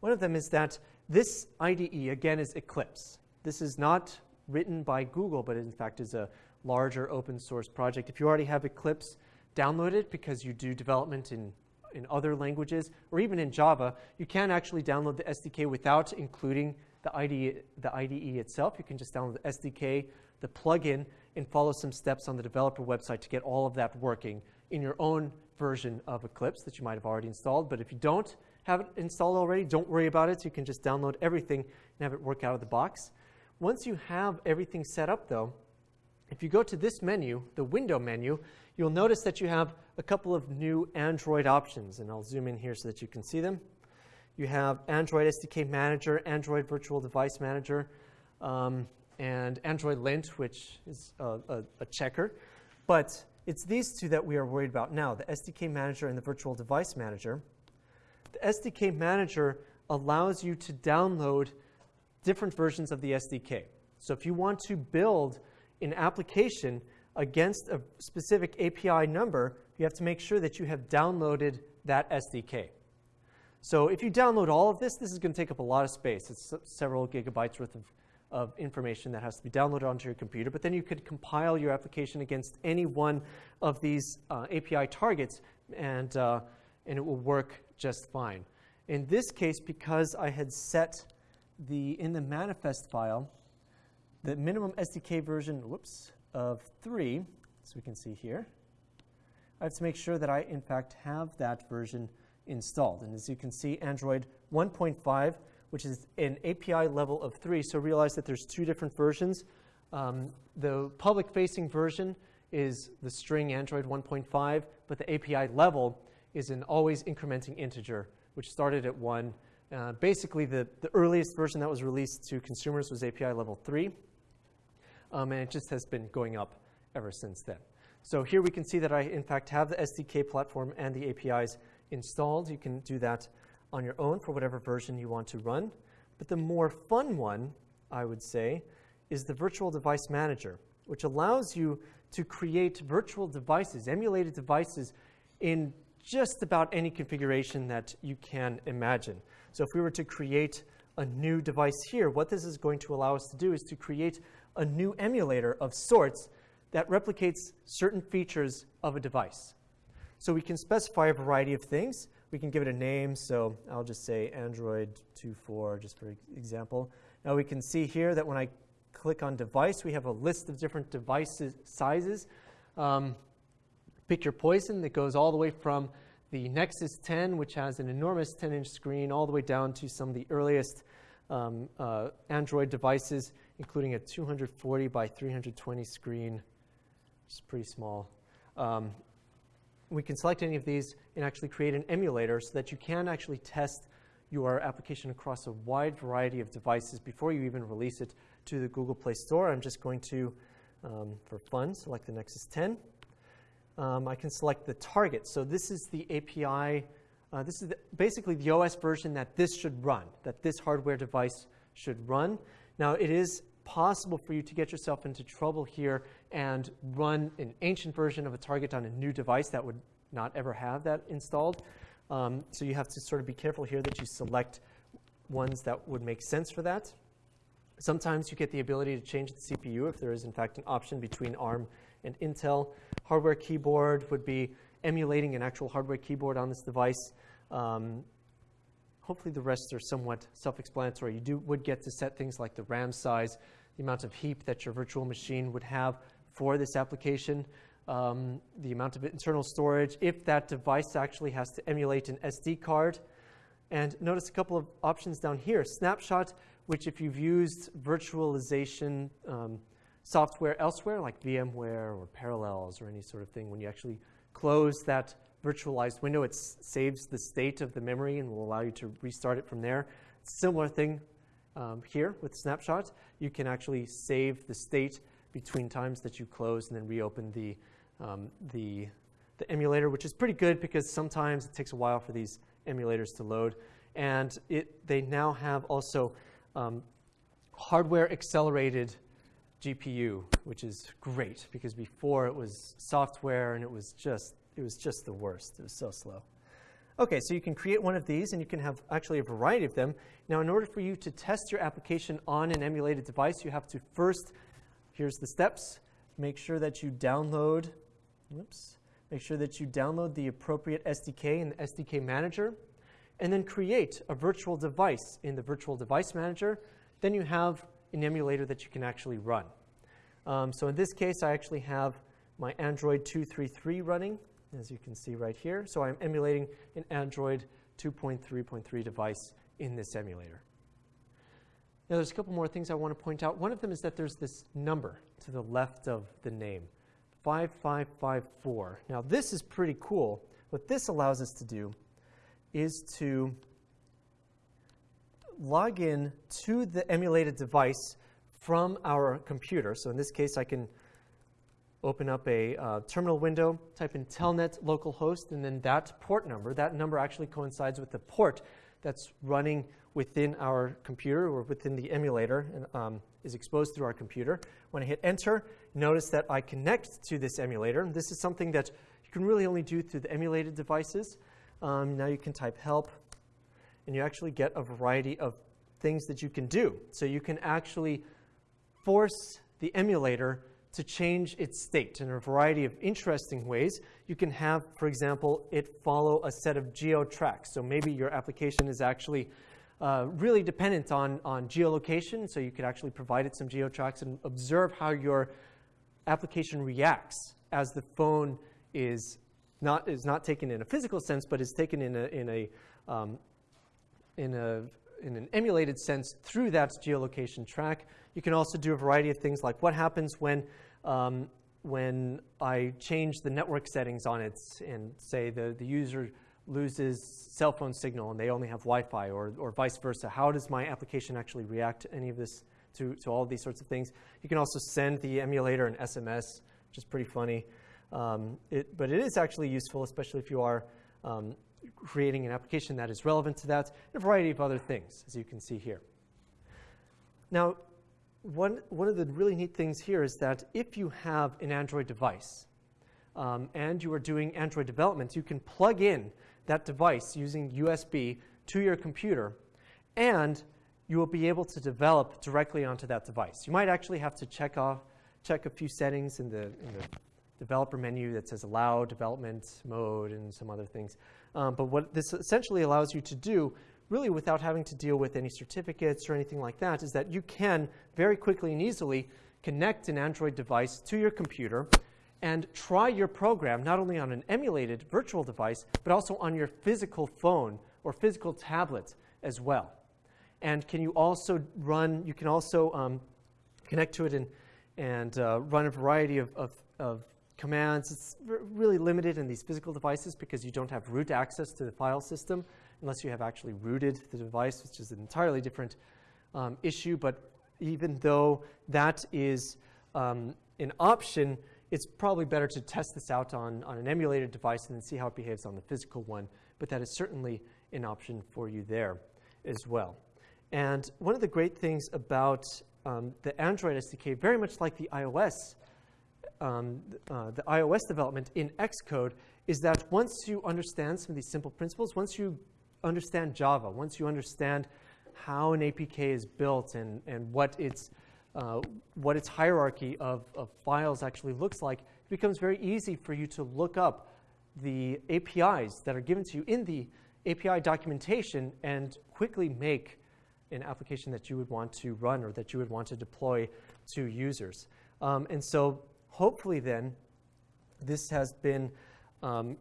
One of them is that this IDE, again, is Eclipse. This is not written by Google, but in fact is a larger open source project. If you already have Eclipse, download it because you do development in, in other languages, or even in Java, you can actually download the SDK without including the IDE, the IDE itself. You can just download the SDK, the plugin, and follow some steps on the developer website to get all of that working in your own version of Eclipse that you might have already installed. But if you don't have it installed already, don't worry about it. You can just download everything and have it work out of the box. Once you have everything set up, though, if you go to this menu, the window menu, you'll notice that you have a couple of new Android options, and I'll zoom in here so that you can see them. You have Android SDK Manager, Android Virtual Device Manager, um, and Android Lint, which is a, a, a checker. But it's these two that we are worried about now, the SDK Manager and the Virtual Device Manager. The SDK Manager allows you to download different versions of the SDK. So if you want to build an application against a specific API number, you have to make sure that you have downloaded that SDK. So if you download all of this, this is going to take up a lot of space. It's several gigabytes worth of, of information that has to be downloaded onto your computer. But then you could compile your application against any one of these uh, API targets, and, uh, and it will work just fine. In this case, because I had set the in the manifest file the minimum SDK version, whoops, of 3, as we can see here, I have to make sure that I, in fact, have that version installed. And as you can see, Android 1.5, which is an API level of 3, so realize that there's two different versions. Um, the public-facing version is the string Android 1.5, but the API level is an always incrementing integer, which started at 1. Uh, basically, the, the earliest version that was released to consumers was API level 3, um, and it just has been going up ever since then. So here we can see that I, in fact, have the SDK platform and the APIs installed. You can do that on your own for whatever version you want to run. But the more fun one, I would say, is the Virtual Device Manager, which allows you to create virtual devices, emulated devices, in just about any configuration that you can imagine. So if we were to create a new device here, what this is going to allow us to do is to create a new emulator of sorts that replicates certain features of a device. So we can specify a variety of things. We can give it a name, so I'll just say Android 2.4, just for example. Now we can see here that when I click on device, we have a list of different device sizes. Um, pick your poison that goes all the way from the Nexus 10, which has an enormous 10-inch screen, all the way down to some of the earliest um, uh, Android devices, including a 240 by 320 screen, is pretty small. Um, we can select any of these and actually create an emulator so that you can actually test your application across a wide variety of devices before you even release it to the Google Play Store. I'm just going to, um, for fun, select the Nexus 10. Um, I can select the target. So this is the API. Uh, this is the, basically the OS version that this should run, that this hardware device should run. Now, it is possible for you to get yourself into trouble here and run an ancient version of a target on a new device that would not ever have that installed. Um, so you have to sort of be careful here that you select ones that would make sense for that. Sometimes you get the ability to change the CPU if there is, in fact, an option between ARM and Intel. Hardware keyboard would be emulating an actual hardware keyboard on this device. Um, hopefully the rest are somewhat self-explanatory. You do, would get to set things like the RAM size, the amount of heap that your virtual machine would have for this application, um, the amount of internal storage, if that device actually has to emulate an SD card. And notice a couple of options down here. Snapshot, which if you've used virtualization um, software elsewhere, like VMware or Parallels or any sort of thing, when you actually close that virtualized window. It saves the state of the memory and will allow you to restart it from there. Similar thing um, here with Snapshot. You can actually save the state between times that you close and then reopen the, um, the, the emulator, which is pretty good because sometimes it takes a while for these emulators to load. And it, they now have also um, hardware accelerated GPU, which is great because before it was software and it was just it was just the worst. It was so slow. Okay, so you can create one of these and you can have actually a variety of them. Now, in order for you to test your application on an emulated device, you have to first, here's the steps, make sure that you download, whoops, make sure that you download the appropriate SDK in the SDK Manager, and then create a virtual device in the Virtual Device Manager. Then you have an emulator that you can actually run. Um, so in this case, I actually have my Android 233 running, as you can see right here. So I'm emulating an Android 2.3.3 device in this emulator. Now, there's a couple more things I want to point out. One of them is that there's this number to the left of the name, 5554. Now, this is pretty cool. What this allows us to do is to log in to the emulated device from our computer. So in this case, I can open up a uh, terminal window, type in telnet localhost, and then that port number, that number actually coincides with the port that's running within our computer or within the emulator and um, is exposed through our computer. When I hit enter, notice that I connect to this emulator. This is something that you can really only do through the emulated devices. Um, now you can type help, and you actually get a variety of things that you can do. So you can actually force the emulator to change its state in a variety of interesting ways. You can have, for example, it follow a set of geo tracks. So maybe your application is actually uh, really dependent on, on geolocation, so you could actually provide it some geo tracks and observe how your application reacts as the phone is not, is not taken in a physical sense, but is taken in a, in a, um, in a in an emulated sense through that geolocation track. You can also do a variety of things like what happens when um, when I change the network settings on it and say the, the user loses cell phone signal and they only have Wi-Fi or, or vice versa, how does my application actually react to any of this, to, to all of these sorts of things? You can also send the emulator an SMS, which is pretty funny. Um, it, but it is actually useful, especially if you are um, creating an application that is relevant to that, and a variety of other things, as you can see here. Now, one, one of the really neat things here is that if you have an Android device um, and you are doing Android development, you can plug in that device using USB to your computer and you will be able to develop directly onto that device. You might actually have to check off, check a few settings in the, in the developer menu that says allow development mode and some other things. Um, but what this essentially allows you to do really without having to deal with any certificates or anything like that, is that you can very quickly and easily connect an Android device to your computer and try your program not only on an emulated virtual device, but also on your physical phone or physical tablet as well. And can you also run, you can also um, connect to it and, and uh, run a variety of, of, of commands. It's really limited in these physical devices because you don't have root access to the file system unless you have actually rooted the device, which is an entirely different um, issue. But even though that is um, an option, it's probably better to test this out on, on an emulated device and then see how it behaves on the physical one. But that is certainly an option for you there as well. And one of the great things about um, the Android SDK, very much like the iOS, um, uh, the iOS development in Xcode, is that once you understand some of these simple principles, once you understand Java, once you understand how an APK is built and, and what, its, uh, what its hierarchy of, of files actually looks like, it becomes very easy for you to look up the APIs that are given to you in the API documentation and quickly make an application that you would want to run or that you would want to deploy to users. Um, and so hopefully then, this has been um,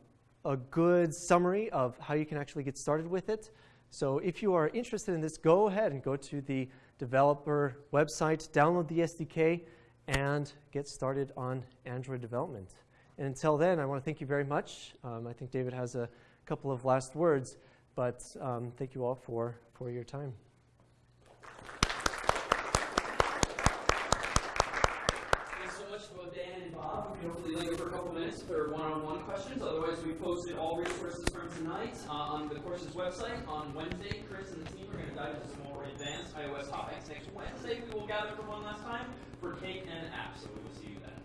a good summary of how you can actually get started with it. So if you are interested in this, go ahead and go to the developer website, download the SDK, and get started on Android development. And until then, I want to thank you very much. Um, I think David has a couple of last words, but um, thank you all for, for your time. hopefully linger for a couple minutes for one-on-one questions. Otherwise, we posted all resources from tonight uh, on the course's website. On Wednesday, Chris and the team are going to dive into some more advanced iOS topics. Next Wednesday, we will gather for one last time for cake and apps. So we will see you then.